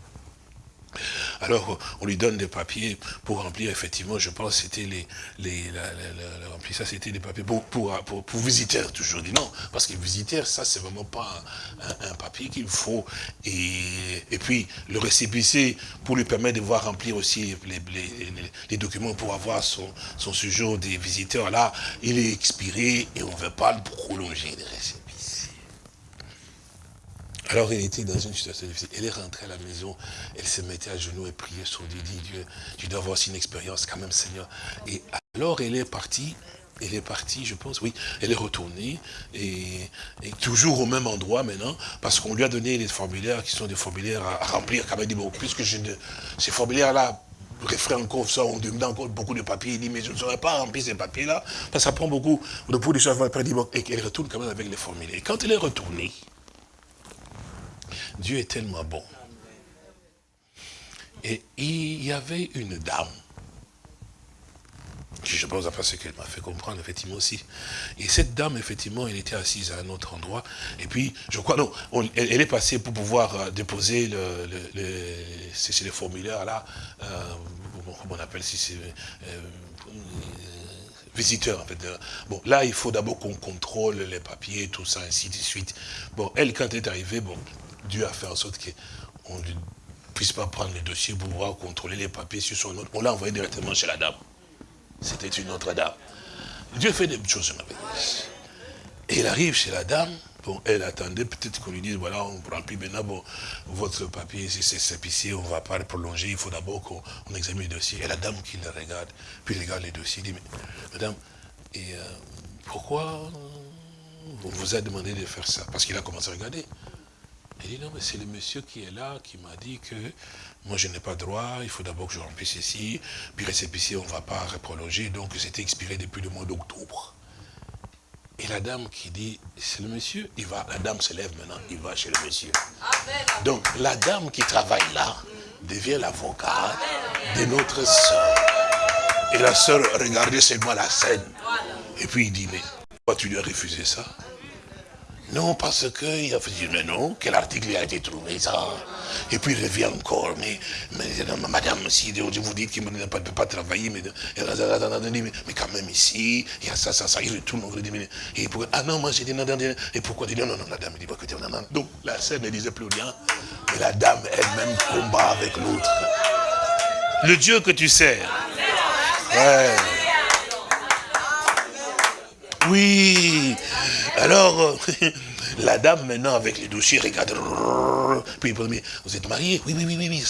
Alors, on lui donne des papiers pour remplir, effectivement, je pense c'était les, les, ça c'était des papiers pour, pour, pour, visiteurs, toujours dit non, parce que visiteurs, ça, c'est vraiment pas un, papier qu'il faut. Et, et, puis, le récépissé, pour lui permettre de voir remplir aussi les, les, documents pour avoir son, son séjour des visiteurs, là, il est expiré et on ne veut pas le prolonger, les. Alors elle était dans une situation difficile. Elle est rentrée à la maison, elle se mettait à genoux et priait sur Dieu, dit Dieu, tu dois avoir aussi une expérience quand même Seigneur. Et alors elle est partie, elle est partie, je pense, oui, elle est retournée, et, toujours au même endroit maintenant, parce qu'on lui a donné les formulaires qui sont des formulaires à, remplir, quand même, dit, bon, puisque ces formulaires-là, refrain encore ça, on demande encore beaucoup de papiers, il dit, mais je ne saurais pas remplir ces papiers-là, parce que ça prend beaucoup de pour bon, et qu'elle retourne quand même avec les formulaires. Et quand elle est retournée, Dieu est tellement bon. Et il y avait une dame je pense pas ce qu'elle m'a fait comprendre, effectivement, aussi. Et cette dame, effectivement, elle était assise à un autre endroit. Et puis, je crois, non, elle, est passée pour pouvoir euh, déposer le, formulaires, là, euh, comment on appelle, si c'est... Euh, visiteur, en fait. Bon, là, il faut d'abord qu'on contrôle les papiers, tout ça, ainsi de suite. Bon, elle, quand elle est arrivée, bon, Dieu a fait en sorte qu'on ne puisse pas prendre les dossiers pour pouvoir contrôler les papiers sur son autre. On l'a envoyé directement chez la dame. C'était une autre dame. Dieu fait des choses merveilleuses. Et il arrive chez la dame, bon, elle attendait peut-être qu'on lui dise, voilà, on remplit maintenant bon, votre papier, si c'est ici, on ne va pas le prolonger, il faut d'abord qu'on examine le dossier. Et la dame qui le regarde, puis regarde les dossiers, dit, mais madame, et euh, pourquoi on vous a demandé de faire ça? Parce qu'il a commencé à regarder. Elle dit, non, mais c'est le monsieur qui est là, qui m'a dit que moi je n'ai pas droit, il faut d'abord que je remplisse ici, puis récépissé, on ne va pas reprolonger, donc c'était expiré depuis le mois d'octobre. Et la dame qui dit, c'est le monsieur, il va, la dame se lève maintenant, il va chez le monsieur. Donc la dame qui travaille là devient l'avocat de notre soeur. Et la soeur regardait seulement la scène. Et puis il dit, mais pourquoi tu lui as refusé ça? Non, parce qu'il a fait mais non, quel article a été trouvé, ça? Et puis il revient encore, mais, mais madame, si vous dites qu'il ne peut pas travailler, mais, mais, quand même ici, il y a ça, ça, ça, il retourne, on dit, et pour, ah non, moi j'ai dit, non, non, et pourquoi non, non, non, la dame dit, écoutez, non, non. Donc la scène ne disait plus rien, et la dame elle-même combat avec l'autre. Le Dieu que tu sers. Ouais. Oui. Alors, la dame maintenant avec les dossiers regarde. Puis il dit, vous êtes marié Oui, oui, oui, oui, oui.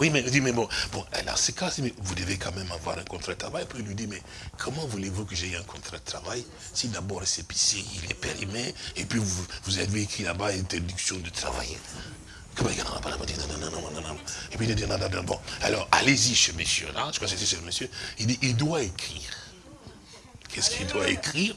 Oui, mais dit, mais bon, bon, alors c'est cas, vous devez quand même avoir un contrat de travail. Puis il lui dit, mais comment voulez-vous que j'ai un contrat de travail? Si d'abord c'est ici, il est périmé, et puis vous, vous avez écrit là-bas interdiction de travailler. Et puis il dit, non, non, non, bon, alors allez-y chez monsieur là, je crois que c'était chez monsieur, il dit, il doit écrire qu'est-ce qu'il doit écrire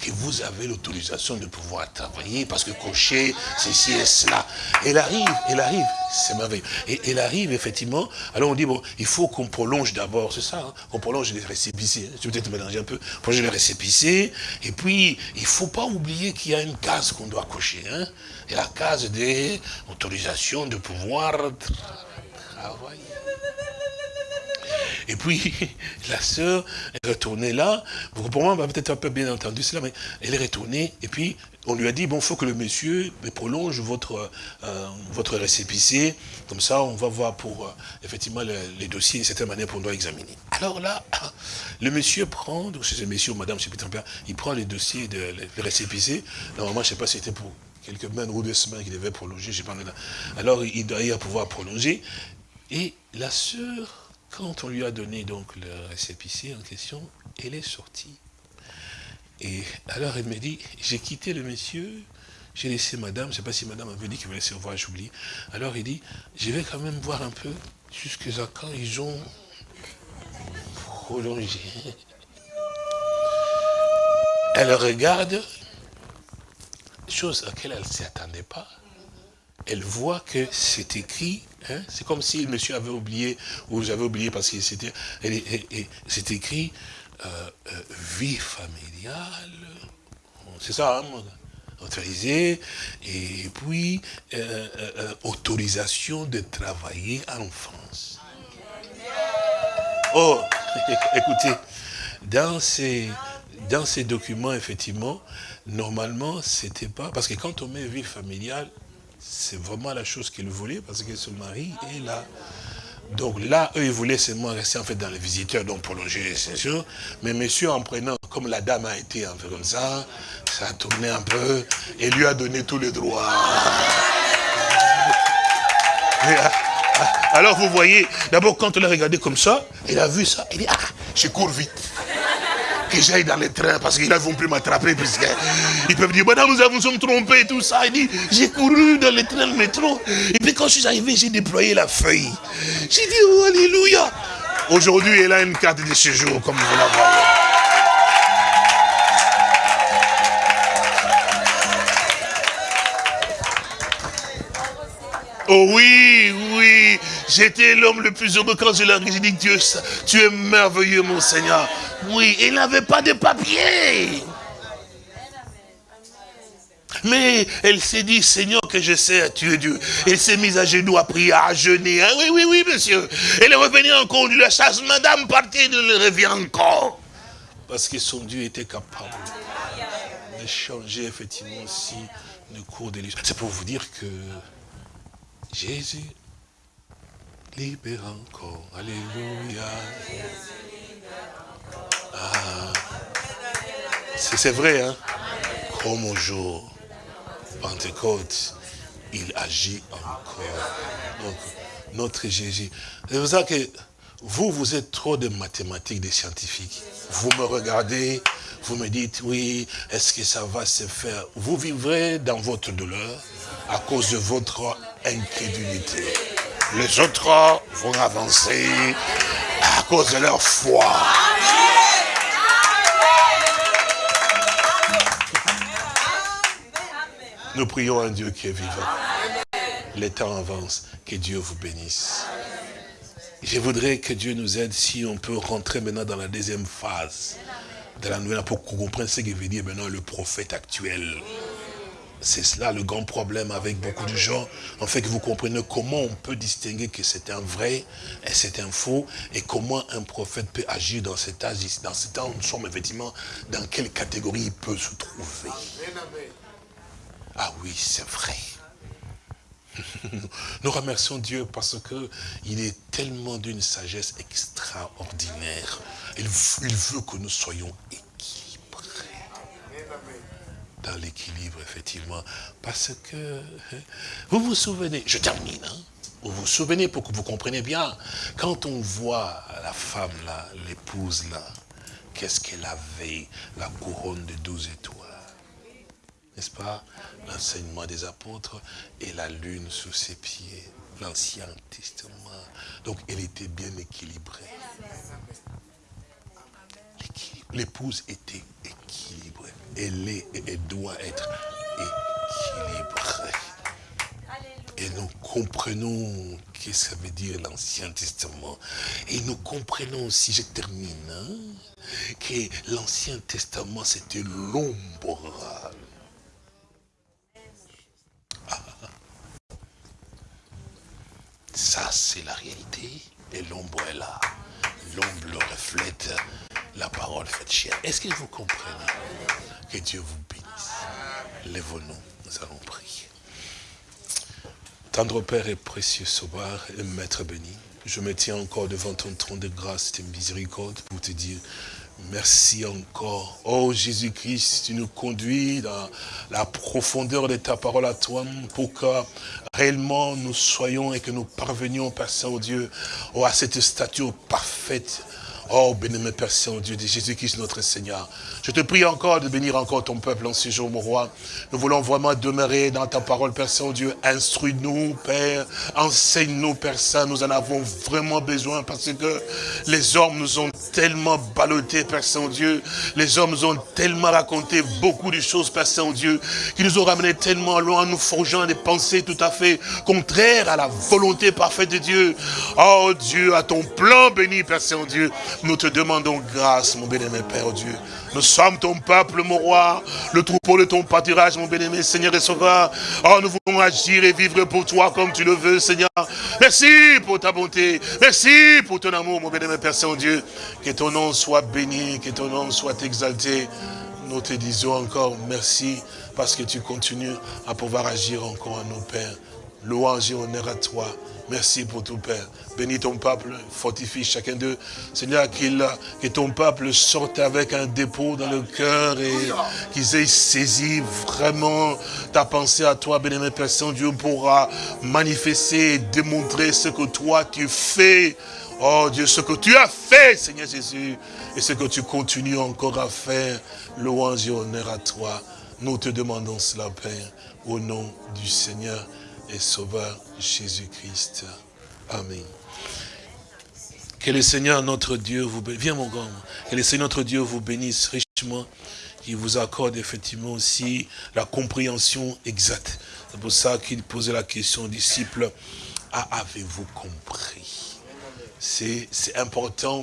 Que vous avez l'autorisation de pouvoir travailler parce que cocher ceci et cela. Elle arrive, elle arrive, c'est merveilleux. Et elle arrive effectivement, alors on dit, bon, il faut qu'on prolonge d'abord, c'est ça, hein, qu'on prolonge les récépissés. Je vais peut-être mélanger un peu, prolonger les récépissés. Et puis, il ne faut pas oublier qu'il y a une case qu'on doit cocher. Hein, et la case des autorisations de pouvoir travailler. Et puis, la sœur est retournée là. Pour moi, on va peut-être un peu bien entendu cela, mais elle est retournée. Et puis, on lui a dit, bon, il faut que le monsieur prolonge votre, euh, votre récépissé. Comme ça, on va voir pour, euh, effectivement, les, dossiers, d'une certaine manière, pour doit examiner. Alors là, le monsieur prend, c'est le monsieur ou madame, je sais plus il prend les dossiers de les récépissés. Normalement, je ne sais pas si c'était pour quelques semaines ou deux semaines qu'il devait prolonger, je sais pas. Alors, il doit y pouvoir prolonger. Et la sœur quand on lui a donné donc le récépissé en question, elle est sortie. Et alors elle me dit, j'ai quitté le monsieur, j'ai laissé madame, je ne sais pas si madame avait dit qu'il me laisser voir, j'oublie. Alors il dit, je vais quand même voir un peu jusqu'à quand ils ont prolongé. Elle regarde, chose à laquelle elle ne s'y attendait pas elle voit que c'est écrit, hein, c'est comme si le monsieur avait oublié, ou j'avais oublié parce que c'était, c'est écrit euh, euh, vie familiale, c'est ça, hein, autorisé, et puis euh, autorisation de travailler en France. Oh, écoutez, dans ces, dans ces documents, effectivement, normalement, c'était pas, parce que quand on met vie familiale, c'est vraiment la chose qu'il voulait parce que son mari est là. Donc là, eux, ils voulaient seulement rester en fait dans les visiteurs, donc prolonger les séjours. Mais monsieur, en prenant, comme la dame a été un peu comme ça, ça a tourné un peu et lui a donné tous les droits. Alors vous voyez, d'abord quand on l'a regardé comme ça, il a vu ça, il dit, ah, je cours vite que j'aille dans les trains parce qu'ils ne vont plus m'attraper puisqu'ils peuvent dire, madame, nous avons sommes trompés, tout ça. Il dit, j'ai couru dans les trains de métro. Et puis quand je suis arrivé, j'ai déployé la feuille. J'ai dit, alléluia. Aujourd'hui, elle a une carte de séjour, comme vous la voyez. Oh oui, oui, j'étais l'homme le plus heureux quand je leur ai dit, Dieu, tu es merveilleux, mon Seigneur. Oui, il n'avait pas de papier. Mais elle s'est dit, Seigneur, que je sais, tu es Dieu. Elle s'est mise à genoux, à prier, à jeûner. Hein. Oui, oui, oui, monsieur. Elle est revenue encore de la chasse. Madame partie, elle revient encore. Parce que son Dieu était capable de changer effectivement aussi le cours de l'histoire. C'est pour vous dire que Jésus libère encore. Alléluia. Ah. C'est vrai, hein Comme au jour Pentecôte, il agit encore. Donc, notre Jésus. C'est pour ça que vous, vous êtes trop de mathématiques, des scientifiques. Vous me regardez, vous me dites, oui, est-ce que ça va se faire? Vous vivrez dans votre douleur à cause de votre incrédulité. Les autres vont avancer à cause de leur foi. Nous prions un Dieu qui est vivant. Les temps avancent. Que Dieu vous bénisse. Je voudrais que Dieu nous aide si on peut rentrer maintenant dans la deuxième phase de la nouvelle pour qu'on ce que veut dire maintenant le prophète actuel. C'est cela le grand problème avec beaucoup de gens. En fait, que vous comprenez comment on peut distinguer que c'est un vrai et c'est un faux, et comment un prophète peut agir dans cet âge, dans ce temps, nous sommes effectivement dans quelle catégorie il peut se trouver. Ah oui, c'est vrai. Nous remercions Dieu parce que il est tellement d'une sagesse extraordinaire. Il, veut que nous soyons. Dans l'équilibre, effectivement. Parce que, vous vous souvenez, je termine, hein. vous vous souvenez pour que vous compreniez bien, quand on voit la femme là, l'épouse là, qu'est-ce qu'elle avait, la couronne de douze étoiles n'est-ce pas? L'enseignement des apôtres et la lune sous ses pieds, l'Ancien Testament. Donc elle était bien équilibrée. L'épouse était équilibrée. Elle est et doit être équilibrée. Et nous comprenons ce que ça veut dire l'Ancien Testament. Et nous comprenons aussi, je termine, hein, que l'Ancien Testament c'était l'ombre Ça, c'est la réalité. Et l'ombre est là. L'ombre reflète la parole faite chair. Est-ce que vous comprenez Que Dieu vous bénisse? Lèvons-nous, nous allons prier. Tendre Père et précieux Sauveur et Maître béni, je me tiens encore devant ton trône de grâce et de miséricorde pour te dire Merci encore. Oh Jésus-Christ, tu nous conduis dans la profondeur de ta parole à toi pour que réellement nous soyons et que nous parvenions, Père Saint-Dieu, oh, à cette stature parfaite Oh, béni Père Saint-Dieu de Jésus-Christ notre Seigneur. Je te prie encore de bénir encore ton peuple en ce jour, mon roi. Nous voulons vraiment demeurer dans ta parole, Père Saint-Dieu. Instruis-nous, Père. Enseigne-nous, Père Saint. Nous en avons vraiment besoin parce que les hommes nous ont tellement ballottés, Père Saint-Dieu. Les hommes nous ont tellement raconté beaucoup de choses, Père Saint-Dieu, qui nous ont ramenés tellement loin, nous forgeant des pensées tout à fait contraires à la volonté parfaite de Dieu. Oh Dieu, à ton plan béni, Père Saint-Dieu. Nous te demandons grâce, mon bien-aimé Père Dieu. Nous sommes ton peuple, mon roi, le troupeau de ton pâturage, mon bien-aimé Seigneur et Sauveur. Oh, nous voulons agir et vivre pour toi comme tu le veux, Seigneur. Merci pour ta bonté. Merci pour ton amour, mon bien-aimé Père Saint-Dieu. Que ton nom soit béni, que ton nom soit exalté. Nous te disons encore merci parce que tu continues à pouvoir agir encore à nos pères. Louange et honneur à toi. Merci pour tout, Père. Bénis ton peuple, fortifie chacun d'eux. Seigneur, que ton peuple sorte avec un dépôt dans le cœur et qu'ils aient saisi vraiment ta pensée à toi, béni Père Saint-Dieu, pour manifester et démontrer ce que toi tu fais. Oh Dieu, ce que tu as fait, Seigneur Jésus, et ce que tu continues encore à faire. Louange et honneur à toi. Nous te demandons cela, Père, au nom du Seigneur et Sauveur Jésus-Christ. Amen. Que le Seigneur notre Dieu vous bénisse. Viens mon grand. Que le Seigneur notre Dieu vous bénisse richement. qu'il vous accorde effectivement aussi la compréhension exacte. C'est pour ça qu'il posait la question aux disciples, ah, avez-vous compris? C'est important,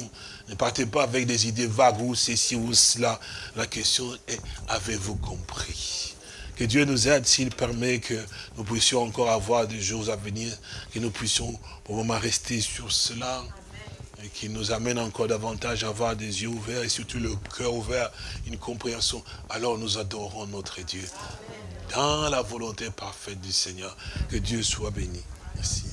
ne partez pas avec des idées vagues ou ceci ou cela. La question est, avez-vous compris? Que Dieu nous aide s'il permet que nous puissions encore avoir des jours à venir, que nous puissions pour le moment rester sur cela et qui nous amène encore davantage à avoir des yeux ouverts et surtout le cœur ouvert, une compréhension. Alors nous adorons notre Dieu dans la volonté parfaite du Seigneur. Que Dieu soit béni. Merci.